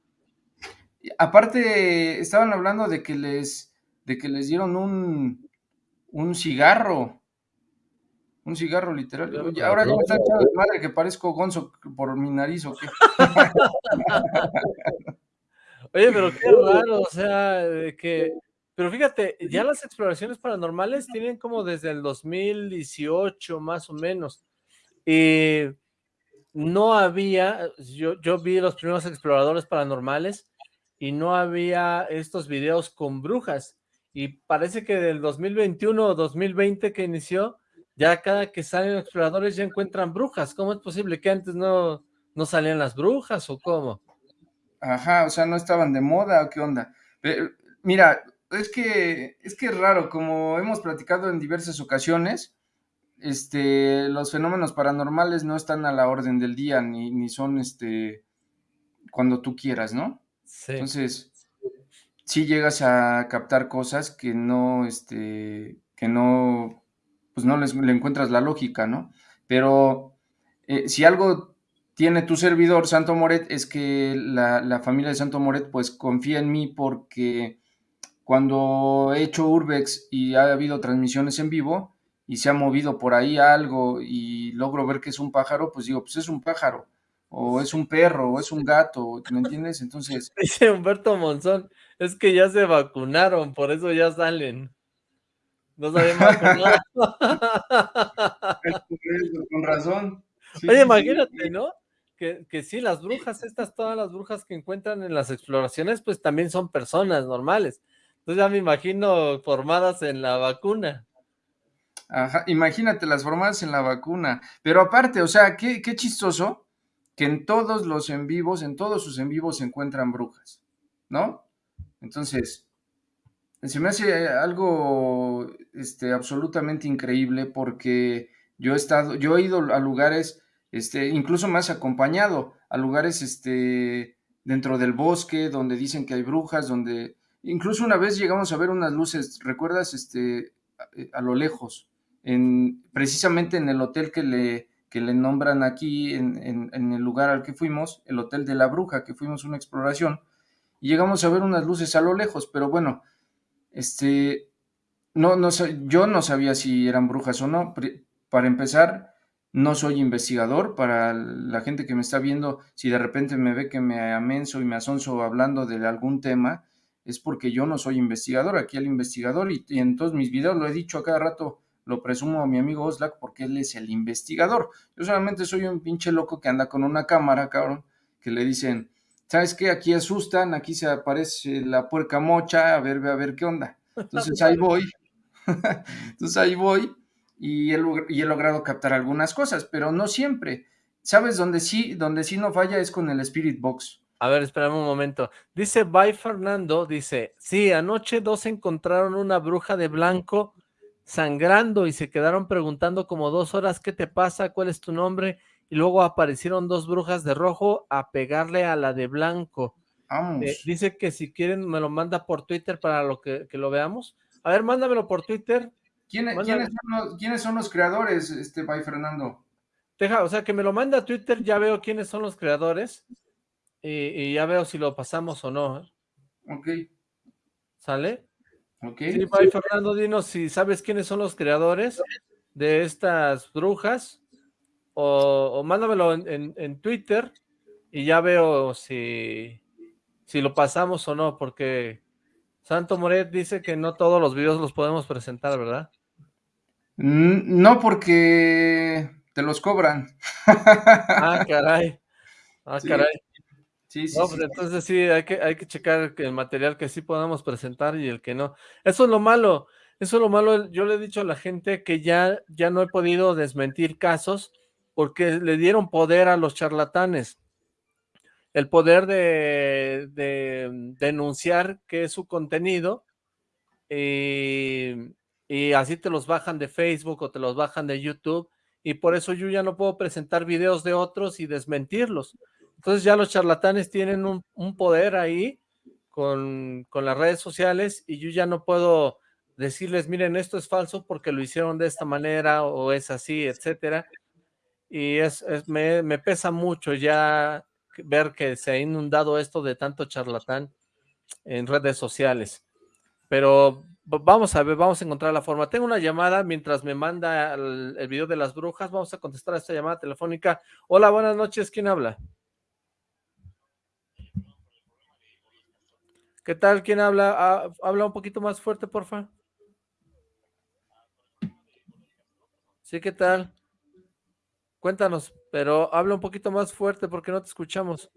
Aparte, estaban hablando de que les, de que les dieron un, un cigarro. Un cigarro literal. ahora ya me están echando de madre que parezco gonzo por mi nariz o qué. [LAUGHS] Oye, pero qué raro, o sea, que... Pero fíjate, ya las exploraciones paranormales tienen como desde el 2018 más o menos. Y no había, yo, yo vi los primeros exploradores paranormales y no había estos videos con brujas. Y parece que del 2021 o 2020 que inició, ya cada que salen exploradores ya encuentran brujas. ¿Cómo es posible que antes no, no salían las brujas o cómo? Ajá, o sea, no estaban de moda o qué onda. Pero, mira, es que es que raro, como hemos platicado en diversas ocasiones, este, los fenómenos paranormales no están a la orden del día, ni, ni son este cuando tú quieras, ¿no? Sí. Entonces, sí llegas a captar cosas que no, este, que no, pues no les, le encuentras la lógica, ¿no? Pero eh, si algo tiene tu servidor, Santo Moret, es que la, familia de Santo Moret pues confía en mí porque cuando he hecho Urbex y ha habido transmisiones en vivo y se ha movido por ahí algo y logro ver que es un pájaro, pues digo, pues es un pájaro, o es un perro, o es un gato, ¿me entiendes? Entonces... [LAUGHS] Dice Humberto Monzón, es que ya se vacunaron, por eso ya salen. No sabemos vacunado. [LAUGHS] [LAUGHS] Con razón. Oye, imagínate, ¿no? que, que sí, las brujas, estas, todas las brujas que encuentran en las exploraciones, pues también son personas normales. Entonces ya me imagino formadas en la vacuna. Ajá, imagínate las formadas en la vacuna. Pero aparte, o sea, qué, qué chistoso que en todos los en vivos, en todos sus en vivos se encuentran brujas, ¿no? Entonces, se me hace algo este, absolutamente increíble porque yo he estado, yo he ido a lugares este, incluso has acompañado a lugares este, dentro del bosque donde dicen que hay brujas, donde incluso una vez llegamos a ver unas luces, ¿recuerdas? Este, a, lo lejos, en, precisamente en el hotel que le, que le nombran aquí, en, en, el lugar al que fuimos, el Hotel de la Bruja, que fuimos una exploración, y llegamos a ver unas luces a lo lejos, pero bueno, este, no, no, yo no sabía si eran brujas o no. Para empezar, no soy investigador, para la gente que me está viendo, si de repente me ve que me amenso y me asonzo hablando de algún tema, es porque yo no soy investigador, aquí el investigador, y, en todos mis videos lo he dicho a cada rato, lo presumo a mi amigo Oslak porque él es el investigador. Yo solamente soy un pinche loco que anda con una cámara, cabrón, que le dicen, ¿sabes qué? Aquí asustan, aquí se aparece la puerca mocha, a ver, a ver qué onda. Entonces ahí voy, [LAUGHS] entonces ahí voy y he, logrado captar algunas cosas, pero no siempre. ¿Sabes dónde sí, donde sí no falla es con el Spirit Box? A ver, espérame un momento. Dice Bye Fernando, dice, sí, anoche dos encontraron una bruja de blanco sangrando y se quedaron preguntando como dos horas qué te pasa, cuál es tu nombre, y luego aparecieron dos brujas de rojo a pegarle a la de blanco. Eh, dice que si quieren me lo manda por Twitter para lo que, lo veamos. A ver, mándamelo por Twitter. ¿Quiénes, son los, creadores, este Bye Fernando? Deja, o sea, que me lo manda a Twitter, ya veo quiénes son los creadores y, ya veo si lo pasamos o no. ¿eh? Ok. ¿Sale? Ok. Sí, bye, Fernando, dinos si sabes quiénes son los creadores de estas brujas o, mándamelo en, Twitter y ya veo si, si lo pasamos o no, porque Santo Moret dice que no todos los videos los podemos presentar, ¿verdad? No, porque te los cobran. Ah, caray. Ah, caray. Sí, sí, no, pues entonces sí, hay que, hay que checar el material que sí podamos presentar y el que no. Eso es lo malo, eso es lo malo. Yo le he dicho a la gente que ya, ya no he podido desmentir casos porque le dieron poder a los charlatanes. El poder de, de denunciar que es su contenido y, y así te los bajan de Facebook o te los bajan de YouTube y por eso yo ya no puedo presentar videos de otros y desmentirlos entonces ya los charlatanes tienen un, poder ahí con, las redes sociales y yo ya no puedo decirles, miren, esto es falso porque lo hicieron de esta manera o es así, etcétera. Y es, me, me, pesa mucho ya ver que se ha inundado esto de tanto charlatán en redes sociales. Pero vamos a ver, vamos a encontrar la forma. Tengo una llamada mientras me manda el, video de las brujas. Vamos a contestar a esta llamada telefónica. Hola, buenas noches. ¿Quién habla? ¿Qué tal? ¿Quién habla? Ah, habla un poquito más fuerte, porfa. Sí, ¿qué tal? Cuéntanos, pero habla un poquito más fuerte porque no te escuchamos.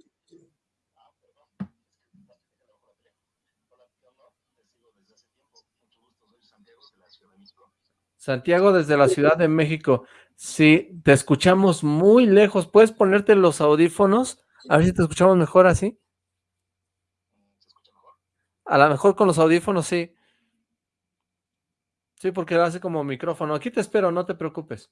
Santiago desde la Ciudad de México. Sí, te escuchamos muy lejos. ¿Puedes ponerte los audífonos? A ver si te escuchamos mejor así. A lo mejor con los audífonos sí. Sí, porque hace como micrófono. Aquí te espero, no te preocupes.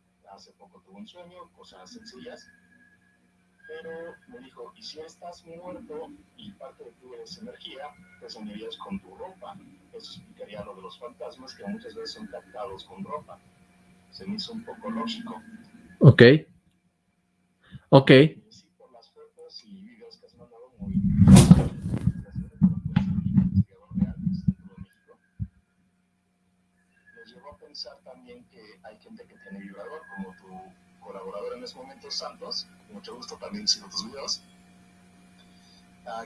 hace poco tuve un sueño, cosas sencillas. Pero me dijo, ¿y si estás muerto y parte de tu es energía, te soñarías con tu ropa? Eso explicaría lo de los fantasmas que muchas veces son captados con ropa. Se me hizo un poco lógico. Ok. Ok. Sí, por las fotos y videos que has mandado muy pensar también que hay gente que tiene vibrador, como tu colaborador en ese momento, Santos, mucho gusto también sigo tus videos,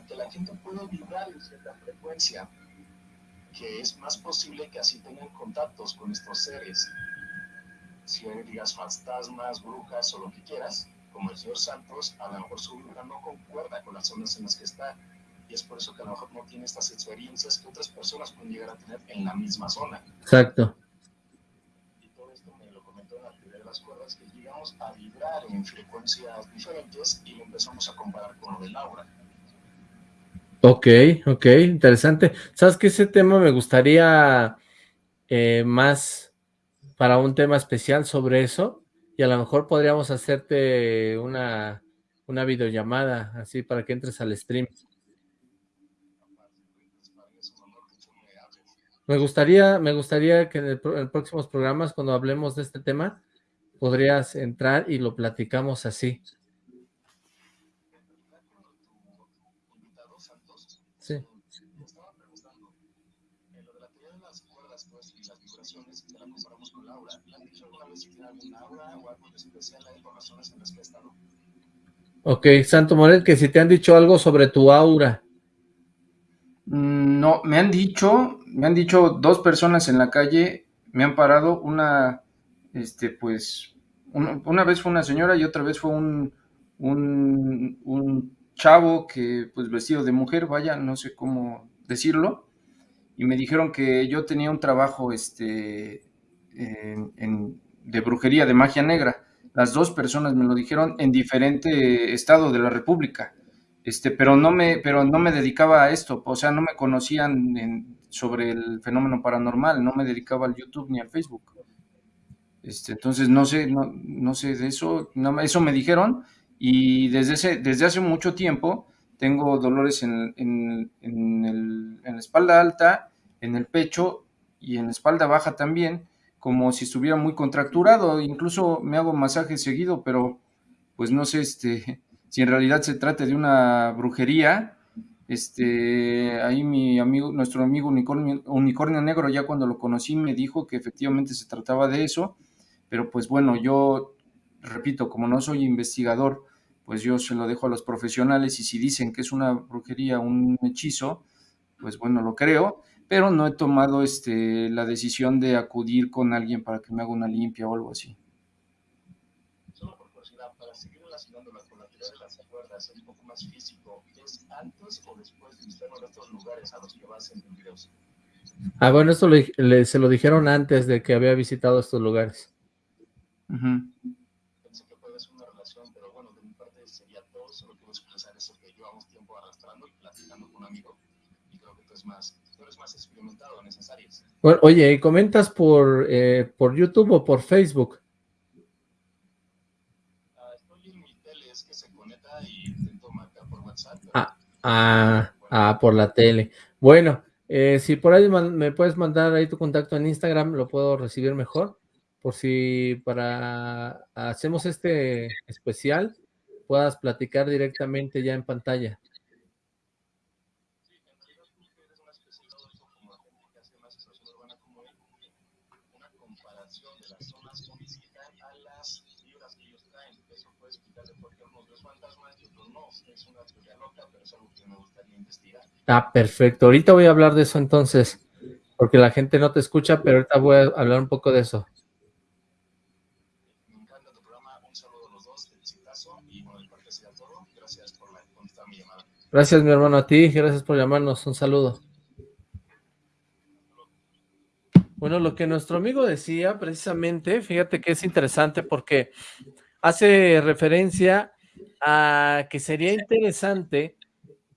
que la gente puede vibrar en cierta frecuencia, que es más posible que así tengan contactos con estos seres. Si digas fantasmas, brujas o lo que quieras, como el señor Santos, a lo mejor su vibra no concuerda con las zonas en las que está. Y es por eso que a lo mejor no tiene estas experiencias que otras personas pueden llegar a tener en la misma zona. Exacto. Que llegamos a vibrar en frecuencias diferentes y lo empezamos a comparar con lo del aura. Ok, ok, interesante. ¿Sabes que ese tema me gustaría eh, más para un tema especial sobre eso? Y a lo mejor podríamos hacerte una, una videollamada, así para que entres al stream. Me gustaría, me gustaría que en, en próximos programas, cuando hablemos de este tema, podrías entrar y lo platicamos así. Sí. Ok, Santo Morel, que si te han dicho algo sobre tu aura. No, me han dicho, me han dicho dos personas en la calle, me han parado, una, este, pues, una, vez fue una señora y otra vez fue un, un, chavo que, pues, vestido de mujer, vaya, no sé cómo decirlo, y me dijeron que yo tenía un trabajo, este, en, de brujería, de magia negra. Las dos personas me lo dijeron en diferente estado de la República. Este, pero no me, pero no me dedicaba a esto, o sea, no me conocían sobre el fenómeno paranormal, no me dedicaba al YouTube ni al Facebook. Este, entonces no sé, no, no sé de eso, no, eso me dijeron y desde, ese, desde hace mucho tiempo tengo dolores en, en, en la espalda alta, en el pecho y en la espalda baja también como si estuviera muy contracturado, incluso me hago masaje seguido, pero pues no sé este, [LAUGHS] si en realidad se trata de una brujería. Este, ahí mi amigo, nuestro amigo unicornio, unicornio negro, ya cuando lo conocí me dijo que efectivamente se trataba de eso, pero pues bueno, yo repito, como no soy investigador, pues yo se lo dejo a los profesionales y si dicen que es una brujería, un hechizo, pues bueno, lo creo, pero no he tomado este, la decisión de acudir con alguien para que me haga una limpia o algo así. Solo por curiosidad, para seguir relacionándola con la teoría de las cuerdas, un poco más físico, ¿es antes o después de visitar de estos lugares a los que vas en videos? Ah, bueno, esto le, le, se lo dijeron antes de que había visitado estos lugares. Uh -huh. Pensé que puede ser una relación, pero bueno, de mi parte sería todo, solo quiero expresar eso que llevamos tiempo arrastrando y platicando con un amigo, y creo que esto es más más experimentado en esas áreas. Bueno, oye, ¿y comentas por, eh, por YouTube o por Facebook? Ah, estoy en mi tele, es que se conecta y intento marcar por WhatsApp. Ah, ah, ah, por la tele. Bueno, eh, si por ahí me puedes mandar ahí tu contacto en Instagram, lo puedo recibir mejor. Por si para hacemos este especial, puedas platicar directamente ya en pantalla. Ah, perfecto. Ahorita voy a hablar de eso entonces, porque la gente no te escucha, pero ahorita voy a hablar un poco de eso. Me encanta tu programa. Un saludo a los dos. Felicitazo y bueno, de parte sea todo. Gracias por la contestar mi llamada. Gracias, mi hermano, a ti. Gracias por llamarnos. Un saludo. Bueno, lo que nuestro amigo decía precisamente, fíjate que es interesante porque hace referencia a que sería interesante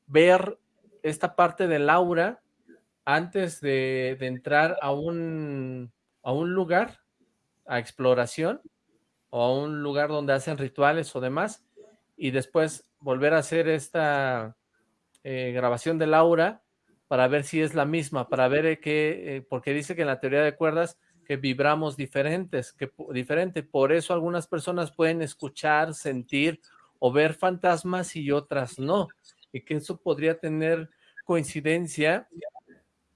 ver esta parte del aura antes de, de entrar a un, a un lugar, a exploración, o a un lugar donde hacen rituales o demás, y después volver a hacer esta eh, grabación del aura para ver si es la misma, para ver qué, eh, porque dice que en la teoría de cuerdas que vibramos diferentes, que diferente, por eso algunas personas pueden escuchar, sentir o ver fantasmas y otras no, y que eso podría tener coincidencia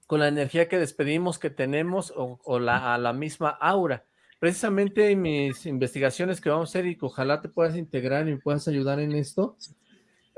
con la energía que despedimos que tenemos o, la, a la misma aura. Precisamente en mis investigaciones que vamos a hacer y que ojalá te puedas integrar y me puedas ayudar en esto,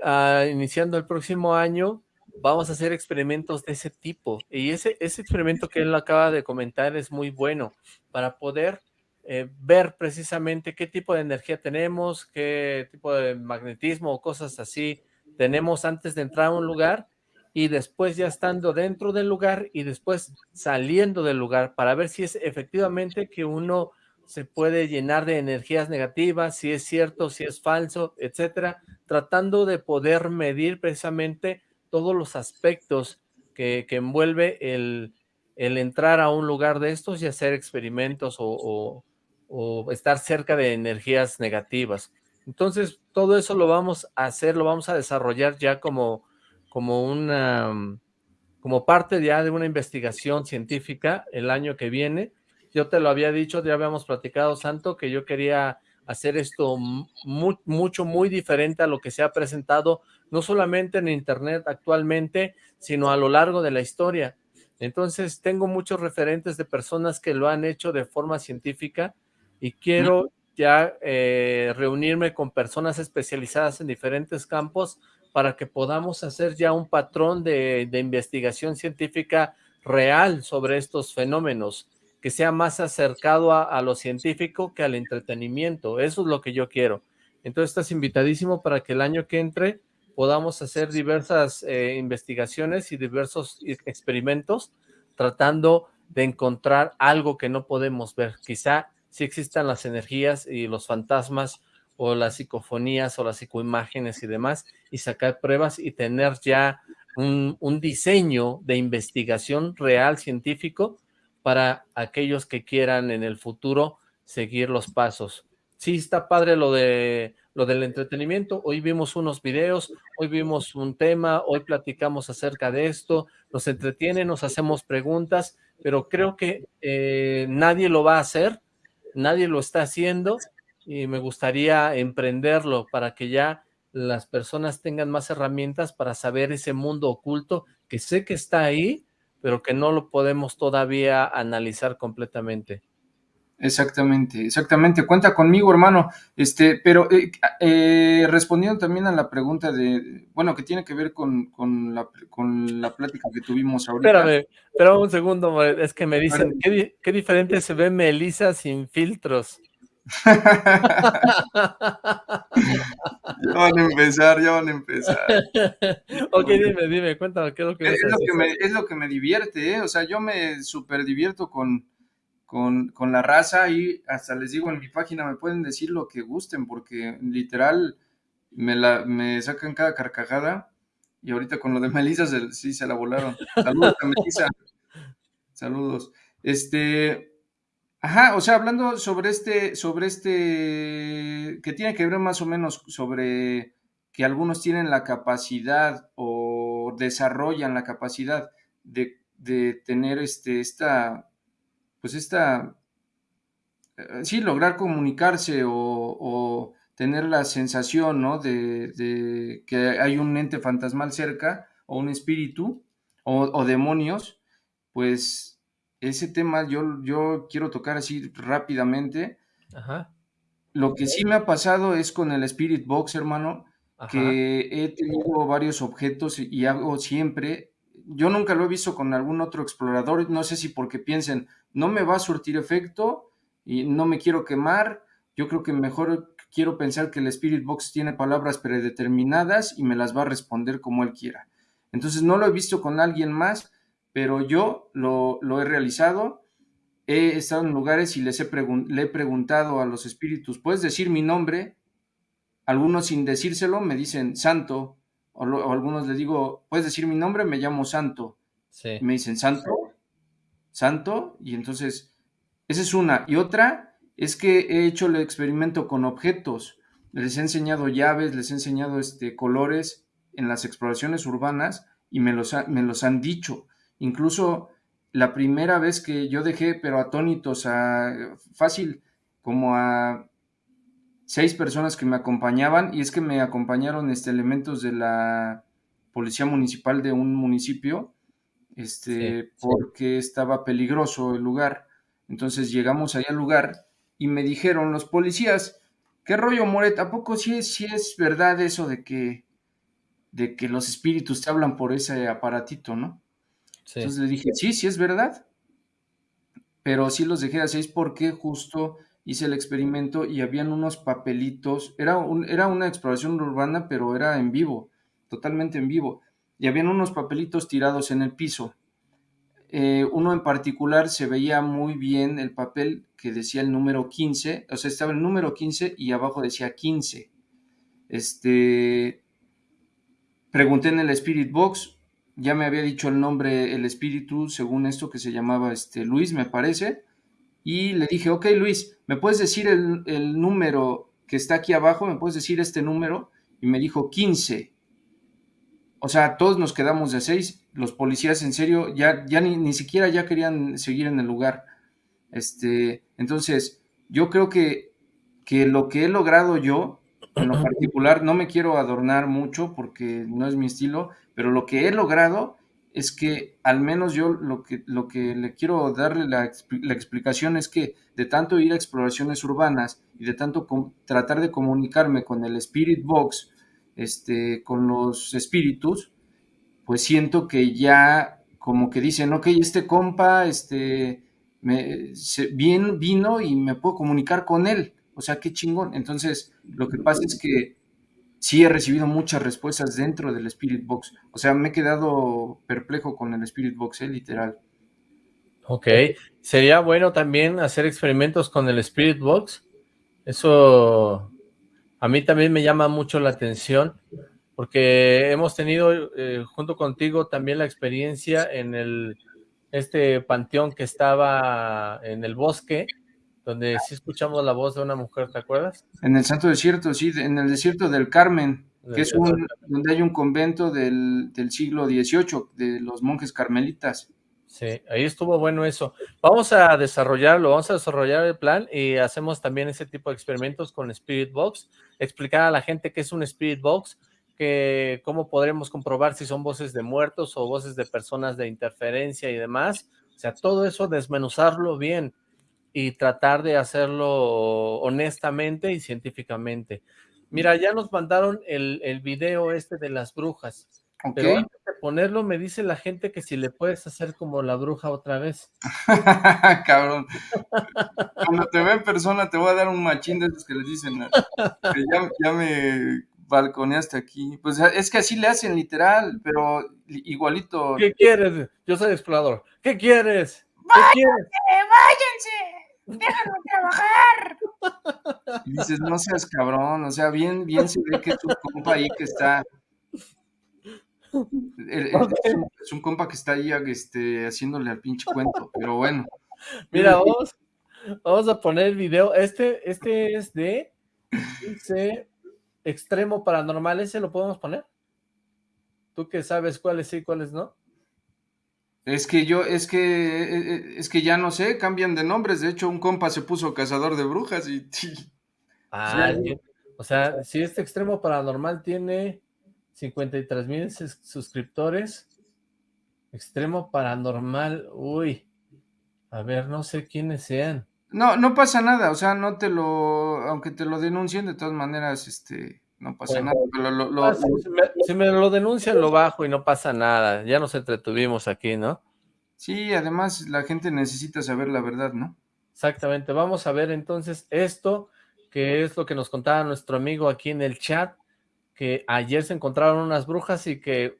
uh, iniciando el próximo año, vamos a hacer experimentos de ese tipo. Y ese, ese experimento que él acaba de comentar es muy bueno para poder eh, ver precisamente qué tipo de energía tenemos, qué tipo de magnetismo o cosas así tenemos antes de entrar a un lugar y después ya estando dentro del lugar y después saliendo del lugar para ver si es efectivamente que uno se puede llenar de energías negativas, si es cierto, si es falso, etcétera, tratando de poder medir precisamente todos los aspectos que, que envuelve el, el, entrar a un lugar de estos y hacer experimentos o, o, estar cerca de energías negativas. Entonces, todo eso lo vamos a hacer, lo vamos a desarrollar ya como como una como parte ya de una investigación científica el año que viene. Yo te lo había dicho, ya habíamos platicado, Santo, que yo quería hacer esto mucho, muy diferente a lo que se ha presentado, no solamente en internet actualmente, sino a lo largo de la historia. Entonces, tengo muchos referentes de personas que lo han hecho de forma científica y quiero ya eh, reunirme con personas especializadas en diferentes campos para que podamos hacer ya un patrón de, investigación científica real sobre estos fenómenos que sea más acercado a, lo científico que al entretenimiento. Eso es lo que yo quiero. Entonces estás invitadísimo para que el año que entre podamos hacer diversas eh, investigaciones y diversos experimentos tratando de encontrar algo que no podemos ver. Quizá si existan las energías y los fantasmas o las psicofonías o las psicoimágenes y demás y sacar pruebas y tener ya un diseño de investigación real científico para aquellos que quieran en el futuro seguir los pasos. Sí, está padre lo de lo del entretenimiento. Hoy vimos unos videos, hoy vimos un tema, hoy platicamos acerca de esto, nos entretiene, nos hacemos preguntas, pero creo que eh, nadie lo va a hacer, nadie lo está haciendo y me gustaría emprenderlo para que ya las personas tengan más herramientas para saber ese mundo oculto que sé que está ahí, pero que no lo podemos todavía analizar completamente. Exactamente, exactamente. Cuenta conmigo, hermano. Este, pero eh, eh, respondiendo también a la pregunta de, bueno, que tiene que ver con, la, con la plática que tuvimos ahorita. Espérame, espérame un segundo, es que me dicen, ¿qué, qué diferente se ve Melissa sin filtros? Ya van a empezar, ya van a empezar. ok, dime, dime, cuéntame, ¿qué es lo que, es, lo que me, es lo que me divierte, ¿eh? O sea, yo me súper divierto con, con, con, la raza y hasta les digo en mi página, me pueden decir lo que gusten, porque literal me, la, me sacan cada carcajada y ahorita con lo de Melissa sí se la volaron. Saludos a Melissa. [LAUGHS] Saludos. Este, Ajá, o sea, hablando sobre este, sobre este, que tiene que ver más o menos sobre que algunos tienen la capacidad o desarrollan la capacidad de, tener este, esta, pues esta, eh, sí, lograr comunicarse o, tener la sensación, ¿no? De, de, que hay un ente fantasmal cerca o un espíritu o demonios, pues ese tema yo, yo quiero tocar así rápidamente. Ajá. Lo que sí me ha pasado es con el Spirit Box, hermano, que he tenido varios objetos y hago siempre. Yo nunca lo he visto con algún otro explorador, no sé si porque piensen, no me va a surtir efecto y no me quiero quemar. Yo creo que mejor quiero pensar que el Spirit Box tiene palabras predeterminadas y me las va a responder como él quiera. Entonces no lo he visto con alguien más, pero yo lo, he realizado. He estado en lugares y les he le he preguntado a los espíritus, ¿puedes decir mi nombre? Algunos sin decírselo me dicen santo, o, algunos les digo, ¿puedes decir mi nombre? Me llamo santo. me dicen santo, santo, y entonces, esa es una. Y otra es que he hecho el experimento con objetos. Les he enseñado llaves, les he enseñado este, colores en las exploraciones urbanas y me los, me los han dicho. Incluso la primera vez que yo dejé, pero atónitos, a fácil, como a seis personas que me acompañaban, y es que me acompañaron este, elementos de la policía municipal de un municipio, este, porque estaba peligroso el lugar. Entonces llegamos ahí al lugar y me dijeron los policías, ¿qué rollo, Moret? ¿A poco sí es, sí es verdad eso de que, de que los espíritus te hablan por ese aparatito, no? Entonces le dije, sí, sí es verdad, pero sí los dejé a seis porque justo hice el experimento y habían unos papelitos, era, era una exploración urbana, pero era en vivo, totalmente en vivo, y habían unos papelitos tirados en el piso. Eh, uno en particular se veía muy bien el papel que decía el número 15, o sea, estaba el número 15 y abajo decía 15. Este, pregunté en el Spirit Box, ya me había dicho el nombre, el espíritu, según esto que se llamaba este, Luis, me parece, y le dije, ok Luis, ¿me puedes decir el, número que está aquí abajo? ¿Me puedes decir este número? Y me dijo 15. o sea, todos nos quedamos de seis, los policías en serio ya, ya ni, ni siquiera ya querían seguir en el lugar. Este, entonces, yo creo que, que lo que he logrado yo, en lo particular, no me quiero adornar mucho porque no es mi estilo, pero lo que he logrado es que al menos yo lo que, lo que le quiero darle la, la explicación es que de tanto ir a exploraciones urbanas y de tanto tratar de comunicarme con el Spirit Box, este, con los espíritus, pues siento que ya como que dicen, ok, este compa, este, me, bien, vino y me puedo comunicar con él, o sea, qué chingón. Entonces, lo que pasa es que sí he recibido muchas respuestas dentro del Spirit Box. O sea, me he quedado perplejo con el Spirit Box, ¿eh? literal. Ok, sería bueno también hacer experimentos con el Spirit Box. Eso a mí también me llama mucho la atención, porque hemos tenido eh, junto contigo también la experiencia en el este panteón que estaba en el bosque, donde sí escuchamos la voz de una mujer, ¿te acuerdas? En el Santo Desierto, sí, en el desierto del Carmen, que es un, donde hay un convento del, del, siglo XVIII, de los monjes carmelitas. Sí, ahí estuvo bueno eso. Vamos a desarrollarlo, vamos a desarrollar el plan y hacemos también ese tipo de experimentos con Spirit Box, explicar a la gente qué es un Spirit Box, que cómo podremos comprobar si son voces de muertos o voces de personas de interferencia y demás. O sea, todo eso desmenuzarlo bien y tratar de hacerlo honestamente y científicamente. Mira, ya nos mandaron el, el video este de las brujas. Okay. Pero antes de ponerlo, me dice la gente que si le puedes hacer como la bruja otra vez. [LAUGHS] Cabrón. Cuando te ve en persona, te voy a dar un machín de esos que les dicen. Que ya, ya me balconeaste aquí. Pues es que así le hacen literal, pero igualito. ¿Qué quieres? Yo soy explorador. ¿Qué quieres? ¿Qué ¡Váyanse! Quieres? ¡Váyanse! ¡Déjame trabajar! Y dices, no seas cabrón, o sea, bien, bien se ve que es un compa ahí que está. El, el, okay. es, un, es, un, compa que está ahí este, haciéndole al pinche cuento, pero bueno. Mira, vamos, vamos a poner el video. Este, este es de dice extremo paranormal, ¿ese lo podemos poner? ¿Tú que sabes cuáles sí y cuáles no? Es que yo, es que, es que ya no sé, cambian de nombres. De hecho, un compa se puso cazador de brujas y. [LAUGHS] Ah, sí. o sea, si este extremo paranormal tiene 53 mil suscriptores, extremo paranormal, uy, a ver, no sé quiénes sean. No, no pasa nada, o sea, no te lo, aunque te lo denuncien, de todas maneras, este, no pasa nada. Pero lo, lo, ah, si, me, si, me, lo denuncian, lo bajo y no pasa nada. Ya nos entretuvimos aquí, ¿no? Sí, además la gente necesita saber la verdad, ¿no? Exactamente. Vamos a ver entonces esto, que es lo que nos contaba nuestro amigo aquí en el chat, que ayer se encontraron unas brujas y que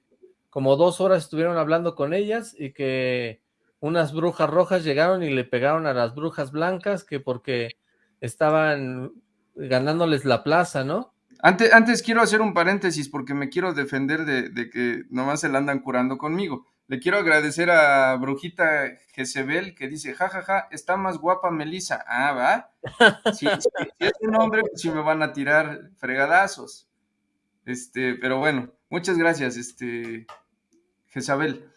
como dos horas estuvieron hablando con ellas y que unas brujas rojas llegaron y le pegaron a las brujas blancas que porque estaban ganándoles la plaza, ¿no? Antes, antes quiero hacer un paréntesis porque me quiero defender de, de, que nomás se la andan curando conmigo. Le quiero agradecer a Brujita Jezebel que dice, jajaja, ja, ja, está más guapa Melissa. Ah, ¿va? [LAUGHS] Si es un hombre, pues sí me van a tirar fregadazos. Este, pero bueno, muchas gracias, este, Jezabel.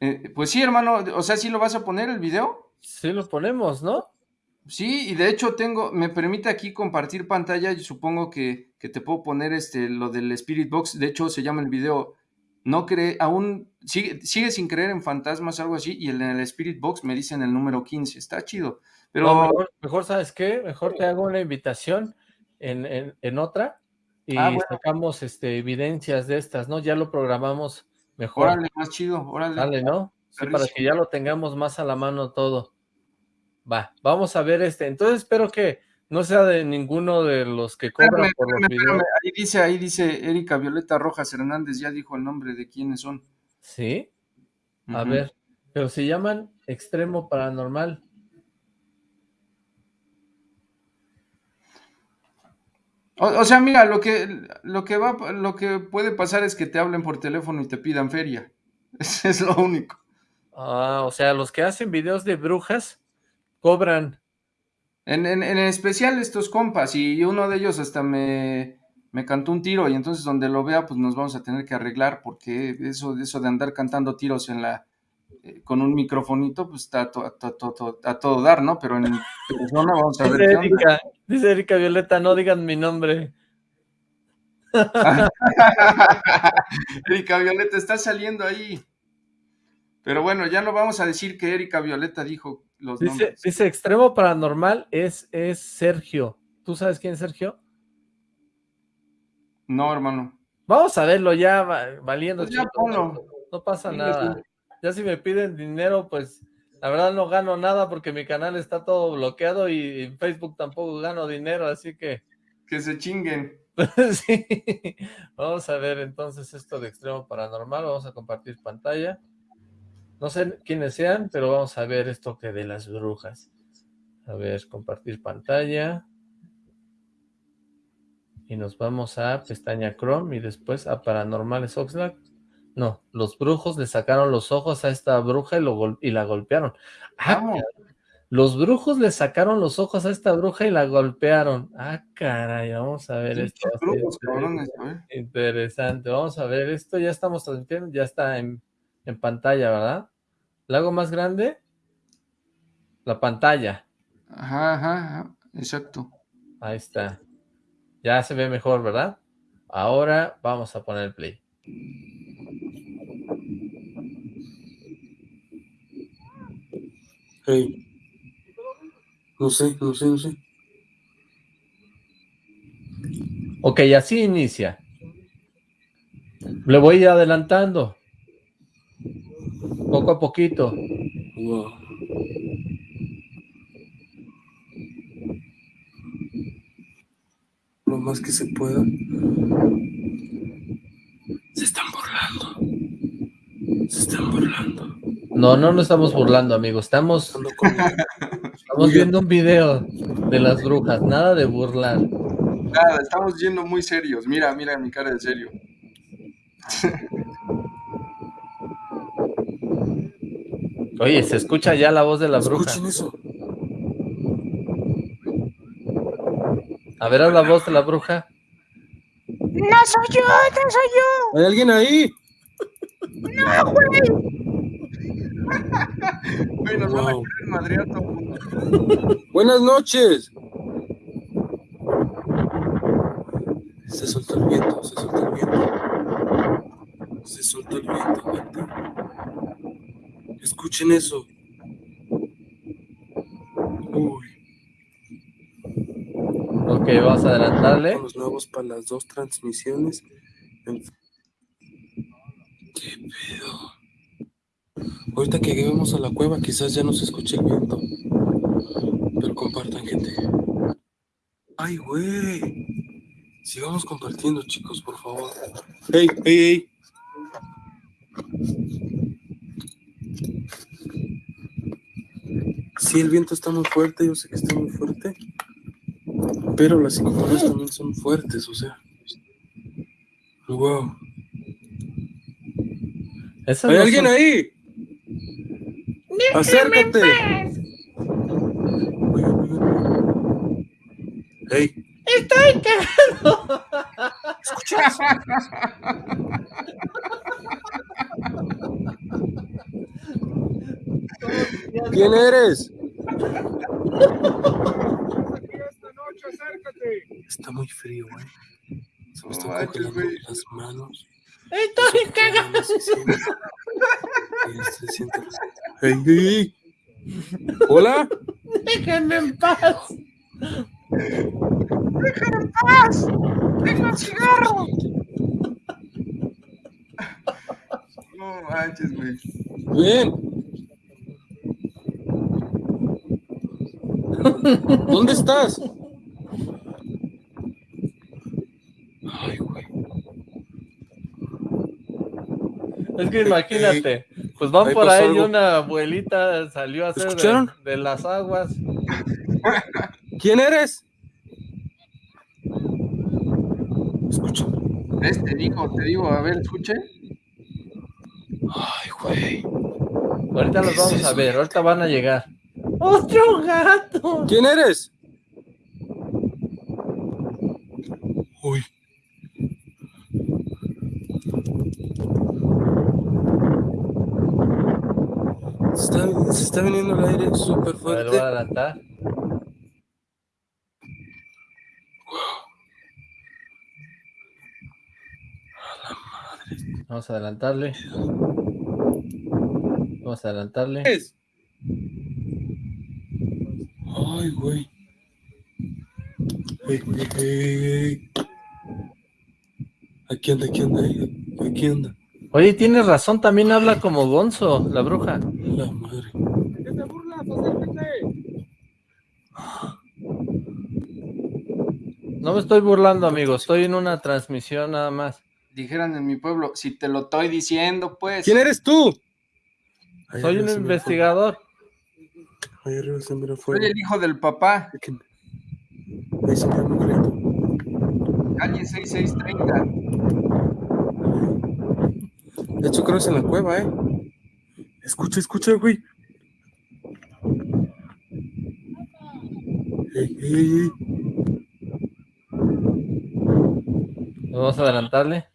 Eh, pues sí, hermano, o sea, ¿sí lo vas a poner el video? Sí lo ponemos, ¿no? Sí, y de hecho tengo, me permite aquí compartir pantalla y supongo que, que, te puedo poner este, lo del Spirit Box, de hecho se llama el video, no cree, aún, sigue, sigue sin creer en fantasmas, algo así, y en el Spirit Box me dicen el número 15, está chido, pero... No, mejor, mejor, ¿sabes qué? Mejor te hago una invitación en, en, en otra y ah, bueno. sacamos este, evidencias de estas, ¿no? Ya lo programamos mejor. Órale, más chido, órale. Dale, ¿no? Sí, para que ya lo tengamos más a la mano todo. Va, vamos a ver este. Entonces espero que no sea de ninguno de los que cobran espérame, por los espérame, videos. Ahí dice, ahí dice Erika Violeta Rojas Hernández, ya dijo el nombre de quiénes son. ¿Sí? A uh -huh. ver, pero se llaman Extremo Paranormal. O, o, sea, mira, lo que, lo, que va, lo que puede pasar es que te hablen por teléfono y te pidan feria. [LAUGHS] Eso es lo único. Ah, o sea, los que hacen videos de brujas cobran. En, en, en especial estos compas, y uno de ellos hasta me, me cantó un tiro y entonces donde lo vea pues nos vamos a tener que arreglar porque eso, eso de andar cantando tiros en la eh, con un microfonito pues está a, to- a to- to- to- a todo dar, ¿no? Pero en persona vamos a ver Dice qué onda. Erika, dice Erika Violeta, no digan mi nombre. [LAUGHS] Erika Violeta está saliendo ahí. Pero bueno, ya no vamos a decir que Erika Violeta dijo los Dice, nombres. dice extremo paranormal es, es Sergio. ¿Tú sabes quién es Sergio? No, hermano. Vamos a verlo ya, va- valiendo. Pues ya ponlo. No pasa nada. Ya si me piden dinero, pues la verdad no gano nada porque mi canal está todo bloqueado y en Facebook tampoco gano dinero, así que Que se chinguen. [LAUGHS] sí. Vamos a ver entonces esto de extremo paranormal. Vamos a compartir pantalla. No sé quiénes sean, pero vamos a ver esto que de las brujas. A ver, compartir pantalla. Y nos vamos a pestaña Chrome y después a Paranormales Oxlack. No, los brujos le sacaron los ojos a esta bruja y, lo gol- y la golpearon. Ah, caray. los brujos le sacaron los ojos a esta bruja y la golpearon. Ah, caray, vamos a ver esto. brujos, cabrones, ¿eh? Interesante, vamos a ver esto, ya estamos transmitiendo, ya está en, en pantalla, ¿verdad? ¿La hago más grande? La pantalla, Ajá, ajá, ajá, exacto. ahí está. Ya se ve mejor, ¿verdad? Ahora vamos a poner play. Hey. No sé, no sé, no sé. Ok, así inicia. Le voy a ir adelantando. Poco a poquito. Wow. Lo más que se pueda. Se están burlando. Se están burlando. No, no nos estamos burlando, amigos. Estamos, estamos viendo un video de las brujas. Nada de burlar. Nada, estamos yendo muy serios. Mira, mira mi cara de serio. [LAUGHS] Oye, se escucha ya la voz de la bruja. Escuchen eso. A ver, haz la voz de la bruja. No soy yo, no soy yo. ¿Hay alguien ahí? No, güey. Güey, nos van a Wow. querer madrear todo el mundo. Buenas noches. Se soltó el viento, se soltó el viento. Se soltó el viento, gente. Escuchen eso. Uy, Ok, vamos a adelantarle. los nuevos para las dos transmisiones. En- ¿Qué pedo? Ahorita que lleguemos a la cueva, quizás ya no se escuche el viento. Pero compartan, gente. ¡Ay, güey! Sigamos compartiendo, chicos, por favor. ¡Ey, ey, ey! Sí, el viento está muy fuerte, yo sé que está muy fuerte. Pero las psicofonías también son fuertes, o sea. ¡Wow! Esas ¿Hay no alguien son- ahí? ¡Acércate! ¡Ey! Estoy cagando. [LAUGHS] ¿Quién eres? Está muy frío, güey. Se me están congelando las manos. Estoy cagando. Y se siente- ¡Ey, ey, ey! ¿Hola? Déjenme en paz. Déjenme en paz. Tengo un cigarro. No manches, güey. Ven. ¿Dónde estás? Ay, güey. Es que imagínate, pues van Ahí por ahí y una abuelita salió a hacer de, ¿Escucharon? de las aguas. ¿Quién eres? Escucha. ¿Ves? Te digo, te digo, a ver, escuche. Ay, güey. Ahorita los ¿Qué vamos es a ver, ahorita van a llegar. Otro gato. ¿Quién eres? Uy. Se está, se está viniendo el aire súper fuerte. A ver, voy a adelantar. Vamos a adelantarle. Vamos a adelantarle. ¿Qué es? Ay, güey. Ey, ey, ey, ey. Aquí anda, aquí anda, aquí anda. Oye, tienes razón, también habla como Gonzo, la bruja. La madre. No me estoy burlando, amigo, estoy en una transmisión nada más. Dijeran en mi pueblo, si te lo estoy diciendo, pues. ¿Quién eres tú? Soy un investigador. Ahí arriba se mira Soy fuego. el hijo del papá. Ahí se muy clarito. Calle 6630. De hecho, creo que es en la cueva, ¿eh? Escucha, escucha, güey. Ey, ey, ey, ey. Vamos a adelantarle.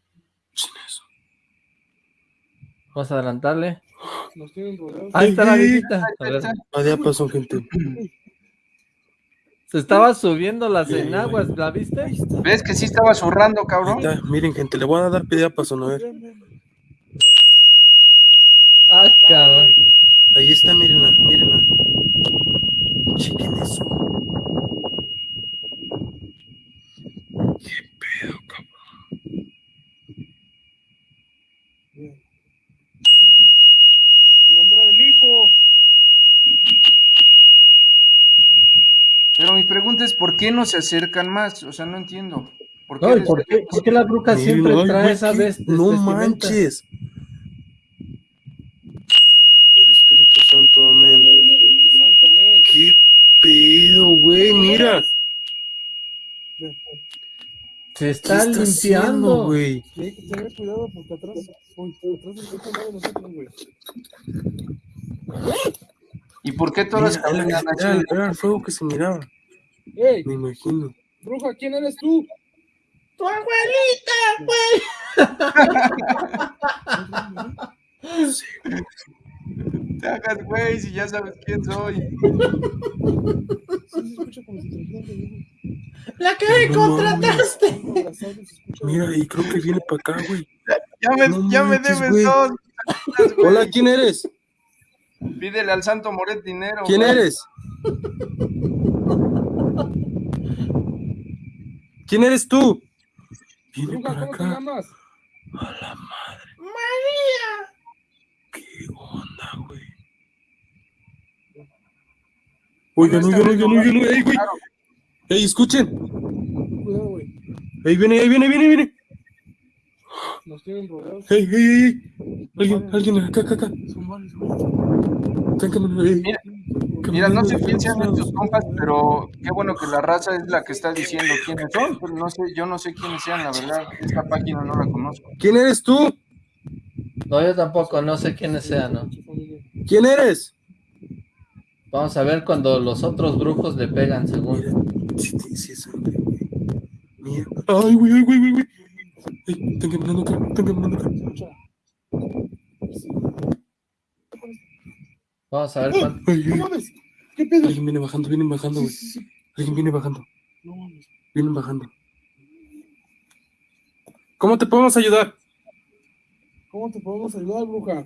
Vamos a adelantarle. Ahí está la Ey, ey, viejita. A ver, Ah, ya pasó, gente. Se estaba subiendo las enaguas, ¿la viste? ¿Ves que sí estaba zurrando, cabrón? Ahí está, Miren, gente, le voy a dar pedida paso, a ver. Ah, cabrón. Ahí está, mírenla, mírenla. Chequen eso. Qué pedo, cabrón. En nombre del hijo. Pero mi pregunta es, ¿por qué no se acercan más? O sea, no entiendo. ¿Por qué No, ¿y les- por qué, por qué la bruja siempre ay, trae esa vez? No manches. El Espíritu Santo, amén. Qué pedo, güey, mira. Se está ¿Qué está limpiando. güey? Y hay que tener cuidado porque atrás, uy, atrás de nosotros, güey. ¿Y por qué todas era- así? era el fuego que se miraba, Me imagino. Bruja, ¿quién eres tú? ¡Tu abuelita, güey! [LAUGHS] Te hagas, güey, si ya sabes quién soy. Sí, se escucha como si trajeran de mí. ¡La que me No contrataste! Mira, y creo que viene para acá, güey. Ya me, No ya me debes dos. Hola, ¿quién eres? Pídele al Santo Moret dinero. ¿Quién güey. eres? ¿Quién eres tú? Viene para ¿cómo te acá. llamas? A la madre, ¡María! qué onda, güey. Oigan, oigan, oigan, oigan, ey, güey. Ey, escuchen. Cuidado, güey. Ey, viene, ahí viene, viene, viene. Nos tienen rodeados. Ey, ey, ey, ey. Alguien, alguien, acá, acá, acá. Son varios, güey. Mira, Mira, no sé quién sean estos compas, pero qué bueno que la raza es la que está diciendo quiénes son. Pero no sé, yo no sé quiénes sean, la verdad. Esta página no la conozco. ¿Quién eres tú? No, yo tampoco, no sé quiénes sean, ¿no? ¿Quién eres? Vamos a ver cuando los otros brujos le pegan, según. Mira, sí. Ay, güey, ay, güey, güey, güey. Ey, están caminando acá, están caminando acá. Vamos a ver cuánto. [LAUGHS] Ay, ¡No mames! ¿Qué pedo? Alguien viene bajando, vienen bajando, güey. sí, sí. Alguien viene bajando, No mames. vienen bajando. ¿Cómo te podemos ayudar? ¿Cómo te podemos ayudar, bruja?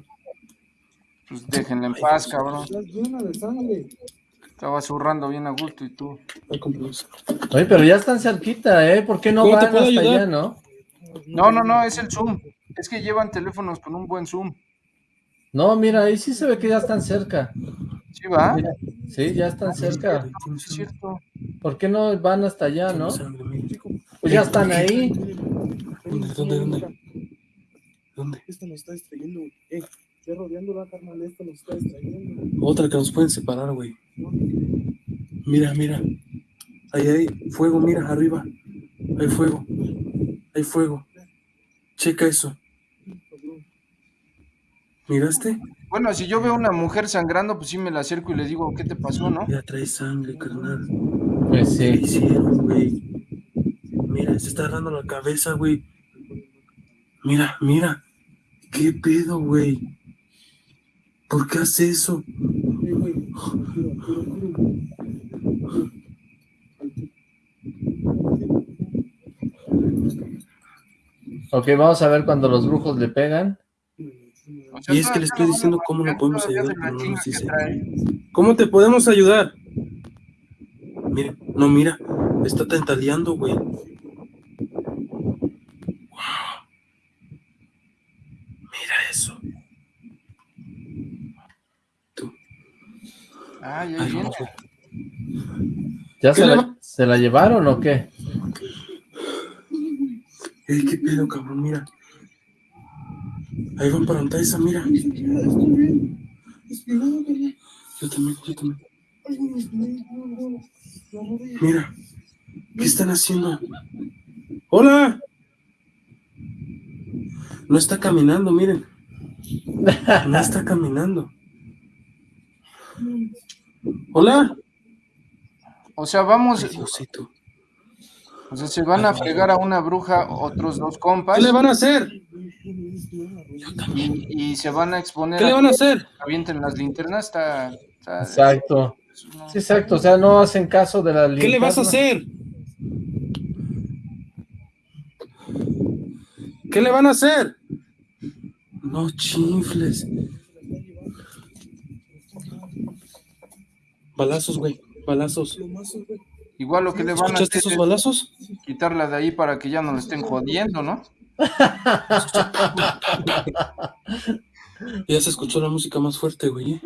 Pues déjenla en paz, cabrón. Estás llena de sangre. Estaba zurrando bien a gusto y tú. Oye, pero ya están cerquita, ¿eh? ¿Por qué no ¿Cómo te van hasta ayudar? allá, no? No, no, no, es el Zoom. Es que llevan teléfonos con un buen Zoom. No, mira, ahí sí se ve que ya están cerca. ¿Sí va? Mira, sí, ya están cerca. Es cierto. ¿Por qué no van hasta allá, no? Mira. Pues ya están ahí. ¿Dónde, dónde, dónde? ¿Dónde? Esta nos está distrayendo, güey. Eh, estoy rodeándola, carnal. Esta nos está distrayendo. Otra que nos pueden separar, güey. Mira, mira. Ahí hay fuego, mira, arriba. Hay fuego. Hay fuego. Checa eso. ¿Miraste? Bueno, si yo veo una mujer sangrando, pues sí me la acerco y le digo, ¿qué te pasó, no? Ya trae sangre, carnal. Pues ¿Qué sí. hicieron, güey? Mira, se está agarrando la cabeza, güey. Mira, mira. ¿Qué pedo, güey? ¿Por qué hace eso? Ok, vamos a ver cuando los brujos le pegan. Y es que le estoy diciendo cómo lo podemos ayudar, pero no nos dice. ¿Cómo te podemos ayudar? Mira, no, mira, está tentaleando, güey. Wow. Mira eso. Tú. Ay, Ay, ay, no. ¿Ya ¿Qué se la, se la llevaron o qué? Ey, qué pedo, cabrón, mira. Ahí van para montar esa, mira. Yo también, yo también. Mira, ¿qué están haciendo? ¡Hola! No está caminando, miren. No está caminando. ¡Hola! O sea, vamos, Ay, Diosito. O sea, se van a fregar a una bruja otros dos compas. ¿Qué le van a hacer? Y, y se van a exponer ¿Qué le van a hacer? Avienten las linternas, está... está- Exacto. Sí, exacto. O sea, no hacen caso de la ¿Qué le vas a linterna. hacer? ¿Qué le van a hacer? No chifles. Balazos, güey. Balazos. Igual lo que le van a ¿Escuchaste hacer esos es balazos? quitarla de ahí para que ya no le estén jodiendo, ¿no? [LAUGHS] Ya se escuchó la música más fuerte, güey. ¿eh?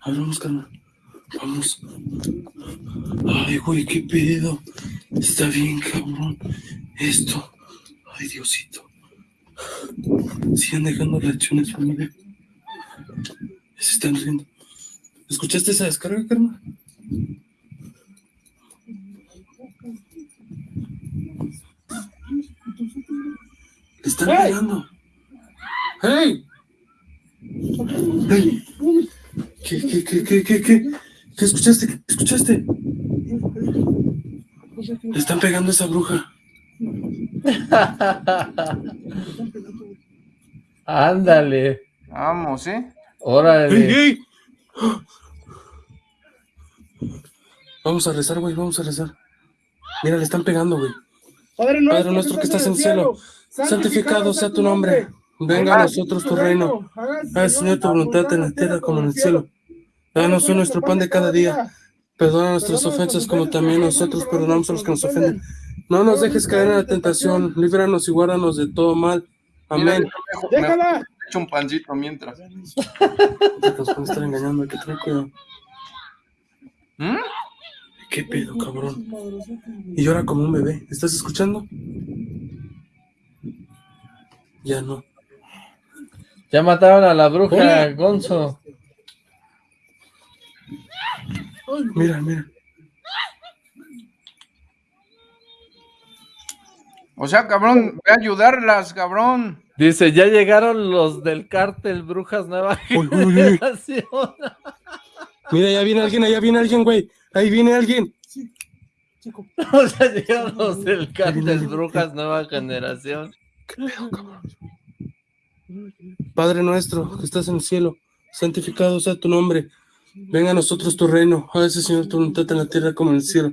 A ver, vamos, carnal. Vamos. Ay, güey, qué pedo. Está bien, cabrón. Esto. Ay, Diosito. Sigan dejando reacciones, familia. Se están riendo. ¿Escuchaste esa descarga, carnal? Están pegando. ¡Hey! ¡Hey! ¿Qué, qué, qué, qué, qué, qué? ¿Qué escuchaste? ¿Qué escuchaste? Le están pegando a esa bruja. Ándale. Vamos, ¿eh? Órale. ¡Ey, ey! Vamos a rezar, güey, vamos a rezar. Mira, le están pegando, güey. Padre Padre nuestro que estás en el cielo, santificado sea tu nombre. Venga a nosotros tu reino. Haz, Señor, tu voluntad en la tierra como en el cielo. Danos hoy nuestro pan de cada día. Perdona nuestras ofensas como también nosotros perdonamos a los que nos ofenden. No nos dejes caer en la tentación, líbranos y guárdanos de todo mal. Amén. Me echo un pancito mientras. Nos pueden estar engañando, hay que tener cuidado. ¿Mm? ¿Qué pedo, cabrón? Y llora como un bebé. ¿Estás escuchando? Ya no. Ya mataron a la bruja, Hola. Gonzo. Mira, mira. O sea, cabrón, ve a ayudarlas, cabrón. Dice, ya llegaron los del cártel Brujas Nueva Uy, uy, uy. Generación. Mira, ya viene alguien, allá viene alguien, güey. Ahí viene alguien. [LAUGHS] o sea, llegaron los del cártel Brujas Nueva Generación. Padre nuestro que estás en el cielo, santificado sea tu nombre. Venga a nosotros tu reino. Hágase, Señor, tu voluntad en la tierra como en el cielo.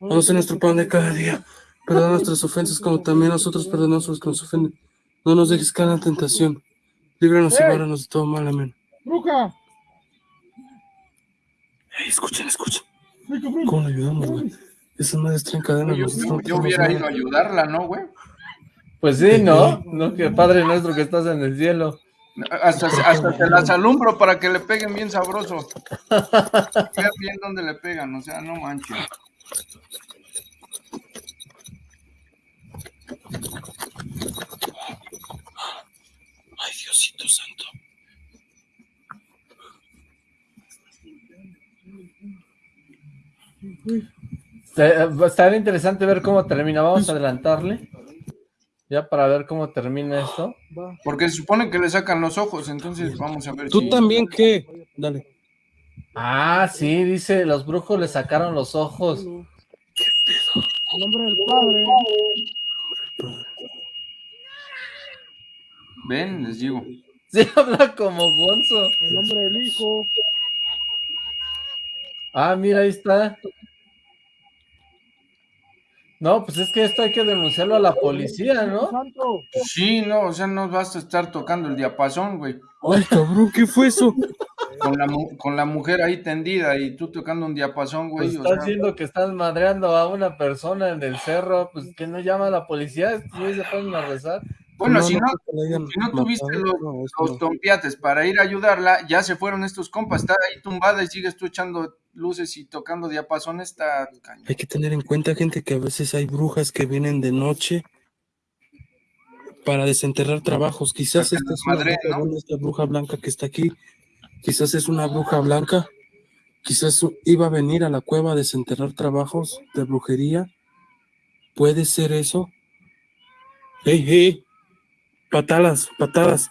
Danos hoy nuestro pan de cada día. Perdona nuestras ofensas como también nosotros perdonamos a los que nos ofenden. No nos dejes caer en la tentación. Líbranos y guárdanos de todo mal. Amén. ¡Bruja! Ey, escuchen, escuchen. ¡Ay, cabrón! ¿Cómo le ayudamos, güey? Esas madres traen cadenas. Yo, nosotros yo- no yo hubiera ido a ayudarla, ¿no, güey? Pues sí, ¿no? No, que Padre nuestro que estás en el cielo. Hasta, hasta se las alumbro para que le peguen bien sabroso. Vean bien dónde le pegan, o sea, no manches. Ay, Diosito santo. Eh, Va a estar interesante ver cómo termina. Vamos a adelantarle. Ya para ver cómo termina esto. Porque se supone que le sacan los ojos, entonces vamos a ver ¿Tú si... también qué? Dale. Ah, sí, dice, los brujos le sacaron los ojos. En nombre del Padre. Ven, les digo. Sí, [LAUGHS] habla como Gonzo. En nombre del Hijo. Ah, mira, ahí está. No, pues es que esto hay que denunciarlo a la policía, ¿no? Sí, no, o sea, no basta estar tocando el diapasón, güey. Ay, cabrón, ¿qué fue eso? Con la, mu- con la mujer ahí tendida y tú tocando un diapasón, güey. Pues o estás sea, diciendo que estás madreando a una persona en el cerro, pues que no llama a la policía, güeyes se ponen a rezar. Bueno, No, si no si no tuviste matado, los, los tompiates para ir a ayudarla, ya se fueron estos compas, está ahí tumbada y sigues tú echando luces y tocando diapasón, está cañón. Hay que tener en cuenta, gente, que a veces hay brujas que vienen de noche para desenterrar trabajos. Quizás esta es una bruja, ¿no? buena, esta bruja blanca que está aquí. Quizás es una bruja blanca. Quizás iba a venir a la cueva a desenterrar trabajos de brujería. ¿Puede ser eso? ¡Hey, hey! Patadas, patadas.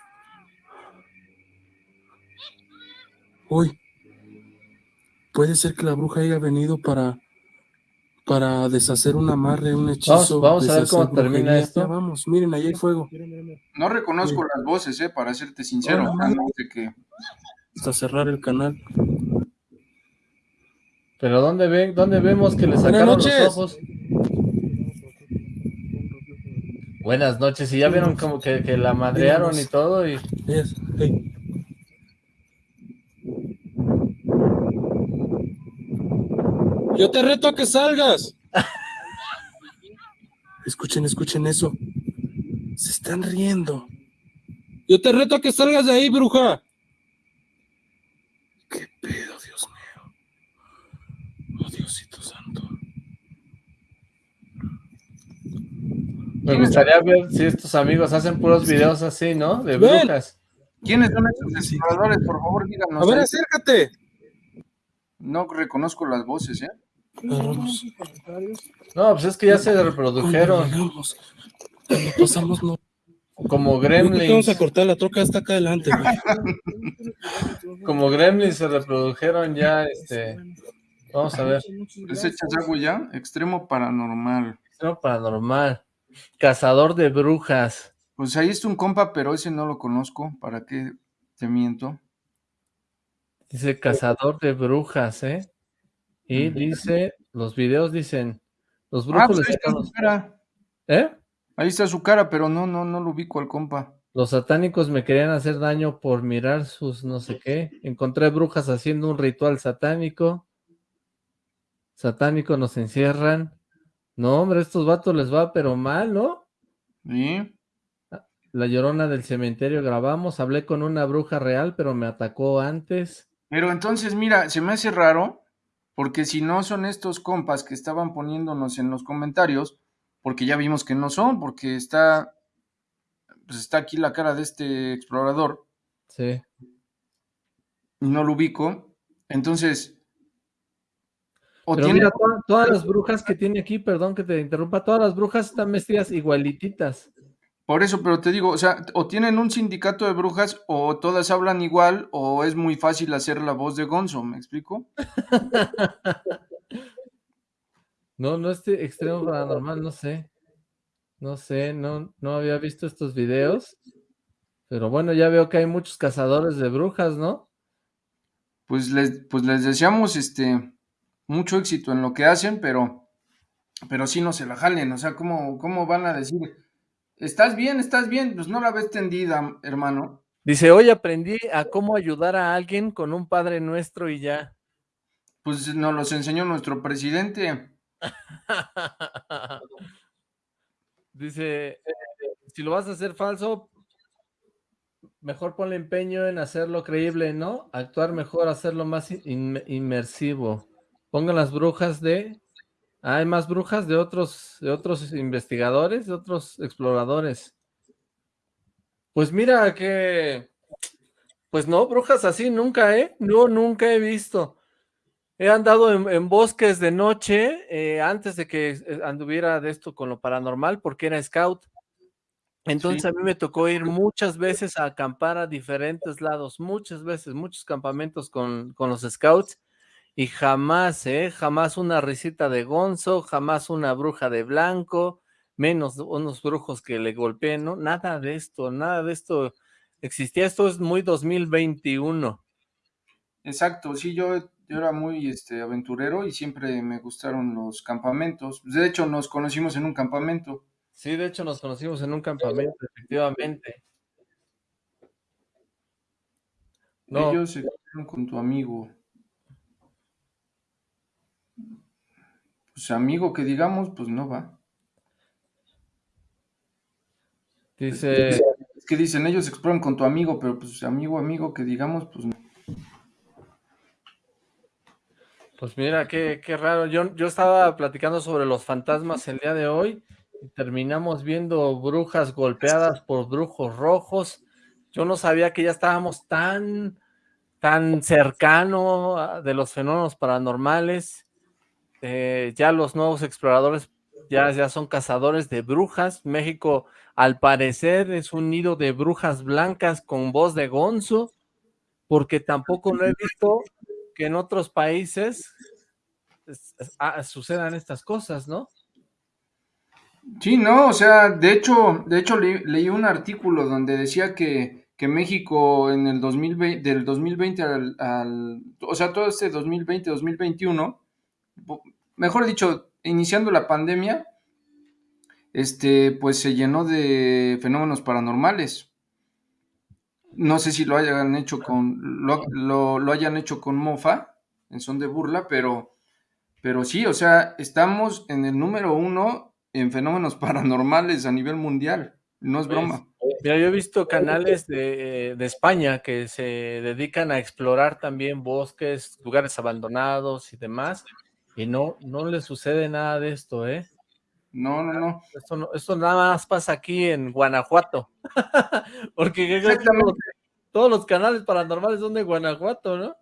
Uy. Puede ser que la bruja haya venido para para deshacer un amarre, un hechizo. vamos a ver cómo termina esto. Ya vamos, miren, ahí hay fuego. No reconozco Sí. las voces, eh, para serte sincero. Hola, o sea, madre. no sé qué. Hasta cerrar el canal. Pero ¿dónde ven, dónde vemos que le sacaron los ojos? Buenas noches, y ya vieron como que, que la madrearon y todo, y Yes. Yo te reto a que salgas. [LAUGHS] Escuchen, escuchen eso. Se están riendo. Yo te reto a que salgas de ahí, bruja. ¿Qué pedo, Dios mío? Oh, Diosito santo. Me gustaría ver si estos amigos hacen puros videos así, ¿no? De Ven. brujas. ¿Quiénes son estos exploradores? Por favor, díganos. A ver, ahí. acércate. No reconozco las voces, ¿eh? Agarramos. No, pues es que ya se reprodujeron. Pasamos, no. Como que Vamos gremlins. a cortar la troca hasta acá adelante, güey. Como gremlins se reprodujeron ya, este... Vamos a ver. ¿Les echas agua ya? Extremo paranormal. Extremo paranormal. Cazador de brujas. Pues ahí está un compa, pero ese no lo conozco. ¿Para qué te miento? Dice cazador de brujas, ¿eh? Y dice, los videos dicen, los Ah, brujos pues le ahí está su cara. ¿Eh? Ahí está su cara, pero no, no, no lo ubico al compa. Los satánicos me querían hacer daño por mirar sus no sé qué. Encontré brujas haciendo un ritual satánico. Satánico nos encierran. No, hombre, a estos vatos les va pero mal, ¿no? ¿Sí? La llorona del cementerio grabamos. Hablé con una bruja real, pero me atacó antes. Pero entonces, mira, se me hace raro, porque si no son estos compas que estaban poniéndonos en los comentarios, porque ya vimos que no son, porque está, pues está aquí la cara de este explorador, Sí. y no lo ubico. Entonces, o Pero tiene- mira, toda- todas las [LAUGHS] brujas que tiene aquí, perdón que te interrumpa, todas las brujas están vestidas igualititas. por eso, pero te digo, o sea, o tienen un sindicato de brujas, o todas hablan igual, o es muy fácil hacer la voz de Gonzo, ¿me explico? [LAUGHS] No, no este extremo paranormal, no sé. No sé, no, no había visto estos videos. Pero bueno, ya veo que hay muchos cazadores de brujas, ¿no? Pues les, pues les deseamos este mucho éxito en lo que hacen, pero, pero sí no se la jalen, o sea, ¿cómo, cómo van a decir? ¿Estás bien? ¿Estás bien? Pues no la ves tendida, hermano. Dice, hoy aprendí a cómo ayudar a alguien con un Padre Nuestro y ya. Pues nos los enseñó nuestro presidente. [LAUGHS] Dice, si lo vas a hacer falso, mejor ponle empeño en hacerlo creíble, ¿no? Actuar mejor, hacerlo más in- inmersivo. Pongan las brujas de... Ah, hay más brujas de otros, de otros investigadores, de otros exploradores. Pues mira que... Pues no, brujas así nunca, ¿eh? No, nunca he visto. He andado en, en bosques de noche eh, antes de que eh, anduviera de esto con lo paranormal porque era scout. Entonces Sí. a mí me tocó ir muchas veces a acampar a diferentes lados, muchas veces, muchos campamentos con, con los scouts y jamás, ¿eh? Jamás una risita de gonzo, jamás una bruja de blanco, menos unos brujos que le golpeen, ¿no? Nada de esto, nada de esto existía. Esto es muy 2021. Exacto, sí, yo yo era muy este, aventurero y siempre me gustaron los campamentos. De hecho, nos conocimos en un campamento. Sí, de hecho nos conocimos en un campamento, efectivamente. No. Ellos se quedaron con tu amigo. Pues amigo que digamos, pues no va. Dice... Es que dicen, ellos exploran con tu amigo, pero pues amigo, amigo que digamos, pues no. Pues mira, qué, qué raro. Yo, yo estaba platicando sobre los fantasmas el día de hoy y terminamos viendo brujas golpeadas por brujos rojos. Yo no sabía que ya estábamos tan, tan cercano de los fenómenos paranormales. Eh, ya los nuevos exploradores ya, ya son cazadores de brujas. México, al parecer, es un nido de brujas blancas con voz de gonzo, porque tampoco no he visto que en otros países ah, sucedan estas cosas, ¿no? Sí, no, o sea, de hecho, de hecho leí un artículo donde decía que, que México en el 2020, del 2020 al, o sea, todo este 2020, 2021, mejor dicho, iniciando la pandemia, este, pues se llenó de fenómenos paranormales. No sé si lo hayan hecho con, lo, lo, hayan hecho con mofa, en son de burla, pero, pero sí, o sea, estamos en el número uno en fenómenos [LAUGHS] paranormales a nivel mundial. No es broma. Mira, yo he visto canales de, de, España que se dedican a explorar también bosques, lugares abandonados y demás, y no, no le sucede nada de esto, ¿eh? No, no, no. Esto, no, esto nada más pasa aquí en Guanajuato. [LAUGHS] Porque todos los canales paranormales son de Guanajuato, ¿no?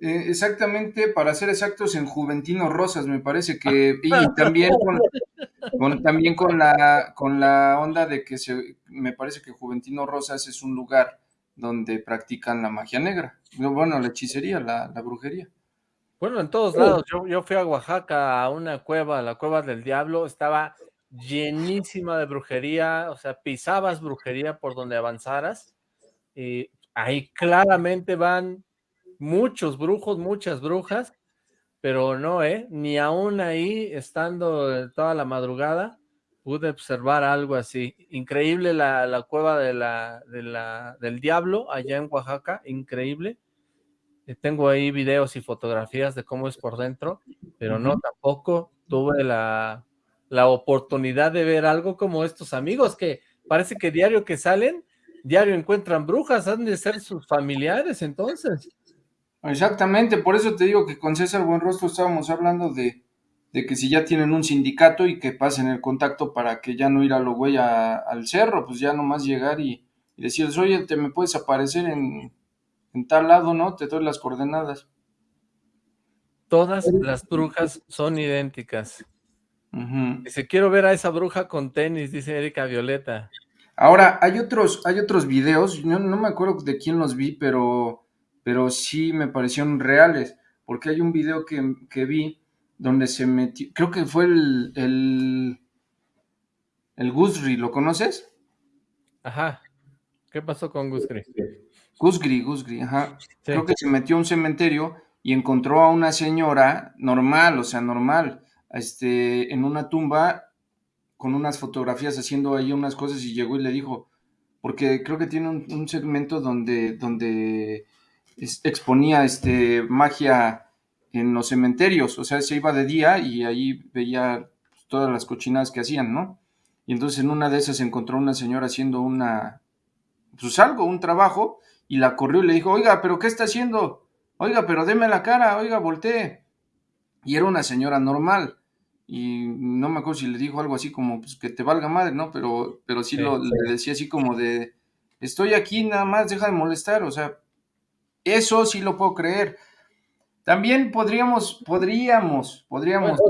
Eh, exactamente, para ser exactos, en Juventino Rosas, me parece que, [LAUGHS] y también con, también con la con la onda de que se, me parece que Juventino Rosas es un lugar donde practican la magia negra, bueno, la hechicería, la, la brujería. Bueno, en todos lados. Yo, yo fui a Oaxaca a una cueva, la cueva del diablo, estaba llenísima de brujería, o sea, pisabas brujería por donde avanzaras, y ahí claramente van muchos brujos, muchas brujas, pero no, ¿eh? Ni aún ahí, estando toda la madrugada, pude observar algo así. Increíble la, la cueva de la, de la, del diablo allá en Oaxaca, increíble. Eh, tengo ahí videos y fotografías de cómo es por dentro, pero no, tampoco tuve la, la oportunidad de ver algo como estos amigos que parece que diario que salen, diario encuentran brujas, han de ser sus familiares entonces. Exactamente, por eso te digo que con César Buenrostro estábamos hablando de, de que si ya tienen un sindicato y que pasen el contacto para que ya no ir a lo güey al cerro, pues ya nomás llegar y, y decirles, oye, te me puedes aparecer en, en tal lado, ¿no? Te doy las coordenadas. Todas las brujas son idénticas. Dice, quiero ver a esa bruja con tenis, dice Erika Violeta. Ahora, hay otros, hay otros videos, no, no me acuerdo de quién los vi, pero, pero sí me parecieron reales, porque hay un video que, que vi donde se metió, creo que fue el, el, el Gusri, ¿lo conoces? Ajá, ¿qué pasó con Gusri? Gusgri, Gusgri, ajá. Creo que se metió a un cementerio y encontró a una señora normal, o sea, normal, este, en una tumba con unas fotografías haciendo ahí unas cosas y llegó y le dijo, porque creo que tiene un, segmento donde, donde exponía este, magia en los cementerios, o sea, se iba de día y ahí veía todas las cochinadas que hacían, ¿no? Y entonces en una de esas encontró una señora haciendo una, pues algo, un trabajo, y la corrió y le dijo, oiga, pero ¿qué está haciendo? Oiga, pero deme la cara, oiga, voltee. Y era una señora normal. Y no me acuerdo si le dijo algo así como, pues que te valga madre, ¿no? Pero, pero sí, lo, le decía así como de, estoy aquí nada más, deja de molestar. O sea, eso sí lo puedo creer. También podríamos, podríamos, podríamos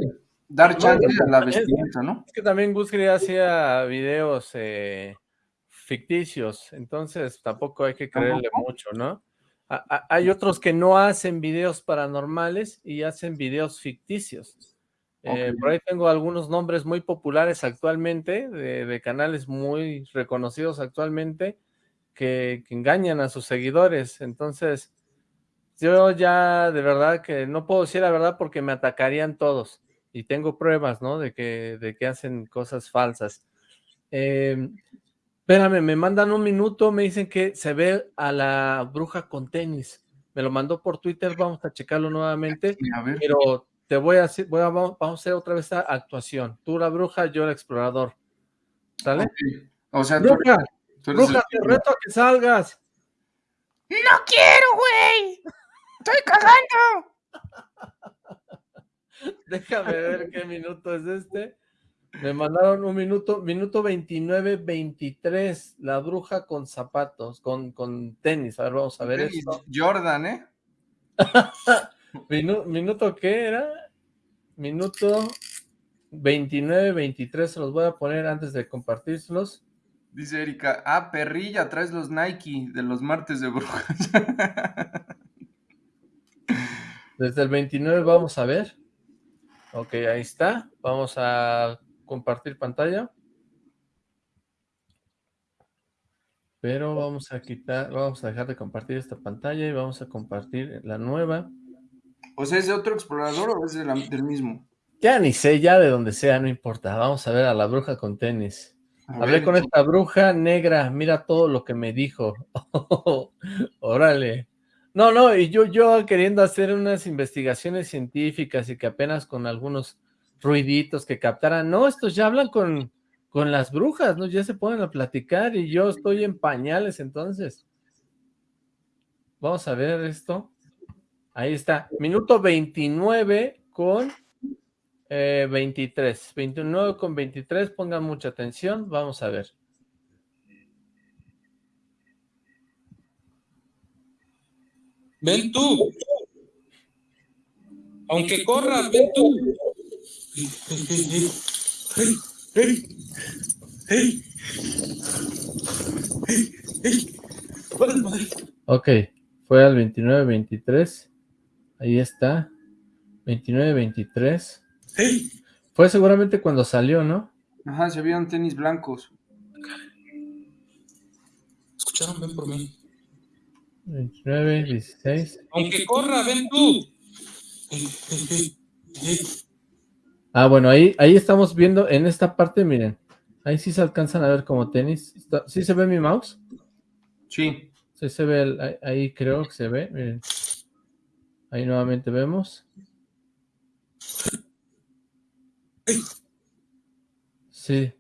dar chance a la vestimenta, ¿no? Es que también Gus hacía videos eh, ficticios, entonces tampoco hay que creerle mucho, ¿no? hay otros que no hacen videos paranormales y hacen videos ficticios. Eh, por ahí tengo algunos nombres muy populares actualmente, de, canales muy reconocidos actualmente, que, engañan a sus seguidores. Entonces, yo ya de verdad que no puedo decir la verdad porque me atacarían todos. Y tengo pruebas, ¿no? De que, de que hacen cosas falsas. Eh, espérame, me mandan un minuto, me dicen que se ve a la bruja con tenis. Me lo mandó por Twitter, vamos a checarlo nuevamente. A ver. Pero te voy a hacer, voy a, vamos a hacer otra vez esta actuación. Tú la bruja, yo el explorador. ¿Sale? O sea, tú, Bruja, tú bruja, el- te reto a que salgas. ¡No quiero, güey! ¡Estoy cagando! [LAUGHS] Déjame ver qué minuto es este. Me mandaron un minuto, minuto 29, 23, la bruja con zapatos, con, con tenis. A ver, vamos a ver Tenis esto. Jordan, ¿eh? [LAUGHS] Minu- ¿Minuto qué era? Minuto 29, 23, se los voy a poner antes de compartírselos. Dice Erika, ah, perrilla, traes los Nike de los martes de brujas. [LAUGHS] Desde el 29 vamos a ver. Ok, ahí está. Vamos a compartir pantalla. Pero vamos a quitar, vamos a dejar de compartir esta pantalla y vamos a compartir la nueva. o sea, ¿es de otro explorador o es de la- del mismo? Ya ni sé, ya de donde sea, no importa. Vamos a ver a la bruja con tenis. A Hablé ver, con esta bruja negra, mira todo lo que me dijo. [LAUGHS] Órale. No, no, y yo, yo queriendo hacer unas investigaciones científicas y que apenas con algunos ruiditos que captaran. No, estos ya hablan con, con las brujas, ¿no? Ya se ponen a platicar y yo estoy en pañales entonces. Vamos a ver esto. Ahí está. Minuto 29 con eh, 23. 29 con 23. Pongan mucha atención. Vamos a ver. Ven tú. Aunque corras, ven tú. Ok, fue al 29-23. Ahí está. 29-23. Fue seguramente cuando salió, ¿no? Ajá, se vieron tenis blancos. Escucharon, ven por mí. 29, 16. Aunque corra, ven tú. Ah, bueno, ahí, ahí estamos viendo en esta parte, miren. Ahí sí se alcanzan a ver como tenis. ¿Sí se ve mi mouse? Sí. Sí se ve, el- ahí, ahí creo que se ve, miren. Ahí nuevamente vemos. Sí.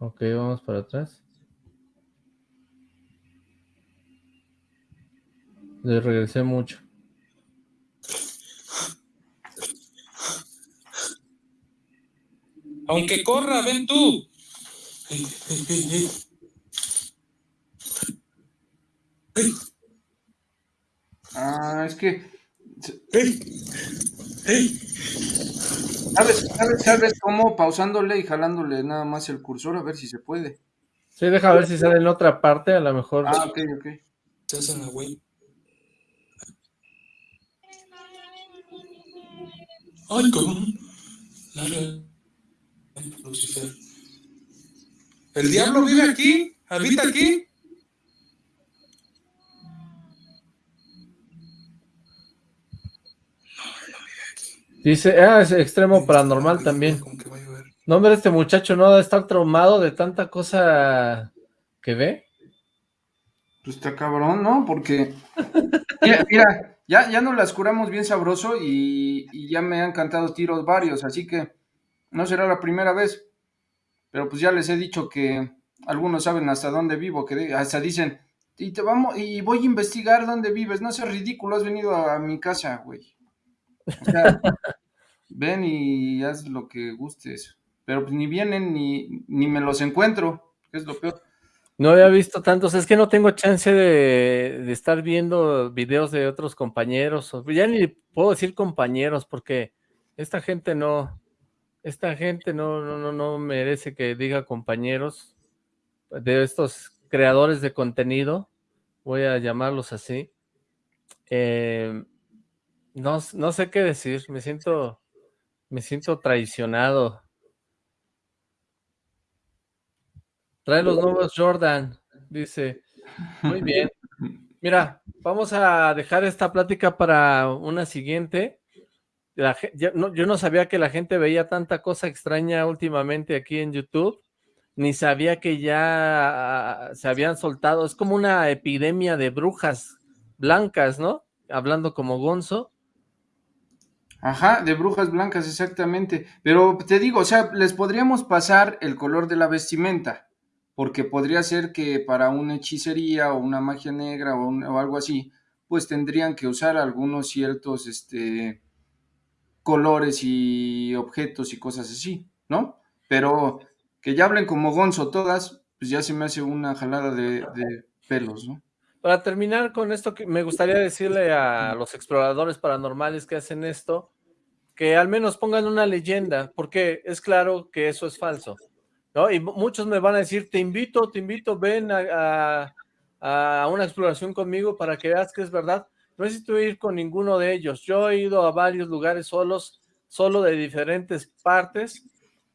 Ok, vamos para atrás. Le regresé mucho. Aunque corra, ven tú. Ah, es que. ¿Sabes, sabes, sabes cómo? Pausándole y jalándole nada más el cursor a ver si se puede. Sí, deja ver si sale en otra parte, a lo mejor. Ah, ok, ok. Se hacen la güey. Ay, cabrón. Lara. Lucifer. ¿El diablo vive aquí? ¿Habita aquí? Dice, ah, es extremo paranormal también. No, hombre, este muchacho no debe estar traumado de tanta cosa que ve. Pues está cabrón, ¿no? Porque. Mira, mira, ya, ya nos las curamos bien sabroso y, y ya me han cantado tiros varios, así que no será la primera vez. Pero pues ya les he dicho que algunos saben hasta dónde vivo, que hasta dicen, y te vamos, y voy a investigar dónde vives. No seas ridículo, has venido a, mi casa, güey. O sea, [LAUGHS] ven y haz lo que gustes. Pero pues ni vienen ni, ni me los encuentro, que es lo peor. No había visto tantos, es que no tengo chance de, de estar viendo videos de otros compañeros, ya ni puedo decir compañeros, porque esta gente no, esta gente no, no, no, no merece que diga compañeros de estos creadores de contenido, voy a llamarlos así. Eh, no, no sé qué decir, me siento, me siento traicionado. Trae los nuevos Jordan, dice. Muy bien. [LAUGHS] Mira, vamos a dejar esta plática para una siguiente. Yo, no, sabía que la gente veía tanta cosa extraña últimamente aquí en YouTube, ni sabía que ya se habían soltado, es como una epidemia de brujas blancas, ¿no? Hablando como Gonzo. Ajá, de brujas blancas, exactamente. Pero te digo, o sea, les podríamos pasar el color de la vestimenta, porque podría ser que para una hechicería o una magia negra o, o algo así, pues tendrían que usar algunos ciertos este, colores y objetos y cosas así, ¿no? Pero que ya hablen como Gonzo todas, pues ya se me hace una jalada de, pelos, ¿no? Para terminar con esto, que me gustaría decirle a los exploradores paranormales que hacen esto, que al menos pongan una leyenda, porque es claro que eso es falso, ¿no? Y mu- muchos me van a decir, te invito, te invito, ven a, a- a una exploración conmigo para que veas que es verdad. No necesito ir con ninguno de ellos. Yo he ido a varios lugares solos, solo de diferentes partes,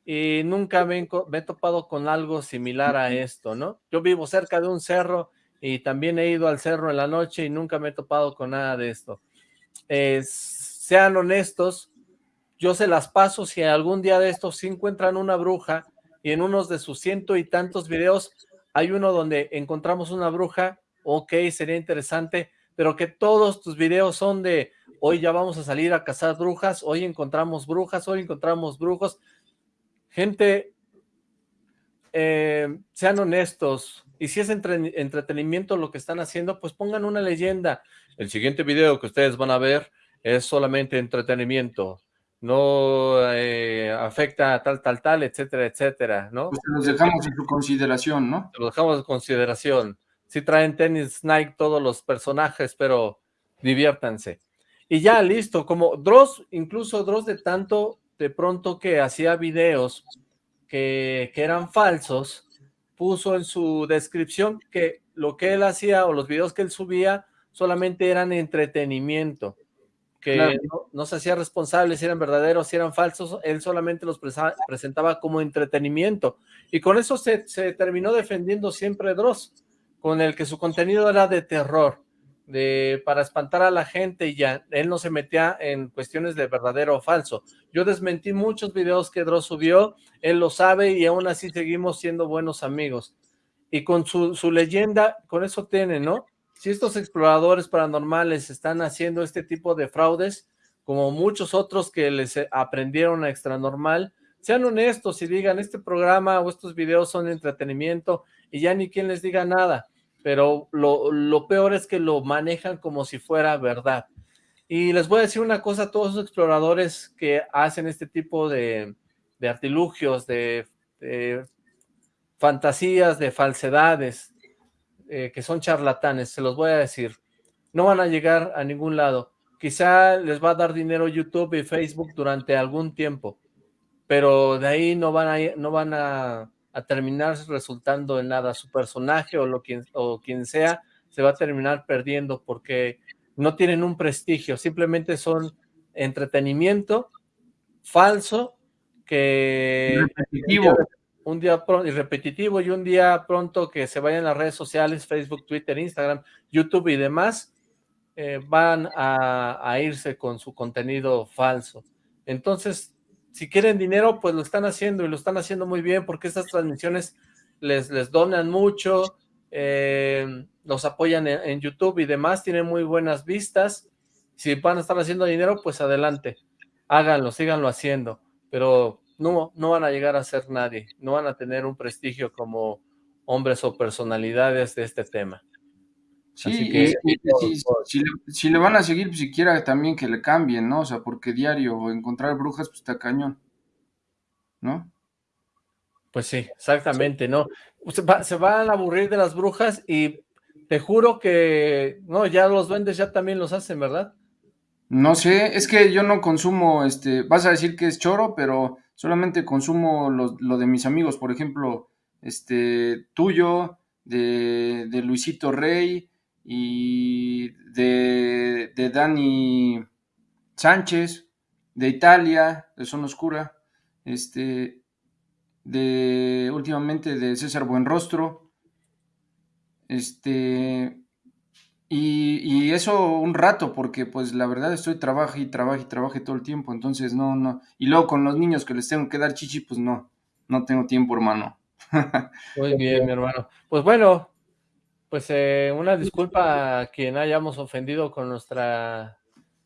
y nunca me, he enco- me he topado con algo similar a esto, ¿no? Yo vivo cerca de un cerro y también he ido al cerro en la noche y nunca me he topado con nada de esto. Eh, sean honestos, yo se las paso si algún día de estos sí encuentran una bruja y en unos de sus ciento y tantos videos hay uno donde encontramos una bruja, ok, sería interesante, pero que todos tus videos son de hoy ya vamos a salir a cazar brujas, hoy encontramos brujas, hoy encontramos brujos. Gente, eh, sean honestos, y si es entre- entretenimiento lo que están haciendo, pues pongan una leyenda. El siguiente video que ustedes van a ver es solamente entretenimiento, no eh, afecta a tal, tal, tal, etcétera, etcétera, ¿no? Pues los dejamos en su consideración, ¿no? Lo dejamos en consideración. Sí traen tenis Nike todos los personajes, pero diviértanse. Y ya, listo, como Dross, incluso Dross de tanto de pronto que hacía videos que, que eran falsos, puso en su descripción que lo que él hacía o los videos que él subía solamente eran entretenimiento, que Claro. no, no se hacía responsable si eran verdaderos, si eran falsos, él solamente los presa- presentaba como entretenimiento. Y con eso se, se terminó defendiendo siempre Dross, con el que su contenido era de terror, de para espantar a la gente y ya, él no se metía en cuestiones de verdadero o falso. Yo desmentí muchos videos que Dross subió, él lo sabe y aún así seguimos siendo buenos amigos. Y con su, su leyenda, con eso tiene, ¿no? Si estos exploradores paranormales están haciendo este tipo de fraudes, como muchos otros que les eh, aprendieron a extranormal, sean honestos y digan, este programa o estos videos son entretenimiento y ya ni quien les diga nada, pero lo, lo peor es que lo manejan como si fuera verdad. Y les voy a decir una cosa a todos los exploradores que hacen este tipo de, de artilugios, de, fantasías, de falsedades, eh, que son charlatanes, se los voy a decir. No van a llegar a ningún lado. Quizá les va a dar dinero YouTube y Facebook durante algún tiempo, pero de ahí no van a, no van a, a terminar resultando en nada. Su personaje o, lo quien, o quien sea se va a terminar perdiendo porque no tienen un prestigio, simplemente son entretenimiento falso que Repetitivo. un día pronto y repetitivo y un día pronto que se vayan las redes sociales, Facebook, Twitter, Instagram, YouTube y demás, eh, van a, a irse con su contenido falso. Entonces, si quieren dinero, pues lo están haciendo y lo están haciendo muy bien porque estas transmisiones les, les donan mucho, eh, los apoyan en, en YouTube y demás, tienen muy buenas vistas. Si van a estar haciendo dinero, pues adelante, háganlo, síganlo haciendo, pero no, no van a llegar a ser nadie, no van a tener un prestigio como hombres o personalidades de este tema. Sí, Así que- si, si le, si le van a seguir, pues siquiera también que le cambien, ¿no? O sea, porque diario encontrar brujas, pues está cañón, ¿no? Pues sí, exactamente, ¿no? Se, va- se van a aburrir de las brujas y te juro que, no, ya los duendes ya también los hacen, ¿verdad? No sé, es que yo no consumo, este, vas a decir que es choro, pero solamente consumo lo, lo de mis amigos, por ejemplo, este, tuyo, de, de Luisito Rey y de, de Dani Sánchez, de Italia, de Zona Oscura, este, de últimamente de César Buenrostro, este, Y, y eso un rato, porque pues la verdad estoy trabajo y trabajo y trabajo todo el tiempo, entonces no, no. Y luego con los niños que les tengo que dar chichi, pues no, no tengo tiempo, hermano. [LAUGHS] Muy bien, mi hermano. Pues bueno, pues eh, una disculpa a quien hayamos ofendido con nuestra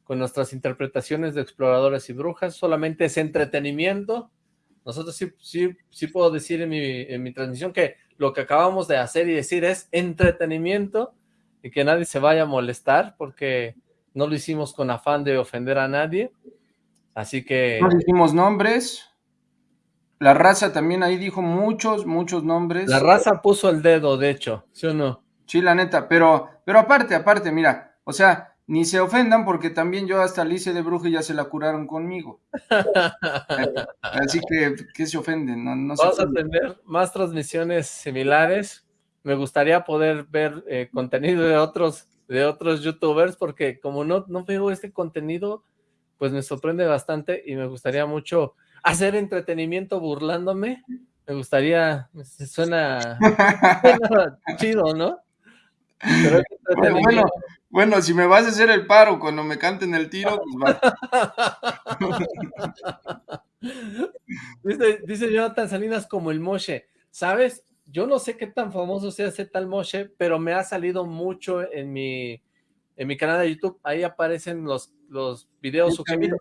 con nuestras interpretaciones de exploradores y brujas, solamente es entretenimiento. Nosotros sí, sí, sí puedo decir en mi, en mi transmisión que lo que acabamos de hacer y decir es entretenimiento y que nadie se vaya a molestar porque no lo hicimos con afán de ofender a nadie. Así que... No dijimos nombres. La raza también ahí dijo muchos, muchos nombres. La raza puso el dedo, de hecho, ¿sí o no? Sí, la neta, pero, pero aparte, aparte, mira, o sea, ni se ofendan porque también yo hasta hice de bruja y ya se la curaron conmigo. [LAUGHS] Así que, ¿qué se ofenden? No, no se Vamos a tener más transmisiones similares. Me gustaría poder ver eh, contenido de otros de otros youtubers porque como no, no veo este contenido, pues me sorprende bastante y me gustaría mucho hacer entretenimiento burlándome. Me gustaría, suena, [LAUGHS] suena chido, ¿no? Pero [LAUGHS] Bueno, bueno, bueno, si me vas a hacer el paro cuando me canten el tiro, pues va. [LAUGHS] Dice, dice Jonathan Salinas como el Moshe, ¿sabes? Yo no sé qué tan famoso sea ese tal Moshe, pero me ha salido mucho en mi, en mi canal de YouTube, ahí aparecen los, los videos sugeridos.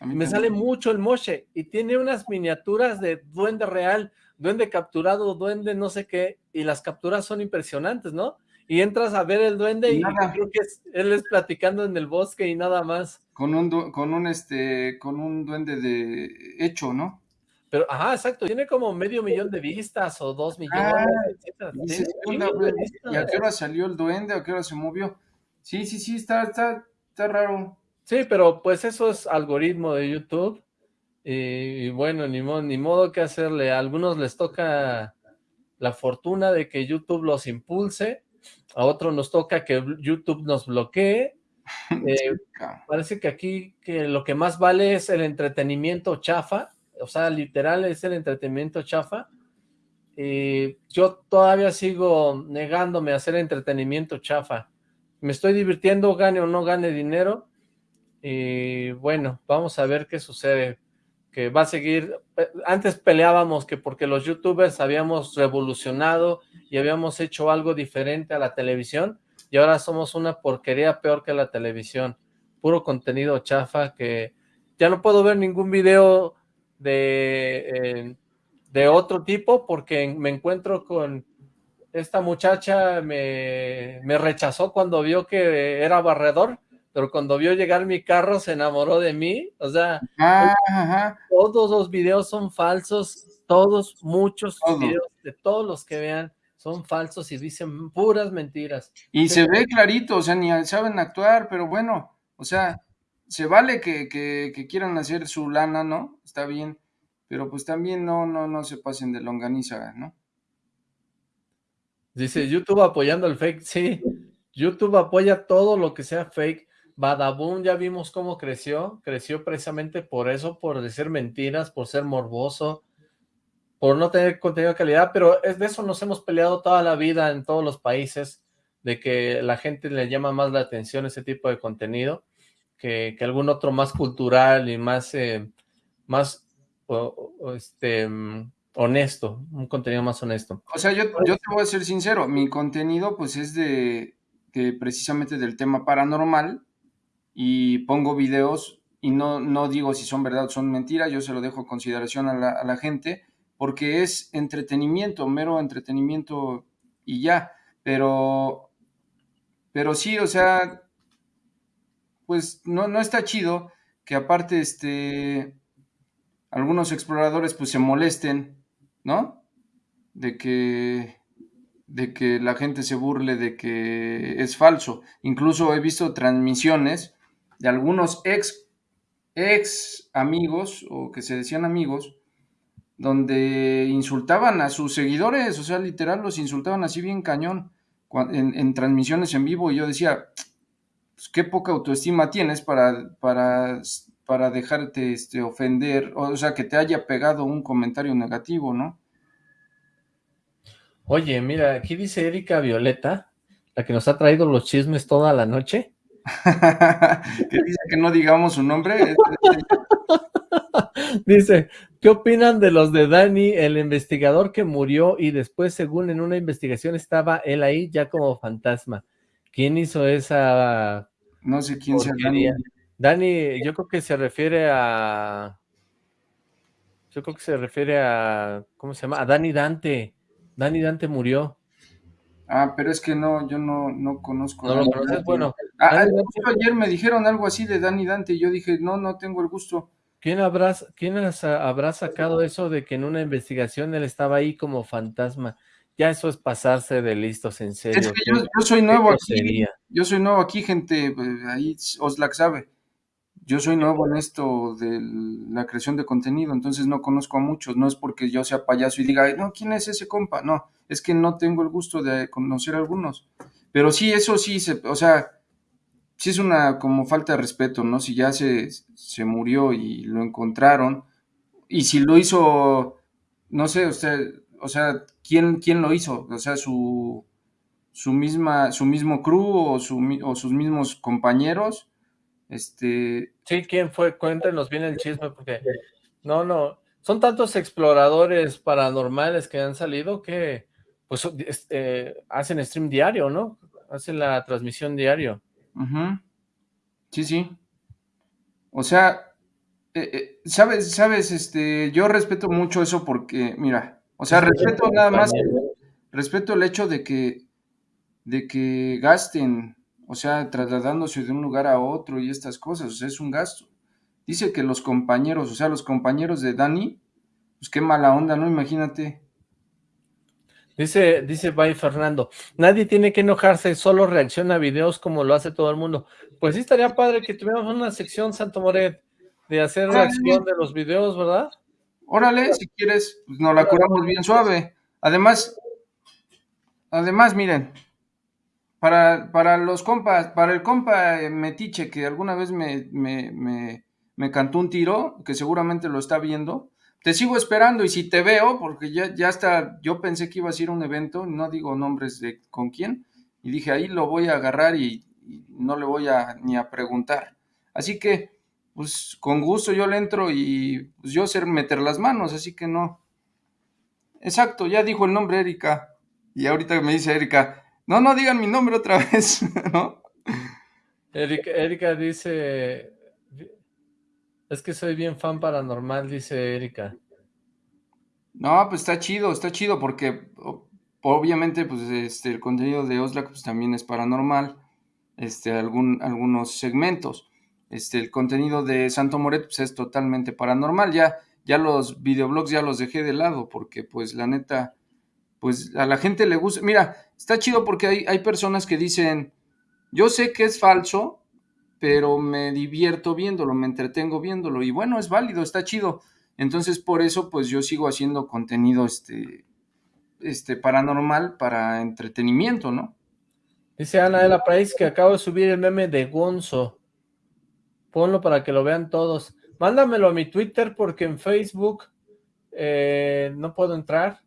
Me sale mucho el Moshe y tiene unas miniaturas de duende real, duende capturado, duende no sé qué, y las capturas son impresionantes, ¿no? Y entras a ver el duende y creo que es- él es platicando en el bosque y nada más. Con un, con un, este, con un duende de hecho, ¿no? Pero, ajá, exacto, tiene como medio millón de vistas o dos millones, Ah, ¿qué un onda, chingo de vistas. ¿Y a qué hora salió el duende? ¿A qué hora se movió? Sí, sí, sí, está, está, está raro. Sí, pero pues eso es algoritmo de YouTube. Y, y bueno, ni modo, ni modo que hacerle. A algunos les toca la fortuna de que YouTube los impulse, a otros nos toca que YouTube nos bloquee. [LAUGHS] Eh, parece que aquí que lo que más vale es el entretenimiento chafa, o sea, literal es el entretenimiento chafa. Y yo todavía sigo negándome a hacer entretenimiento chafa. Me estoy divirtiendo, gane o no gane dinero. Y bueno, vamos a ver qué sucede. Que va a seguir. eh, Antes peleábamos que porque los youtubers habíamos revolucionado y habíamos hecho algo diferente a la televisión. Y ahora somos una porquería peor que la televisión. Puro contenido chafa que ya no puedo ver ningún video de, eh, de otro tipo porque me encuentro con esta muchacha me, me rechazó cuando vio que era barredor, pero cuando vio llegar mi carro se enamoró de mí, o sea, ajá. todos los videos son falsos, todos, muchos Todo. videos de todos los que vean son falsos y dicen puras mentiras. Y se ve clarito, o sea, ni saben actuar, pero bueno, o sea, se vale que, que, que quieran hacer su lana, ¿no? Está bien, pero pues también no, no, no se pasen de longaniza, ¿no? Dice YouTube apoyando el fake, sí, YouTube apoya todo lo que sea fake. Badaboom ya vimos cómo creció, creció precisamente por eso, por decir mentiras, por ser morboso, por no tener contenido de calidad, pero es de eso nos hemos peleado toda la vida en todos los países, de que la gente le llama más la atención ese tipo de contenido que, que algún otro más cultural y más, eh, más este, honesto, un contenido más honesto. O sea, yo, yo te voy a ser sincero, mi contenido pues es de, de precisamente del tema paranormal y pongo videos y no, no digo si son verdad o son mentiras, yo se lo dejo a consideración a la, a la gente porque es entretenimiento, mero entretenimiento y ya, pero, pero sí, o sea, pues no, no está chido que aparte este, algunos exploradores pues se molesten, ¿no? De que, de que la gente se burle de que es falso. Incluso he visto transmisiones de algunos ex, ex amigos o que se decían amigos donde insultaban a sus seguidores, o sea, literal los insultaban así bien cañón en transmisiones en vivo y yo decía, pues qué poca autoestima tienes para, para, para dejarte este, ofender, o sea, que te haya pegado un comentario negativo, ¿no? Oye, mira, aquí dice Erika Violeta, la que nos ha traído los chismes toda la noche. [LAUGHS] que dice que no digamos su nombre. [LAUGHS] Dice, ¿qué opinan de los de Dani, el investigador que murió y después, según en una investigación, estaba él ahí ya como fantasma? ¿Quién hizo esa No sé quién sea Dani. Dani, yo creo que se refiere a... Yo creo que se refiere a... ¿Cómo se llama? A Dani Dante. Dani Dante murió. Ah, pero es que no, yo no, no conozco. ¿No a lo conoces? Bueno, Ah, ah, ayer me dijeron algo así de Dani Dante y yo dije, no, no tengo el gusto. ¿Quién habrá, quién habrá sacado eso de que en una investigación él estaba ahí como fantasma? Ya eso es pasarse de listos, en serio. Es que yo, yo soy nuevo aquí, yo soy nuevo aquí, gente, eh, ahí Oslac sabe. Yo soy nuevo en esto de la creación de contenido, entonces no conozco a muchos, no es porque yo sea payaso y diga, "Ay, no, ¿quién es ese compa? No, es que no tengo el gusto de conocer a algunos. Pero sí, eso sí, se, o sea, sí es una como falta de respeto, ¿no? Si ya se, se murió y lo encontraron, y si lo hizo, no sé, usted, o sea, ¿quién, quién lo hizo? O sea, su, su misma, su mismo crew o, su, o sus mismos compañeros, este, Sí, ¿quién fue? Cuéntenos bien el chisme, porque no, no, son tantos exploradores paranormales que han salido que pues son- es- eh, hacen stream diario, ¿no? Hacen la transmisión diario. Ujú. Sí, sí. O sea, eh, eh, sabes, sabes, este, yo respeto mucho eso porque, mira, o sea, respeto nada más, respeto el hecho de que, de que gasten, o sea, trasladándose de un lugar a otro y estas cosas, o sea, es un gasto. Dice que los compañeros, o sea, los compañeros de Dani, pues qué mala onda, ¿no? Imagínate. Dice, dice Bay Fernando, nadie tiene que enojarse, solo reacciona a videos como lo hace todo el mundo. Pues sí estaría padre que tuviéramos una sección, Santo Moret, de hacer Órale. reacción de los videos, ¿verdad? Órale, si quieres, pues nos la curamos bien suave. Además, además, miren, para, para los compas, para el compa eh, Metiche, que alguna vez me, me, me, me cantó un tiro, que seguramente lo está viendo, te sigo esperando y si te veo, porque ya, ya está, yo pensé que ibas a ir a un evento, no digo nombres de con quién, y dije, ahí lo voy a agarrar y, y no le voy a ni a preguntar. Así que, pues con gusto yo le entro y pues yo sé meter las manos, así que no. Exacto, ya dijo el nombre Erika. Y ahorita me dice Erika, no, no digan mi nombre otra [LAUGHS] vez, ¿no? Erika, Erika dice, es que soy bien fan paranormal, dice Erika. No, pues está chido, está chido porque obviamente pues este el contenido de Oslac pues también es paranormal, este algún algunos segmentos. Este el contenido de Santo Moret pues es totalmente paranormal, ya ya los videoblogs ya los dejé de lado porque pues la neta pues a la gente le gusta. Mira, está chido porque hay hay personas que dicen, "Yo sé que es falso, pero me divierto viéndolo, me entretengo viéndolo y bueno, es válido, está chido. Entonces, por eso, pues yo sigo haciendo contenido este, este paranormal para entretenimiento, ¿no? Dice Ana de la Price que acabo de subir el meme de Gonzo. Ponlo para que lo vean todos. Mándamelo a mi Twitter porque en Facebook eh, no puedo entrar.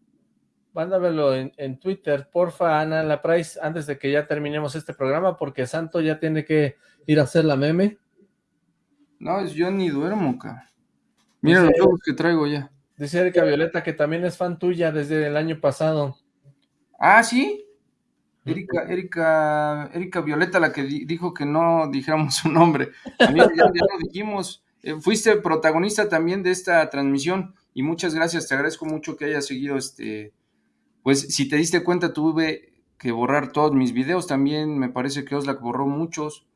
Mándamelo en, en Twitter, porfa, Ana de la Price, antes de que ya terminemos este programa, porque Santo ya tiene que ir a hacer la meme. No, es- yo ni duermo, cabrón. Mira los juegos que traigo ya. Dice Erika Violeta que también es fan tuya desde el año pasado. Ah, sí. Erika, Erika, Erika Violeta, la que di- dijo que no dijéramos su nombre. Amigo, ya, ya lo dijimos. Eh, fuiste protagonista también de esta transmisión y muchas gracias. Te agradezco mucho que hayas seguido este. Pues si te diste cuenta, tuve que borrar todos mis videos. También me parece que Oslac borró muchos.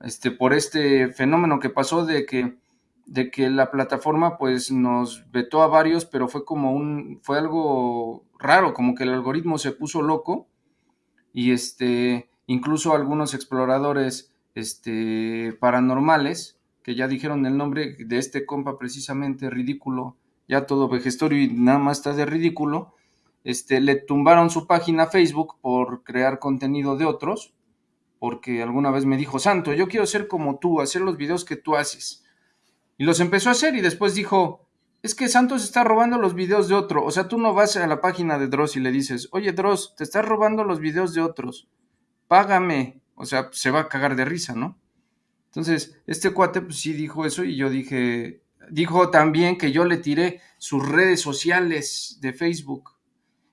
Este, por este fenómeno que pasó de que de que la plataforma pues nos vetó a varios, pero fue como un, fue algo raro, como que el algoritmo se puso loco y este, incluso algunos exploradores este, paranormales, que ya dijeron el nombre de este compa precisamente, ridículo, ya todo vejestorio y nada más está de ridículo, este, le tumbaron su página Facebook por crear contenido de otros, porque alguna vez me dijo, Santo, yo quiero ser como tú, hacer los videos que tú haces. Y los empezó a hacer y después dijo, es que Santos está robando los videos de otro. O sea, tú no vas a la página de Dross y le dices, oye Dross, te estás robando los videos de otros. págame, o sea, se va a cagar de risa, ¿no? Entonces, este cuate pues sí dijo eso y yo dije, dijo también que yo le tiré sus redes sociales de Facebook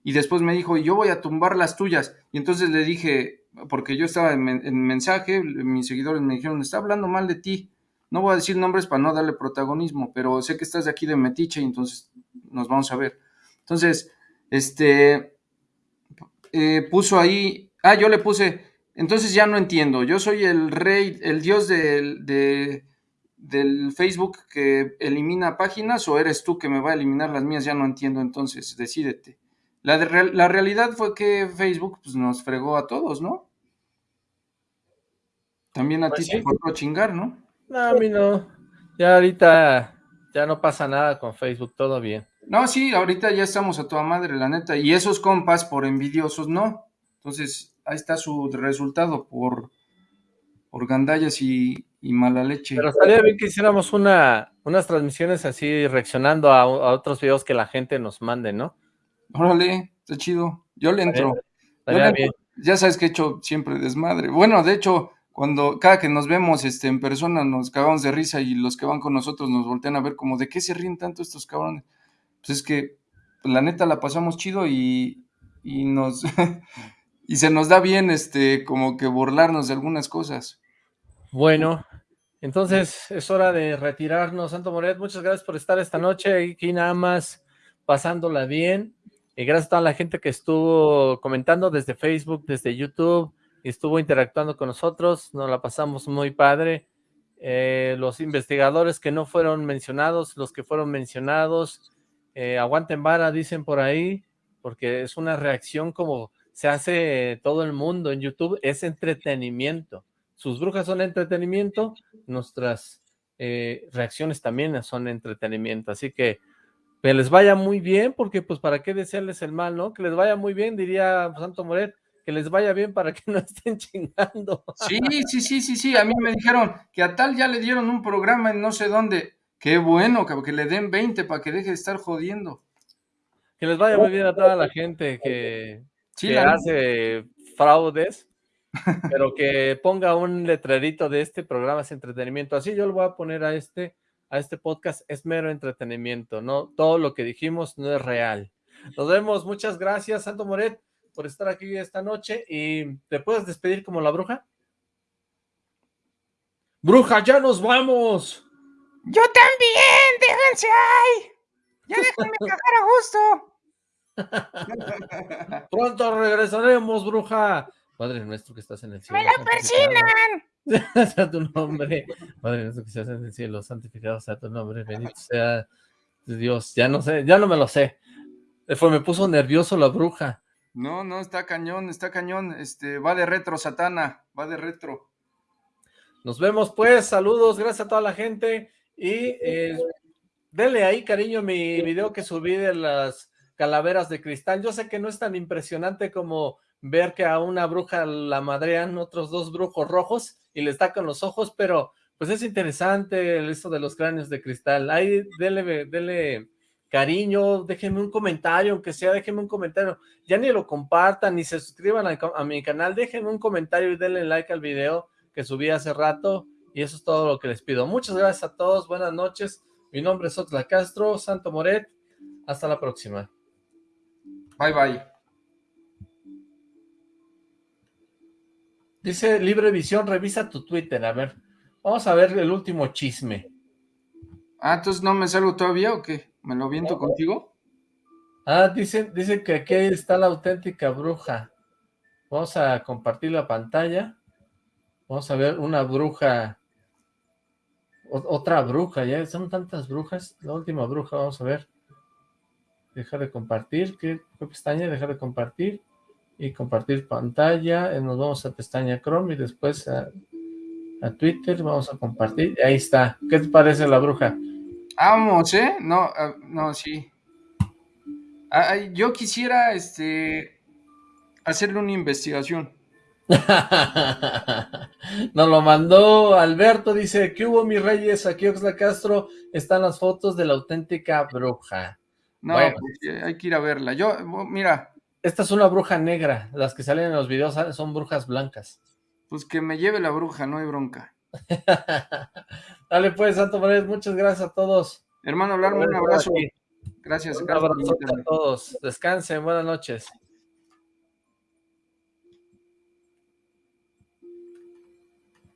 y después me dijo, yo voy a tumbar las tuyas. Y entonces le dije, porque yo estaba en, en mensaje, mis seguidores me dijeron, está hablando mal de ti. No voy a decir nombres para no darle protagonismo, pero sé que estás de aquí de Metiche entonces nos vamos a ver. Entonces, este, eh, puso ahí, ah, yo le puse, entonces ya no entiendo, yo soy el rey, el dios del, de, del Facebook que elimina páginas o eres tú que me va a eliminar las mías, ya no entiendo, entonces decídete. La, de, la realidad fue que Facebook pues, nos fregó a todos, ¿no? También a Pues ti sí. te cortó chingar, ¿no? No, a mí no. Ya ahorita ya no pasa nada con Facebook, todo bien. No, sí, ahorita ya estamos a toda madre, la neta. Y esos compas, por envidiosos, no. Entonces, ahí está su resultado, por, por gandallas y, y mala leche. Pero estaría bien que hiciéramos una, unas transmisiones así, reaccionando a, a otros videos que la gente nos mande, ¿no? Órale, está chido. Yo le entro. Yo estaría le entro. bien. Ya sabes que he hecho siempre desmadre. Bueno, de hecho, cuando cada que nos vemos este, en persona nos cagamos de risa y los que van con nosotros nos voltean a ver como, ¿de qué se ríen tanto estos cabrones? Pues es que la neta la pasamos chido y, y nos [LAUGHS] y se nos da bien este como que burlarnos de algunas cosas. Bueno, entonces es hora de retirarnos. Santo Moret, muchas gracias por estar esta noche aquí nada más pasándola bien. Y gracias a toda la gente que estuvo comentando desde Facebook, desde YouTube, y estuvo interactuando con nosotros. Nos la pasamos muy padre. Eh, los investigadores que no fueron mencionados, los que fueron mencionados, eh, aguanten vara, dicen por ahí, porque es una reacción como se hace todo el mundo en YouTube, es entretenimiento. Sus brujas son entretenimiento, nuestras eh, reacciones también son entretenimiento, así que que les vaya muy bien, porque pues para qué desearles el mal, ¿no? Que les vaya muy bien, diría Santo Moret, que les vaya bien para que [LAUGHS] no estén chingando. Sí, sí, sí, sí, sí. A mí me dijeron que a tal ya le dieron un programa en no sé dónde. Qué bueno, que, le den 20 para que deje de estar jodiendo. Que les vaya muy bien a toda la gente que, Sí, que la neta. hace fraudes, pero que ponga un letrerito de este programa es entretenimiento. Así yo lo voy a poner a este, a este podcast, es mero entretenimiento, no todo lo que dijimos no es real. Nos vemos, muchas gracias, Santo Moret, por estar aquí esta noche y ¿te puedes despedir como la bruja? ¡Bruja, ya nos vamos! Yo también, déjense ahí. Ya déjenme [LAUGHS] cagar a gusto. Pronto regresaremos, bruja. Padre nuestro que estás en el cielo. ¡Me la persinan! [LAUGHS] sea tu nombre. [LAUGHS] Padre nuestro que estás en el cielo, santificado sea tu nombre, bendito sea Dios. Ya no sé, ya no me lo sé. Eh, Fue, me puso nervioso la bruja. No, no, está cañón, está cañón. Este, va de retro, Satana, va de retro. Nos vemos pues, saludos, gracias a toda la gente y eh, denle ahí cariño mi video que subí de las calaveras de cristal. Yo sé que no es tan impresionante como ver que a una bruja la madrean otros dos brujos rojos y les tacan los ojos, pero pues es interesante esto de los cráneos de cristal. Ahí denle, denle cariño, déjenme un comentario, aunque sea, déjenme un comentario. Ya ni lo compartan, ni se suscriban a, a mi canal, déjenme un comentario y denle like al video que subí hace rato. Y eso es todo lo que les pido. Muchas gracias a todos, buenas noches. Mi nombre es Otla Castro, Santo Moret. Hasta la próxima. Bye, bye. Dice Libre Visión, revisa tu Twitter. A ver, vamos a ver el último chisme. Ah, entonces no me salgo todavía o qué? ¿Me lo viento contigo? Ah, dice, dice que aquí está la auténtica bruja. Vamos a compartir la pantalla. Vamos a ver una bruja. o- otra bruja, ya son tantas brujas. La última bruja, vamos a ver. Dejar de compartir. ¿Qué, qué pestaña? Dejar de compartir. Y compartir pantalla. Eh, Nos vamos a pestaña Chrome y después a, a Twitter. Vamos a compartir. Ahí está. ¿Qué te parece la bruja? Vamos, ¿eh? No, ah, no, sí. Ah, yo quisiera, este, hacerle una investigación. [LAUGHS] Nos lo mandó Alberto, dice, ¿qué hubo mis reyes? Aquí Oxla Castro están las fotos de la auténtica bruja. No, Bueno, pues, eh, hay que ir a verla. Yo, mira, Esta es una bruja negra. Las que salen en los videos son brujas blancas. Pues que me lleve la bruja, no hay bronca. [LAUGHS] Dale pues, Santo Morales, muchas gracias a todos. Hermano Alarma, un abrazo. Gracias. Un gracias por abrazo a todos. Descansen, buenas noches.